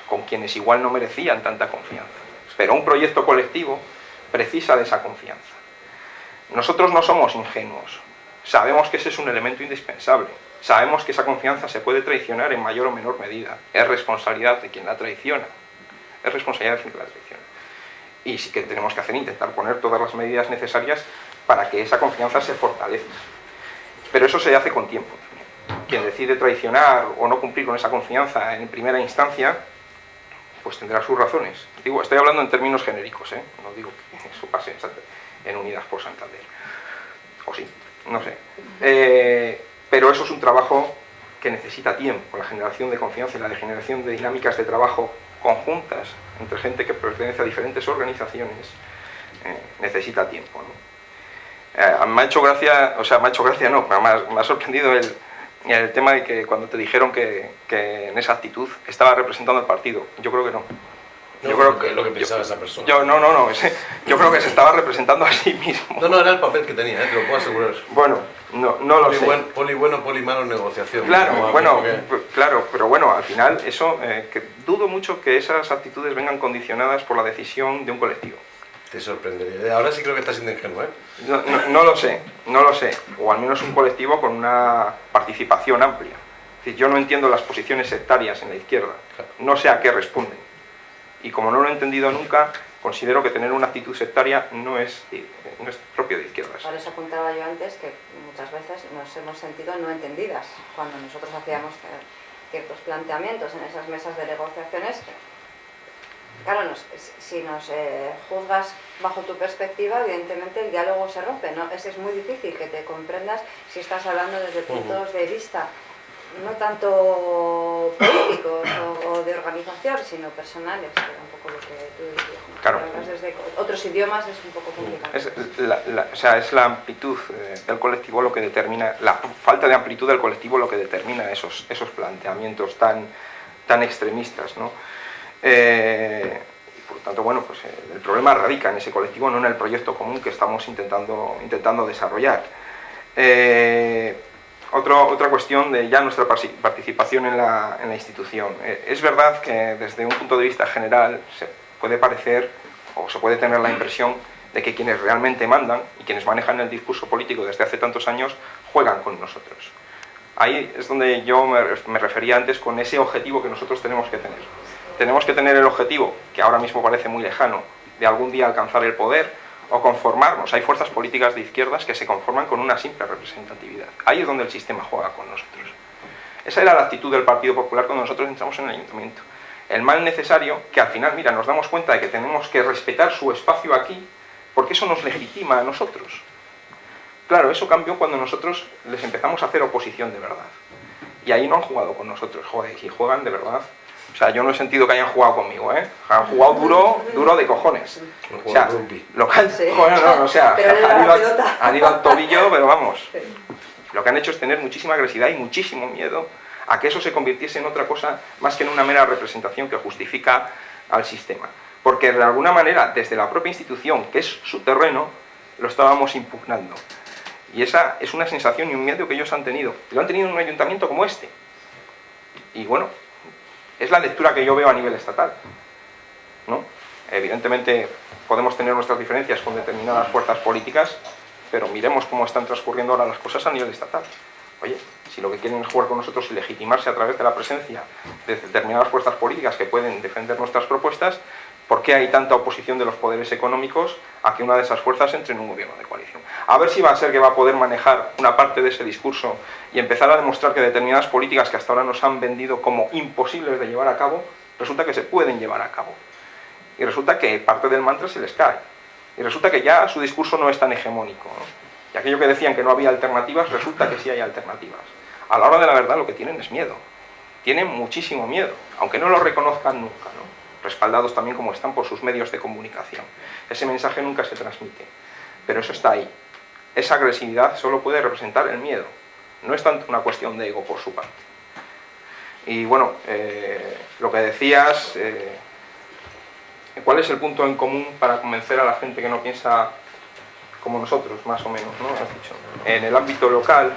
con quienes igual no merecían tanta confianza. Pero un proyecto colectivo precisa de esa confianza. Nosotros no somos ingenuos, sabemos que ese es un elemento indispensable, sabemos que esa confianza se puede traicionar en mayor o menor medida, es responsabilidad de quien la traiciona, es responsabilidad de quien la traiciona. Y sí que tenemos que hacer, intentar poner todas las medidas necesarias para que esa confianza se fortalezca. Pero eso se hace con tiempo. Quien decide traicionar o no cumplir con esa confianza en primera instancia, pues tendrá sus razones. Digo, estoy hablando en términos genéricos, ¿eh? no digo que *laughs* eso pase en, Unidas por Santander. O sí, no sé. Eh, pero eso es un trabajo que necesita tiempo, la generación de confianza y la generación de dinámicas de trabajo conjuntas entre gente que pertenece a diferentes organizaciones eh, necesita tiempo. me ha hecho gracia, o sea, me ha hecho gracia no, me ha sorprendido el, el tema de que cuando te dijeron que, que, en esa actitud estaba representando al partido, yo creo que no. yo creo que lo que pensaba esa persona. Yo, no, no, no, yo creo que se estaba representando a sí mismo. No, no, era el papel que tenía, ¿eh? te lo puedo asegurar. Bueno, no, no lo sé. poli bueno, poli malo negociación. Claro, bueno, claro, pero bueno, al final eso, eh, que dudo mucho que esas actitudes vengan condicionadas por la decisión de un colectivo. Te sorprendería. Ahora sí creo que estás siendo ingenuo, ¿eh? No, lo sé, no lo sé. O al menos un colectivo con una participación amplia. yo no entiendo las posiciones sectarias en la izquierda. No sé a qué responden. Y como no lo he entendido nunca, considero que tener una actitud sectaria no es, no es propio de izquierdas. Por eso apuntaba yo antes que muchas veces nos hemos sentido no entendidas cuando nosotros hacíamos ciertos planteamientos en esas mesas de negociaciones Claro, si nos eh, juzgas bajo tu perspectiva, evidentemente el diálogo se rompe, ¿no? Es, es muy difícil que te comprendas si estás hablando desde puntos de vista no tanto políticos o, de organización, sino personales, que era un poco lo que tú decías. Claro. Desde otros idiomas es un poco complicado. Es la, o sea, es la amplitud eh, del colectivo lo que determina, la falta de amplitud del colectivo lo que determina esos, esos planteamientos tan, tan extremistas, ¿no? Eh, por lo tanto, bueno, pues eh, el problema radica en ese colectivo, no en el proyecto común que estamos intentando, intentando desarrollar. Eh, otra cuestión de ya nuestra participación en la, en la institución. es verdad que desde un punto de vista general se puede parecer o se puede tener la impresión de que quienes realmente mandan y quienes manejan el discurso político desde hace tantos años juegan con nosotros. Ahí es donde yo me refería antes con ese objetivo que nosotros tenemos que tener tenemos que tener el objetivo, que ahora mismo parece muy lejano, de algún día alcanzar el poder o conformarnos. Hay fuerzas políticas de izquierdas que se conforman con una simple representatividad. Ahí es donde el sistema juega con nosotros. Esa era la actitud del Partido Popular cuando nosotros entramos en el ayuntamiento. El mal necesario, que al final, mira, nos damos cuenta de que tenemos que respetar su espacio aquí, porque eso nos legitima a nosotros. Claro, eso cambió cuando nosotros les empezamos a hacer oposición de verdad. Y ahí no han jugado con nosotros. Joder, si juegan de verdad, o sea, yo no he sentido que hayan jugado conmigo, ¿eh? Han jugado duro, duro de cojones. O sea, lo que han, *laughs* no, o sea, han ido, al tobillo, pero vamos. Lo que han hecho es tener muchísima agresividad y muchísimo miedo a que eso se convirtiese en otra cosa más que en una mera representación que justifica al sistema. Porque de alguna manera, desde la propia institución, que es su terreno, lo estábamos impugnando. Y esa es una sensación y un miedo que ellos han tenido. Lo han tenido en un ayuntamiento como este. Y bueno, es la lectura que yo veo a nivel estatal. ¿no? Evidentemente podemos tener nuestras diferencias con determinadas fuerzas políticas, pero miremos cómo están transcurriendo ahora las cosas a nivel estatal. Oye, si lo que quieren es jugar con nosotros y legitimarse a través de la presencia de determinadas fuerzas políticas que pueden defender nuestras propuestas, ¿Por qué hay tanta oposición de los poderes económicos a que una de esas fuerzas entre en un gobierno de coalición? A ver si va a ser que va a poder manejar una parte de ese discurso y empezar a demostrar que determinadas políticas que hasta ahora nos han vendido como imposibles de llevar a cabo, resulta que se pueden llevar a cabo. Y resulta que parte del mantra se les cae. Y resulta que ya su discurso no es tan hegemónico. Y aquello que decían que no había alternativas, resulta que sí hay alternativas. A la hora de la verdad lo que tienen es miedo. Tienen muchísimo miedo, aunque no lo reconozcan nunca. Respaldados también como están por sus medios de comunicación. Ese mensaje nunca se transmite, pero eso está ahí. Esa agresividad solo puede representar el miedo, no es tanto una cuestión de ego por su parte. Y bueno, eh, lo que decías, eh, ¿cuál es el punto en común para convencer a la gente que no piensa como nosotros, más o menos, ¿no? Has dicho. En el ámbito local,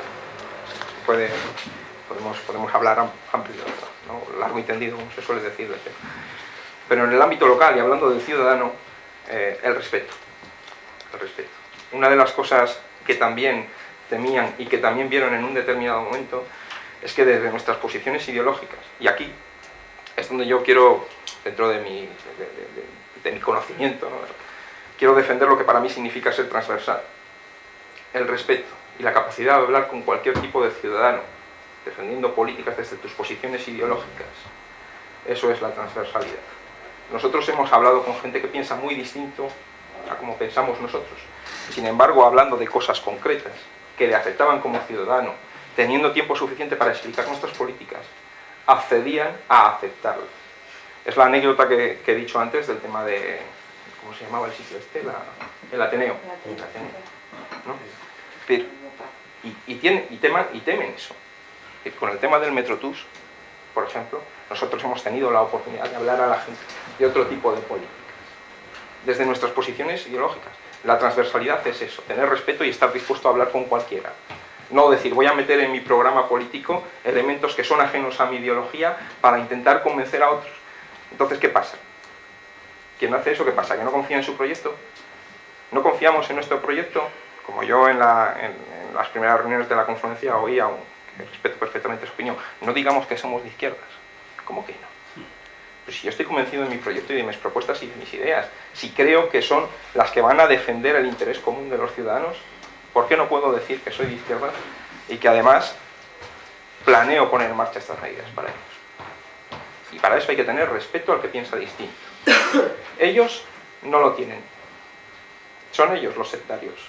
podemos, podemos hablar amplio, ¿no? largo y tendido, como se suele decir. Pero en el ámbito local, y hablando del ciudadano, eh, el respeto. El respeto. Una de las cosas que también temían y que también vieron en un determinado momento es que desde nuestras posiciones ideológicas, y aquí es donde yo quiero, dentro de mi, de, mi conocimiento, quiero defender lo que para mí significa ser transversal. El respeto y la capacidad de hablar con cualquier tipo de ciudadano, defendiendo políticas desde tus posiciones ideológicas. Eso es la transversalidad. Nosotros hemos hablado con gente que piensa muy distinto a como pensamos nosotros. Sin embargo, hablando de cosas concretas, que le aceptaban como ciudadano, teniendo tiempo suficiente para explicar nuestras políticas, accedían a aceptarlas. Es la anécdota que, he dicho antes del tema de, ¿cómo se llamaba el sitio este? el Ateneo. El Ateneo. y, tienen, y, teman, y temen eso. Con el tema del Metrotus, por ejemplo, nosotros hemos tenido la oportunidad de hablar a la gente de otro tipo de políticas, desde nuestras posiciones ideológicas. La transversalidad es eso, tener respeto y estar dispuesto a hablar con cualquiera. No decir, voy a meter en mi programa político elementos que son ajenos a mi ideología para intentar convencer a otros. Entonces, ¿qué pasa? ¿Quién hace eso? ¿Qué pasa? ¿Que no confía en su proyecto? ¿No confiamos en nuestro proyecto? Como yo en, las primeras reuniones de la conferencia oía, que respeto perfectamente su opinión, no digamos que somos de izquierdas ¿Cómo que no? Pues si yo estoy convencido de mi proyecto y de mis propuestas y de mis ideas, si creo que son las que van a defender el interés común de los ciudadanos, ¿por qué no puedo decir que soy de izquierda y que además planeo poner en marcha estas medidas para ellos? Y para eso hay que tener respeto al que piensa distinto. *coughs* Ellos no lo tienen. Son ellos los sectarios.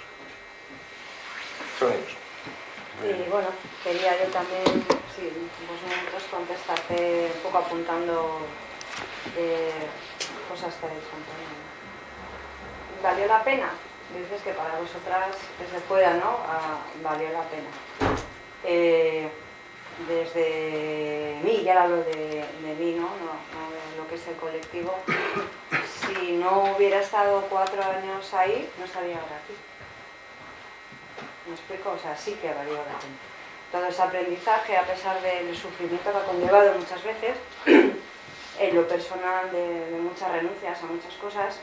Son ellos. Y bueno, quería yo también, sí, vosotros contestarte un poco apuntando eh, cosas que habéis contado. ¿Valió la pena? Dices que para vosotras desde fuera, ¿no? Ah, valió la pena. Eh, desde mí, ya hablo de, de mí, ¿no? ¿no? de lo que es el colectivo, si no hubiera estado cuatro años ahí, no estaría ahora aquí. ¿Me explico? O sea, sí que ha valido la pena. Todo ese aprendizaje, a pesar del sufrimiento que ha conllevado muchas veces, en lo personal de, muchas renuncias a muchas cosas,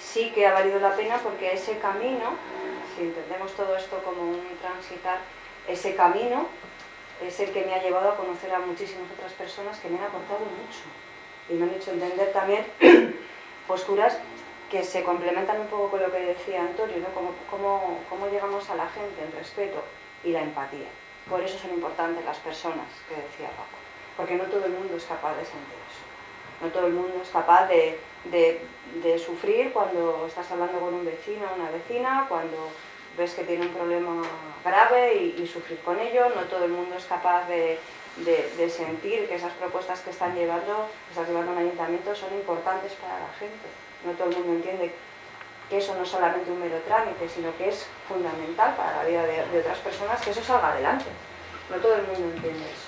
sí que ha valido la pena porque ese camino, si entendemos todo esto como un transitar, ese camino es el que me ha llevado a conocer a muchísimas otras personas que me han aportado mucho y me han hecho entender también *clears throat* posturas que se complementan un poco con lo que decía Antonio, ¿no? cómo, cómo, llegamos a la gente, el respeto y la empatía. Por eso son importantes las personas, que decía Paco, porque no todo el mundo es capaz de sentir eso. No todo el mundo es capaz de, sufrir cuando estás hablando con un vecino o una vecina, cuando ves que tiene un problema grave y, sufrir con ello. No todo el mundo es capaz de, sentir que esas propuestas que están llevando, que estás llevando un ayuntamiento son importantes para la gente no todo el mundo entiende que eso no es solamente un mero trámite, sino que es fundamental para la vida de, otras personas que eso salga adelante. No todo el mundo entiende eso.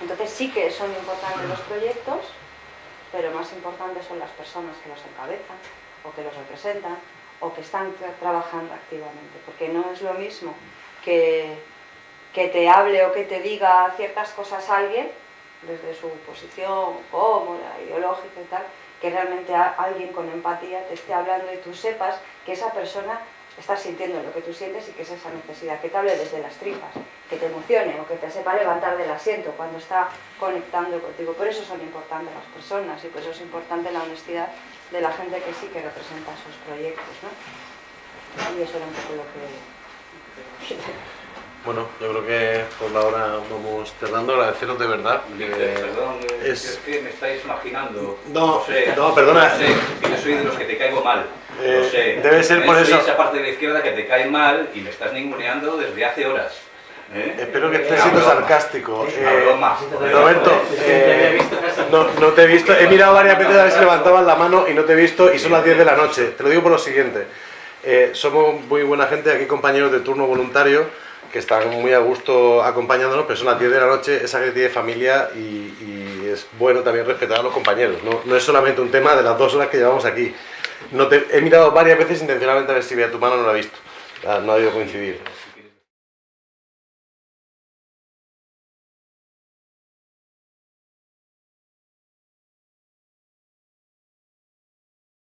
Entonces sí que son importantes los proyectos, pero más importantes son las personas que los encabezan, o que los representan, o que están trabajando activamente. Porque no es lo mismo que, que te hable o que te diga ciertas cosas alguien, desde su posición cómoda, ideológica y tal, que realmente alguien con empatía te esté hablando y tú sepas que esa persona estás sintiendo lo que tú sientes y que es esa necesidad, que te hable desde las tripas, que te emocione o que te sepa levantar del asiento cuando está conectando contigo. Por eso son importantes las personas y por eso es importante la honestidad de la gente que sí que representa sus proyectos. ¿no? Y eso era un poco lo que... Bueno, yo creo que por la hora vamos cerrando. Agradeceros de verdad. Eh, que- Perdón, eh, es- es que me estáis imaginando. No, sé, no, perdona. Lo sé, que yo soy de los que te caigo mal. Eh, lo sé. debe ser Eh, por eso. esa parte de la izquierda que te cae mal y me estás ninguneando desde hace horas. ¿eh? Espero que estés Una siendo sarcástico. Eh. Roberto, eh, no, no te he visto. He mirado varias veces a ver si levantabas la mano y no te he visto y son las 10 de la noche. Te lo digo por lo siguiente. Eh, somos muy buena gente, aquí compañeros de turno voluntario que están muy a gusto acompañándonos, pero son las 10 de la noche, esa gente tiene familia y, es bueno también respetar a los compañeros. No, es solamente un tema de las dos horas que llevamos aquí. He mirado varias veces intencionalmente a ver si veía tu mano, no la he visto. No ha debido coincidir.